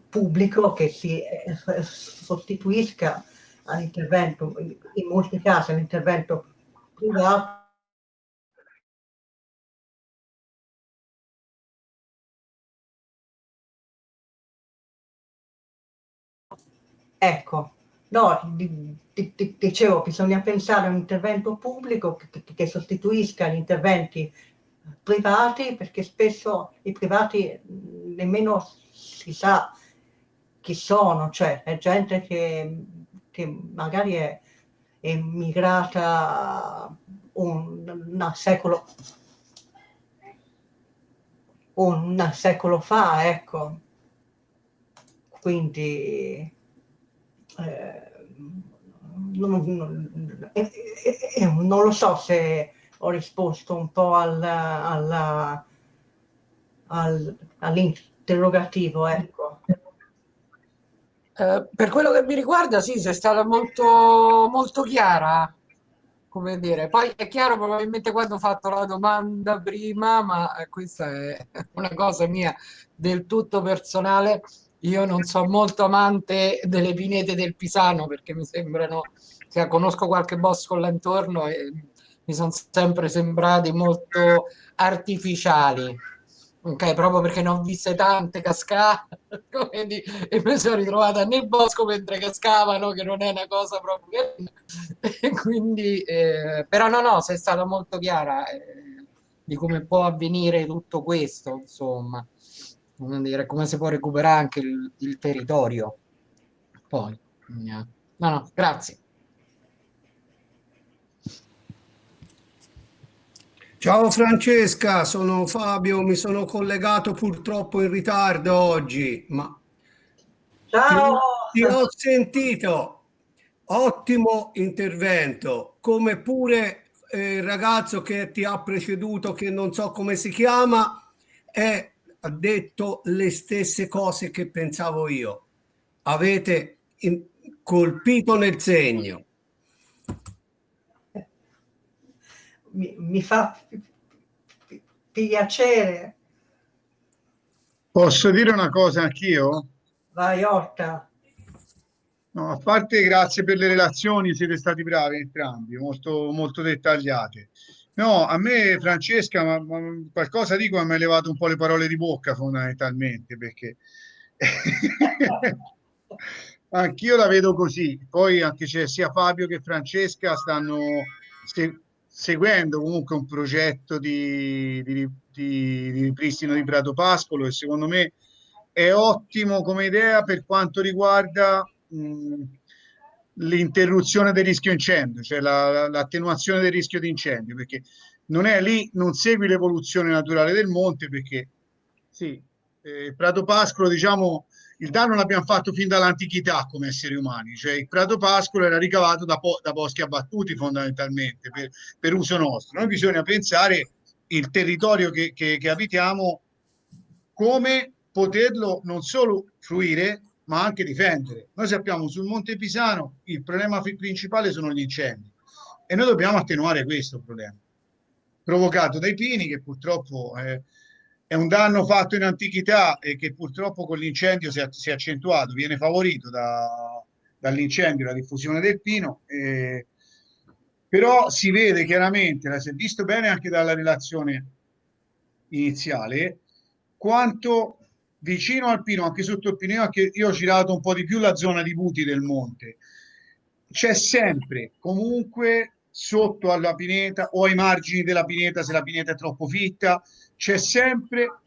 pubblico che si eh, sostituisca all'intervento, in molti casi all'intervento privato Ecco, no, dicevo, bisogna pensare a un intervento pubblico che, che sostituisca gli interventi privati, perché spesso i privati nemmeno si sa chi sono, cioè è gente che, che magari è emigrata un, un secolo un secolo fa, ecco. Quindi eh, non, non, eh, eh, non, lo so se ho risposto un po' al, al, al, all'interrogativo, ecco. Per quello che mi riguarda, sì, sei stata molto, molto chiara. come dire, poi è chiaro probabilmente quando ho fatto la domanda prima, ma questa è una cosa mia del tutto personale, io non sono molto amante delle pinete del Pisano perché mi sembrano, cioè, conosco qualche bosco là intorno e mi sono sempre sembrati molto artificiali ok? Proprio perché ne ho viste tante cascate (laughs) e mi sono ritrovata nel bosco mentre cascavano, che non è una cosa proprio... (laughs) e quindi, eh, però no, no, sei stata molto chiara eh, di come può avvenire tutto questo, insomma, come, dire, come si può recuperare anche il, il territorio. Poi, no, no, grazie. Ciao Francesca, sono Fabio, mi sono collegato purtroppo in ritardo oggi, ma Ciao! Ti, ti ho sentito, ottimo intervento, come pure eh, il ragazzo che ti ha preceduto, che non so come si chiama, è, ha detto le stesse cose che pensavo io. Avete in, colpito nel segno. mi, mi fa piacere. Posso dire una cosa anch'io? Vai Orta. No, a parte grazie per le relazioni, siete stati bravi entrambi, molto, molto dettagliate. No, a me Francesca, ma, ma qualcosa dico, mi ha levato un po' le parole di bocca fondamentalmente, perché (laughs) anch'io la vedo così. Poi anche c'è sia Fabio che Francesca stanno seguendo comunque un progetto di, di, di, di ripristino di Prato Pascolo e secondo me è ottimo come idea per quanto riguarda l'interruzione del rischio incendio, cioè l'attenuazione la, del rischio di incendio, perché non è lì, non segui l'evoluzione naturale del monte, perché sì, eh, Prato Pascolo, diciamo, il danno l'abbiamo fatto fin dall'antichità come esseri umani, cioè il prato pascolo era ricavato da, da boschi abbattuti fondamentalmente per, per, uso nostro. Noi bisogna pensare il territorio che, che, che abitiamo come poterlo non solo fruire ma anche difendere. Noi sappiamo sul Monte Pisano il problema principale sono gli incendi e noi dobbiamo attenuare questo problema provocato dai pini che purtroppo eh, è un danno fatto in antichità e che purtroppo con l'incendio si, si, è accentuato, viene favorito da, dall'incendio la diffusione del pino, eh, però si vede chiaramente, si è visto bene anche dalla relazione iniziale, quanto vicino al pino, anche sotto il pino, anche io ho girato un po' di più la zona di Buti del monte, c'è sempre comunque sotto alla pineta o ai margini della pineta se la pineta è troppo fitta, c'è sempre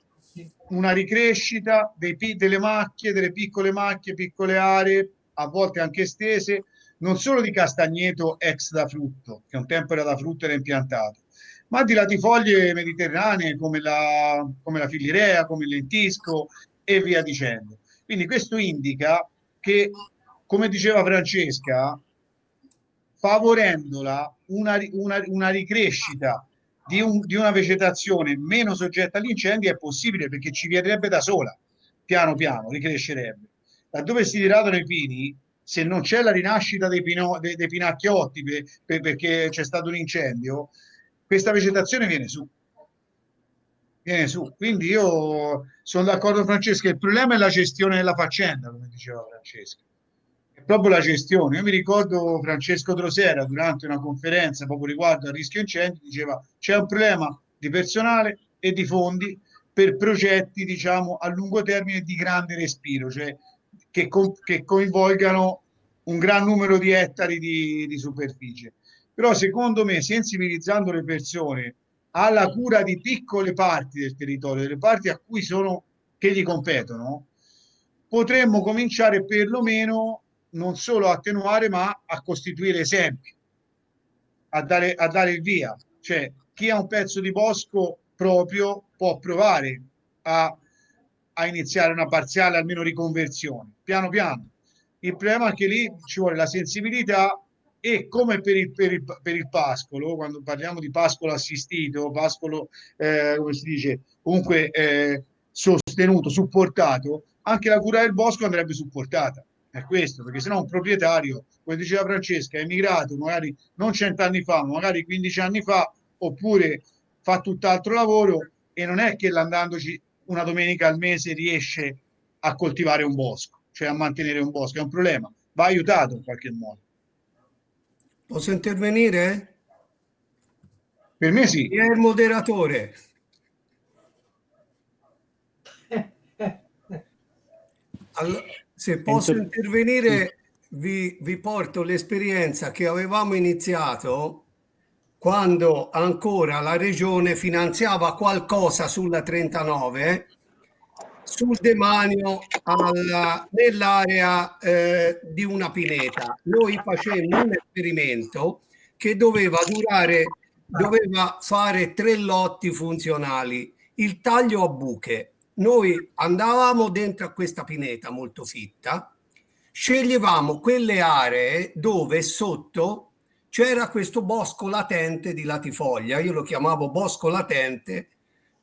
una ricrescita dei, delle macchie, delle piccole macchie, piccole aree, a volte anche estese, non solo di castagneto ex da frutto, che un tempo era da frutto e era impiantato, ma di latifoglie mediterranee come la, come la filirea, come il lentisco e via dicendo. Quindi questo indica che, come diceva Francesca, favorendola una, una, una ricrescita di, un, di una vegetazione meno soggetta agli incendi è possibile perché ci verrebbe da sola, piano piano, ricrescerebbe. Laddove si diradano i pini, se non c'è la rinascita dei, pino, dei, dei pinacchiotti per, per, perché c'è stato un incendio, questa vegetazione viene su. Viene su. Quindi io sono d'accordo Francesca, il problema è la gestione della faccenda, come diceva Francesca proprio la gestione. Io mi ricordo Francesco Drosera durante una conferenza proprio riguardo al rischio incendi diceva c'è un problema di personale e di fondi per progetti diciamo a lungo termine di grande respiro, cioè che, co che coinvolgano un gran numero di ettari di, di superficie. Però secondo me sensibilizzando le persone alla cura di piccole parti del territorio, delle parti a cui sono che gli competono, potremmo cominciare perlomeno non solo a attenuare ma a costituire esempi, a dare, a dare il via. Cioè chi ha un pezzo di bosco proprio può provare a, a iniziare una parziale almeno riconversione, piano piano. Il problema è che lì ci vuole la sensibilità e come per il, per il, per il pascolo, quando parliamo di pascolo assistito, pascolo, eh, come si dice, comunque eh, sostenuto, supportato, anche la cura del bosco andrebbe supportata è questo, perché se no un proprietario, come diceva Francesca, è emigrato magari non cent'anni fa, ma magari 15 anni fa, oppure fa tutt'altro lavoro e non è che andandoci una domenica al mese riesce a coltivare un bosco, cioè a mantenere un bosco, è un problema, va aiutato in qualche modo. Posso intervenire? Per me sì. Chi è il moderatore? Allora, se posso intervenire, vi, vi porto l'esperienza che avevamo iniziato quando ancora la regione finanziava qualcosa sulla 39 sul demanio nell'area eh, di una pineta. Noi facemmo un esperimento che doveva durare, doveva fare tre lotti funzionali. Il taglio a buche. Noi andavamo dentro a questa pineta molto fitta, sceglievamo quelle aree dove sotto c'era questo bosco latente di latifoglia. Io lo chiamavo bosco latente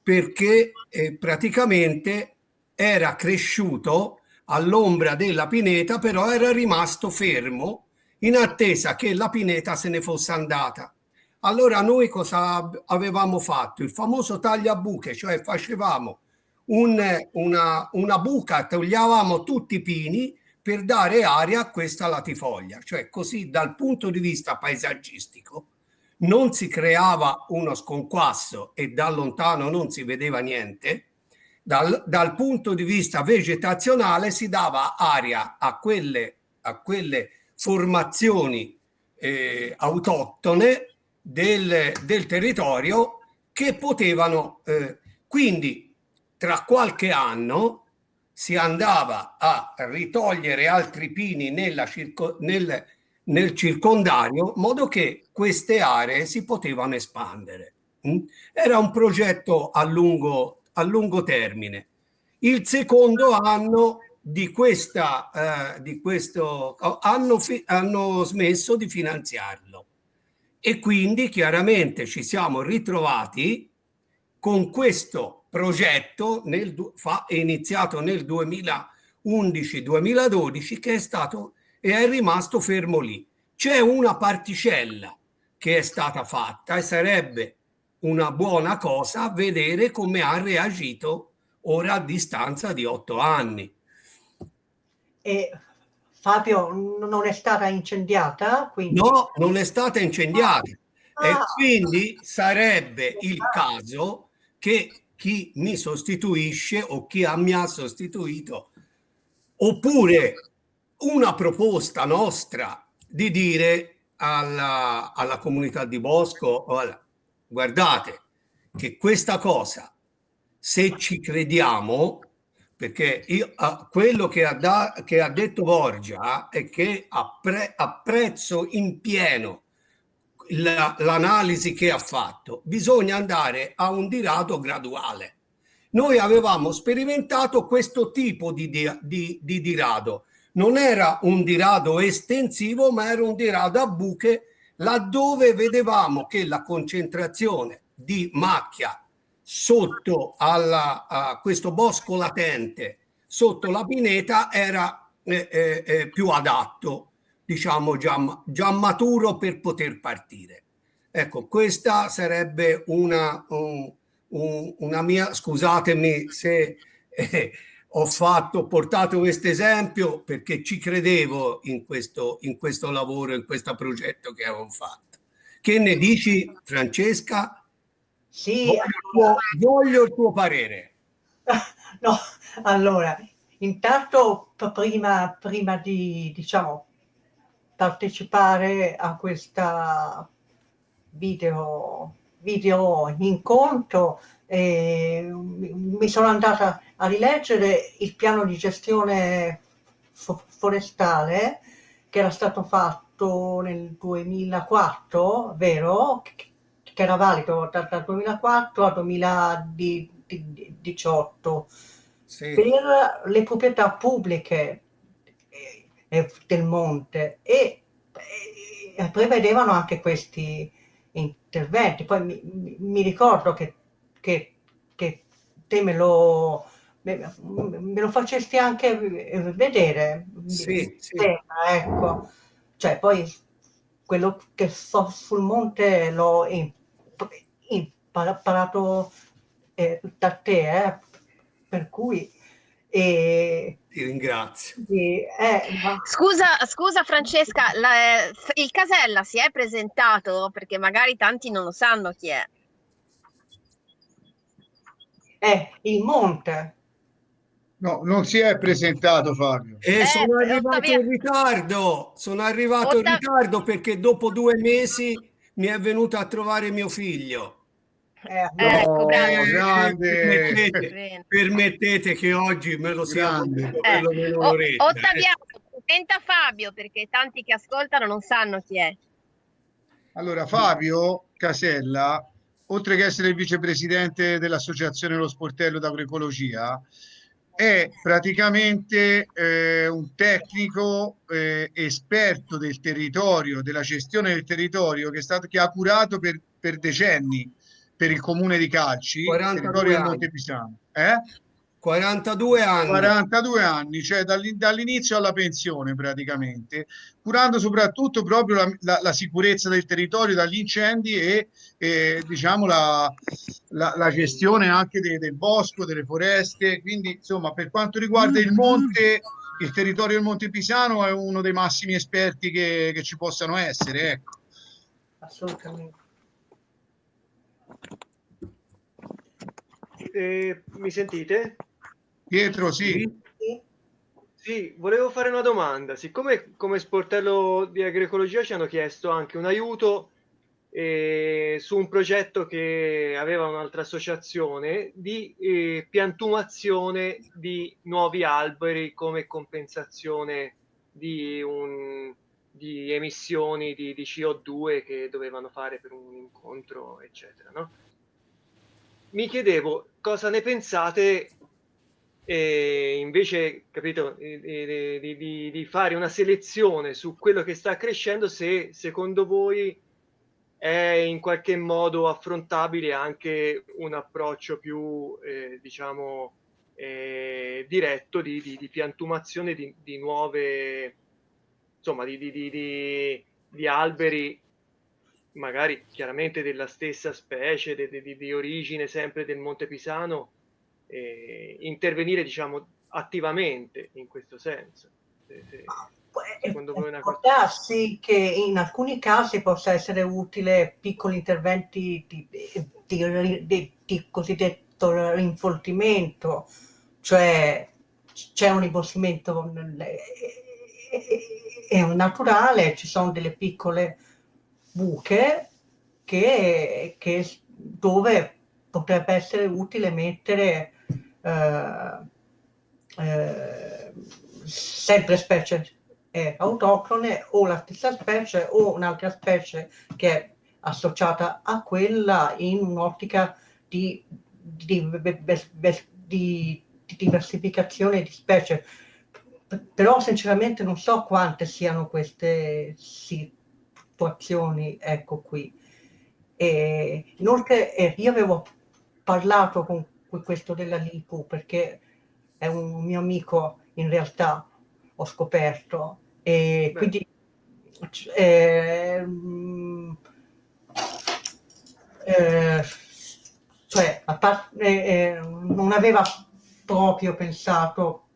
perché eh, praticamente era cresciuto all'ombra della pineta, però era rimasto fermo in attesa che la pineta se ne fosse andata. Allora noi cosa avevamo fatto? Il famoso tagliabuche, cioè facevamo un, una, una buca, togliavamo tutti i pini per dare aria a questa latifoglia, cioè così dal punto di vista paesaggistico non si creava uno sconquasso e da lontano non si vedeva niente, dal, dal, punto di vista vegetazionale si dava aria a quelle, a quelle formazioni eh, autoctone del, del, territorio che potevano eh, quindi tra qualche anno si andava a ritogliere altri pini nella circo, nel, nel circondario modo che queste aree si potevano espandere. Mm? Era un progetto a lungo a lungo termine. Il secondo anno di questa, eh, di questo, hanno, hanno smesso di finanziarlo e quindi chiaramente ci siamo ritrovati con questo progetto nel, fa, iniziato nel 2011-2012 che è stato e è rimasto fermo lì. C'è una particella che è stata fatta e sarebbe una buona cosa vedere come ha reagito ora a distanza di otto anni. E Fabio non è stata incendiata? Quindi... No, non è stata incendiata. Ah. E quindi sarebbe il caso che chi mi sostituisce o chi mi ha sostituito, oppure una proposta nostra di dire alla, alla comunità di Bosco, alla, guardate che questa cosa, se ci crediamo, perché io, quello che ha, da, che ha, detto Borgia è che appre, apprezzo in pieno l'analisi che ha fatto, bisogna andare a un dirado graduale. Noi avevamo sperimentato questo tipo di, di, di dirado, non era un dirado estensivo, ma era un dirado a buche laddove vedevamo che la concentrazione di macchia sotto alla, a questo bosco latente, sotto la pineta, era eh, eh, eh, più adatto, diciamo già, già maturo per poter partire. Ecco, questa sarebbe una, un, un, una mia, scusatemi se eh, ho fatto, ho portato questo esempio perché ci credevo in questo, in questo lavoro, in questo progetto che avevo fatto. Che ne dici, Francesca? Sì. Voglio, il tuo, voglio il tuo parere. (laughs) No, allora, intanto prima, prima di, diciamo, partecipare a questa video, video incontro, eh, mi sono andata a rileggere il piano di gestione forestale che era stato fatto nel 2004, vero? Che era valido dal 2004 al 2018 sì. per le proprietà pubbliche eh, del monte e, e prevedevano anche questi interventi. Poi mi, mi ricordo che, che, che te me lo me lo facesti anche vedere. Sì, sì. Ecco, cioè poi quello che so sul monte l'ho imparato eh, da te, eh, per cui... Eh, Ti ringrazio. Eh, ma... scusa, scusa Francesca, la, il Casella si è presentato perché magari tanti non lo sanno chi è. È il monte. No, non si è presentato Fabio. E eh, sono arrivato in ritardo, sono arrivato in ritardo perché dopo due mesi mi è venuto a trovare mio figlio. Eh, ecco, grande. Permettete, permettete, che oggi me lo sia eh. Ottaviano, presenta Fabio perché tanti che ascoltano non sanno chi è. Allora, Fabio Casella, oltre che essere il vicepresidente dell'Associazione Lo Sportello d'Agroecologia, è praticamente eh, un tecnico eh, esperto del territorio, della gestione del territorio che, è stato, che ha curato per, per decenni per il comune di Calci, territorio del Monte Pisano. Eh? 42 anni. 42 anni, cioè dall'inizio alla pensione praticamente, curando soprattutto proprio la, la, la sicurezza del territorio dagli incendi e, e diciamo la, la, gestione anche de, del bosco, delle foreste. Quindi insomma per quanto riguarda il monte, il territorio del Monte Pisano è uno dei massimi esperti che, che ci possano essere. Ecco. Assolutamente. Eh, mi sentite? Pietro, sì. Sì, volevo fare una domanda. Siccome come sportello di agroecologia ci hanno chiesto anche un aiuto eh, su un progetto che aveva un'altra associazione di eh, piantumazione di nuovi alberi come compensazione di, un, di emissioni di, di, CO2 che dovevano fare per un incontro, eccetera. No? Mi chiedevo cosa ne pensate e invece capito, di, di, di, fare una selezione su quello che sta crescendo se secondo voi è in qualche modo affrontabile anche un approccio più eh, diciamo eh, diretto di, di, piantumazione di, nuove insomma di, alberi magari chiaramente della stessa specie di, origine sempre del Monte Pisano eh, intervenire diciamo attivamente in questo senso. Se, se, secondo voi una può darsi che in alcuni casi possa essere utile piccoli interventi di, di, di, di cosiddetto rinfoltimento, cioè c'è un rimboschimento naturale, ci sono delle piccole buche che, che dove potrebbe essere utile mettere eh, eh, sempre specie autoctone o la stessa specie o un'altra specie che è associata a quella in un'ottica di, di, di, di, diversificazione di specie. Però sinceramente non so quante siano queste situazioni, ecco qui. E inoltre eh, io avevo parlato con questo della Lipu perché è un mio amico in realtà ho scoperto e Beh. quindi eh, eh, cioè part, eh, non aveva proprio pensato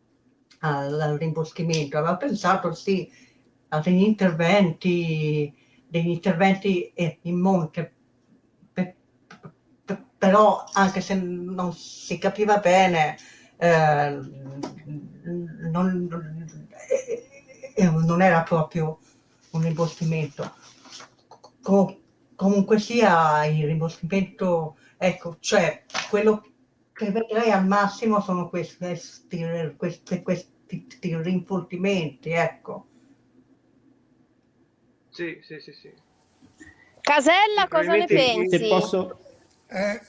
al, al rimboschimento aveva pensato sì a degli interventi degli interventi in monte però anche se non si capiva bene, eh, non, eh, non, era proprio un rimboschimento. Com comunque sia il rimboschimento, ecco, cioè quello che vedrei al massimo sono questi, questi, questi rinfoltimenti, ecco. Sì, sì, sì, sì. Casella, cosa ne pensi? Se posso, eh,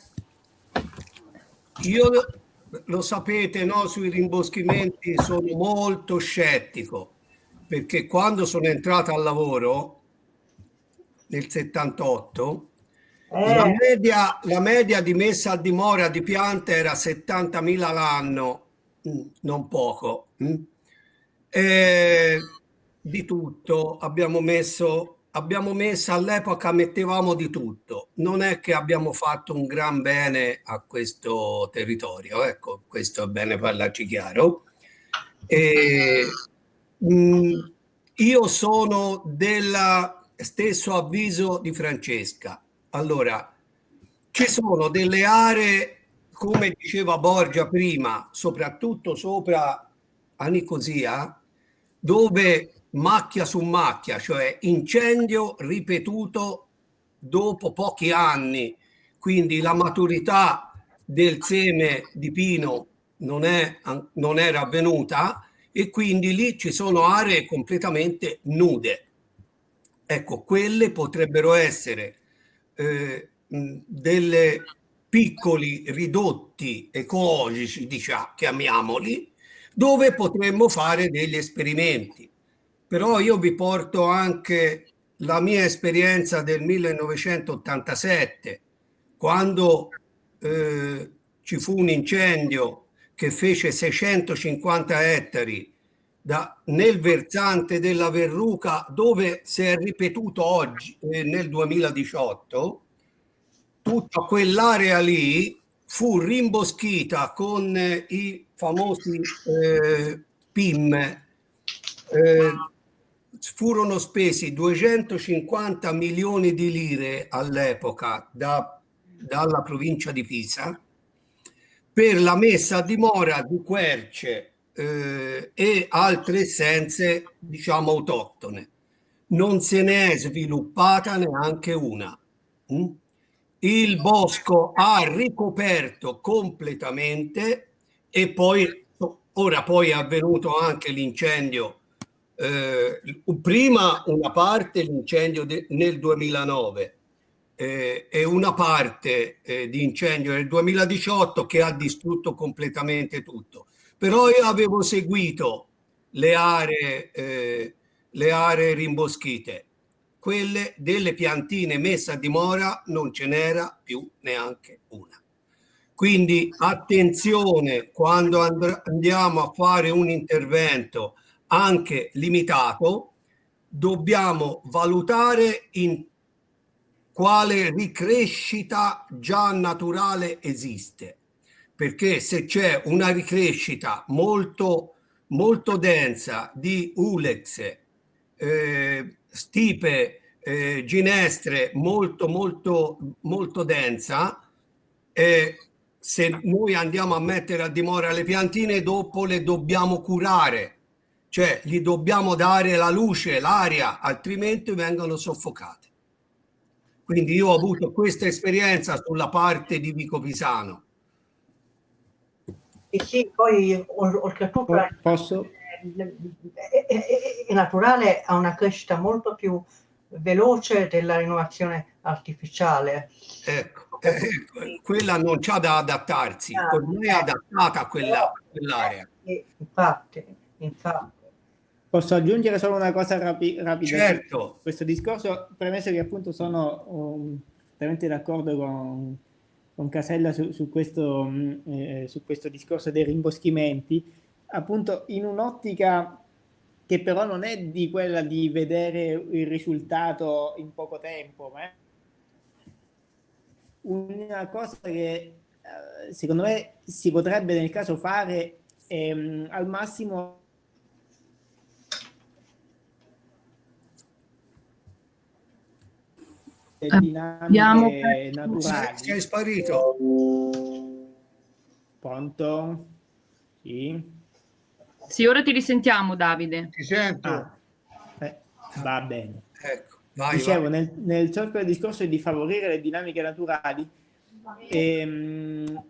io lo sapete, no, sui rimboschimenti sono molto scettico perché quando sono entrato al lavoro nel 78 eh. la, media, la media di messa a dimora di piante era 70.000 l'anno mm, non poco. Mm. E di tutto abbiamo messo abbiamo messo all'epoca mettevamo di tutto. Non è che abbiamo fatto un gran bene a questo territorio ecco questo è bene parlarci chiaro. E, mh, mm, io sono del stesso avviso di Francesca. Allora ci sono delle aree come diceva Borgia prima soprattutto sopra a Nicosia dove macchia su macchia, cioè incendio ripetuto dopo pochi anni, quindi la maturità del seme di pino non, è, non era avvenuta e quindi lì ci sono aree completamente nude. Ecco, quelle potrebbero essere eh, delle piccoli ridotti ecologici, diciamo, chiamiamoli, dove potremmo fare degli esperimenti però io vi porto anche la mia esperienza del 1987, quando eh, ci fu un incendio che fece 650 ettari da, nel versante della Verruca, dove si è ripetuto oggi, eh, nel 2018, tutta quell'area lì fu rimboschita con eh, i famosi eh, PIM, eh, furono spesi 250 milioni di lire all'epoca da, dalla provincia di Pisa per la messa a dimora di querce eh, e altre essenze, diciamo, autoctone. Non se ne è sviluppata neanche una. Mm? Il bosco ha ricoperto completamente e poi, ora poi è avvenuto anche l'incendio eh, prima una parte l'incendio nel 2009 eh, e una parte eh, di incendio nel 2018 che ha distrutto completamente tutto. Però io avevo seguito le aree, eh, le aree rimboschite, quelle delle piantine messe a dimora non ce n'era più neanche una. Quindi attenzione quando andiamo a fare un intervento anche limitato, dobbiamo valutare in quale ricrescita già naturale esiste. Perché se c'è una ricrescita molto, molto densa di ulex, eh, stipe, eh, ginestre molto, molto, molto densa, eh, se noi andiamo a mettere a dimora le piantine, dopo le dobbiamo curare cioè gli dobbiamo dare la luce, l'aria, altrimenti vengono soffocate. Quindi io ho avuto questa esperienza sulla parte di Vico Pisano. E sì, poi oltretutto Posso? È, è, è, naturale, ha una crescita molto più veloce della rinnovazione artificiale. Ecco, eh, quella non c'ha da adattarsi, ah, ormai è adattata a quella, quell'area. Infatti, infatti. Posso aggiungere solo una cosa rapi rapida? Certo. Questo discorso, premesso che appunto sono um, veramente d'accordo con, con, Casella su, su, questo, um, eh, su questo discorso dei rimboschimenti, appunto in un'ottica che però non è di quella di vedere il risultato in poco tempo, ma è una cosa che eh, secondo me si potrebbe nel caso fare ehm, al massimo dinamiche naturali. Sei sparito. Pronto? Sì. Sì, ora ti risentiamo Davide. Ti sento. Ah, eh, va bene. Ecco, vai, Dicevo, vai. Nel, nel solco del discorso di favorire le dinamiche naturali, ehm,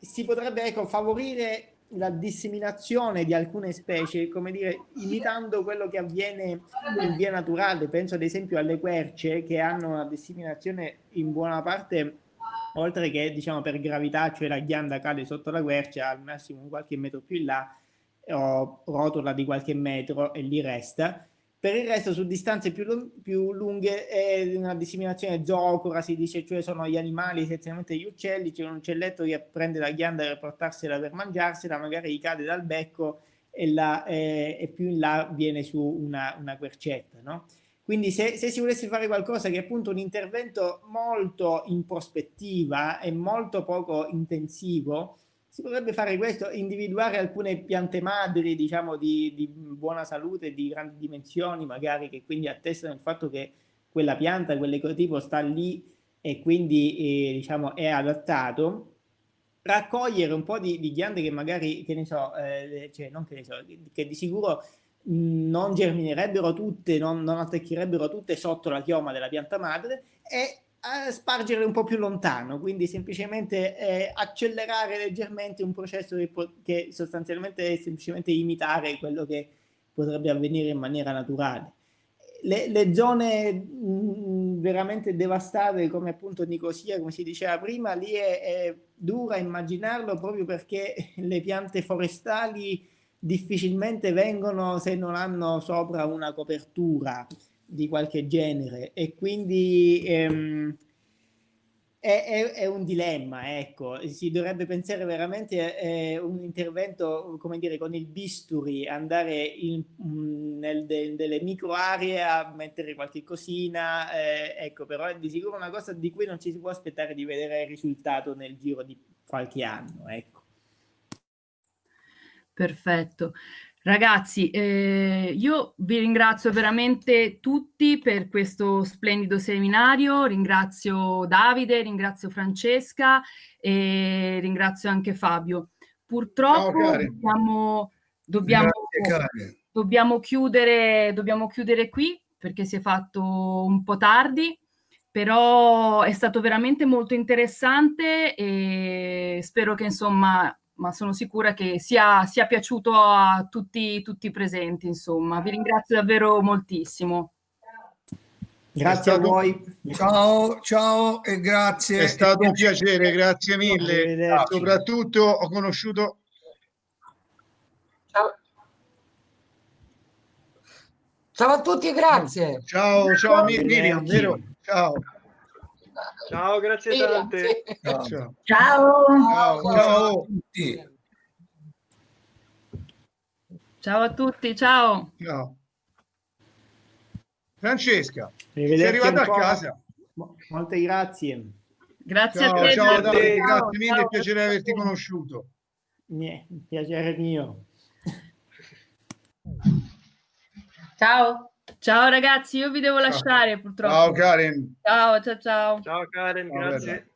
si potrebbe ecco, favorire la disseminazione di alcune specie, come dire, imitando quello che avviene in via naturale. Penso ad esempio alle querce che hanno una disseminazione in buona parte, oltre che diciamo per gravità, cioè la ghianda cade sotto la quercia al massimo qualche metro più in là o rotola di qualche metro e lì resta, Per il resto su distanze più, più lunghe è una disseminazione zoocora, si dice, cioè sono gli animali, essenzialmente gli uccelli, c'è un uccelletto che prende la ghianda per portarsela per mangiarsela, magari gli cade dal becco e, la, eh, e più in là viene su una, una quercetta, no? Quindi se, se, si volesse fare qualcosa che è appunto un intervento molto in prospettiva e molto poco intensivo, si potrebbe fare questo, individuare alcune piante madri, diciamo, di, di, buona salute, di grandi dimensioni, magari che quindi attestano il fatto che quella pianta, quell'ecotipo sta lì e quindi eh, diciamo, è adattato, raccogliere un po' di, di ghiande che magari, che ne so, eh, cioè non che ne so, che di sicuro non germinerebbero tutte, non, non attecchirebbero tutte sotto la chioma della pianta madre e spargere un po' più lontano, quindi semplicemente eh, accelerare leggermente un processo che, che, sostanzialmente è semplicemente imitare quello che potrebbe avvenire in maniera naturale. Le, le zone mh, veramente devastate come appunto Nicosia, come si diceva prima, lì è, è dura immaginarlo proprio perché (laughs) le piante forestali difficilmente vengono se non hanno sopra una copertura di qualche genere e quindi ehm, è, è, è, un dilemma, ecco, si dovrebbe pensare veramente a eh, un intervento, come dire, con il bisturi, andare in, mm, nel, de, delle micro aree a mettere qualche cosina, eh, ecco, però è di sicuro una cosa di cui non ci si può aspettare di vedere il risultato nel giro di qualche anno, ecco. Perfetto. Ragazzi, eh, io vi ringrazio veramente tutti per questo splendido seminario, ringrazio Davide, ringrazio Francesca e ringrazio anche Fabio. Purtroppo Ciao, dobbiamo, dobbiamo, Grazie, dobbiamo, chiudere, dobbiamo chiudere qui perché si è fatto un po' tardi, però è stato veramente molto interessante e spero che insomma ma sono sicura che sia, sia piaciuto a tutti, tutti i presenti, insomma. Vi ringrazio davvero moltissimo. Grazie stato... a voi. Ciao, ciao e grazie. È stato un piacere, grazie mille. Soprattutto ho conosciuto... Ciao. Ciao a tutti e grazie. Ciao, ciao Miriam, vero? Ciao. Ciao, grazie tante. Ciao. Ciao. Ciao. Ciao. a tutti. Ciao a tutti, ciao. Ciao. Francesca, sei arrivata a casa. Molte grazie. Grazie ciao, a te. Ciao, Davide, grazie mille, ciao, piacere di averti conosciuto. Niente, piacere mio. Ciao. Ciao ragazzi, io vi devo lasciare purtroppo. Ciao Karen. Ciao, ciao, ciao. Ciao Karen, ciao, grazie. Bella.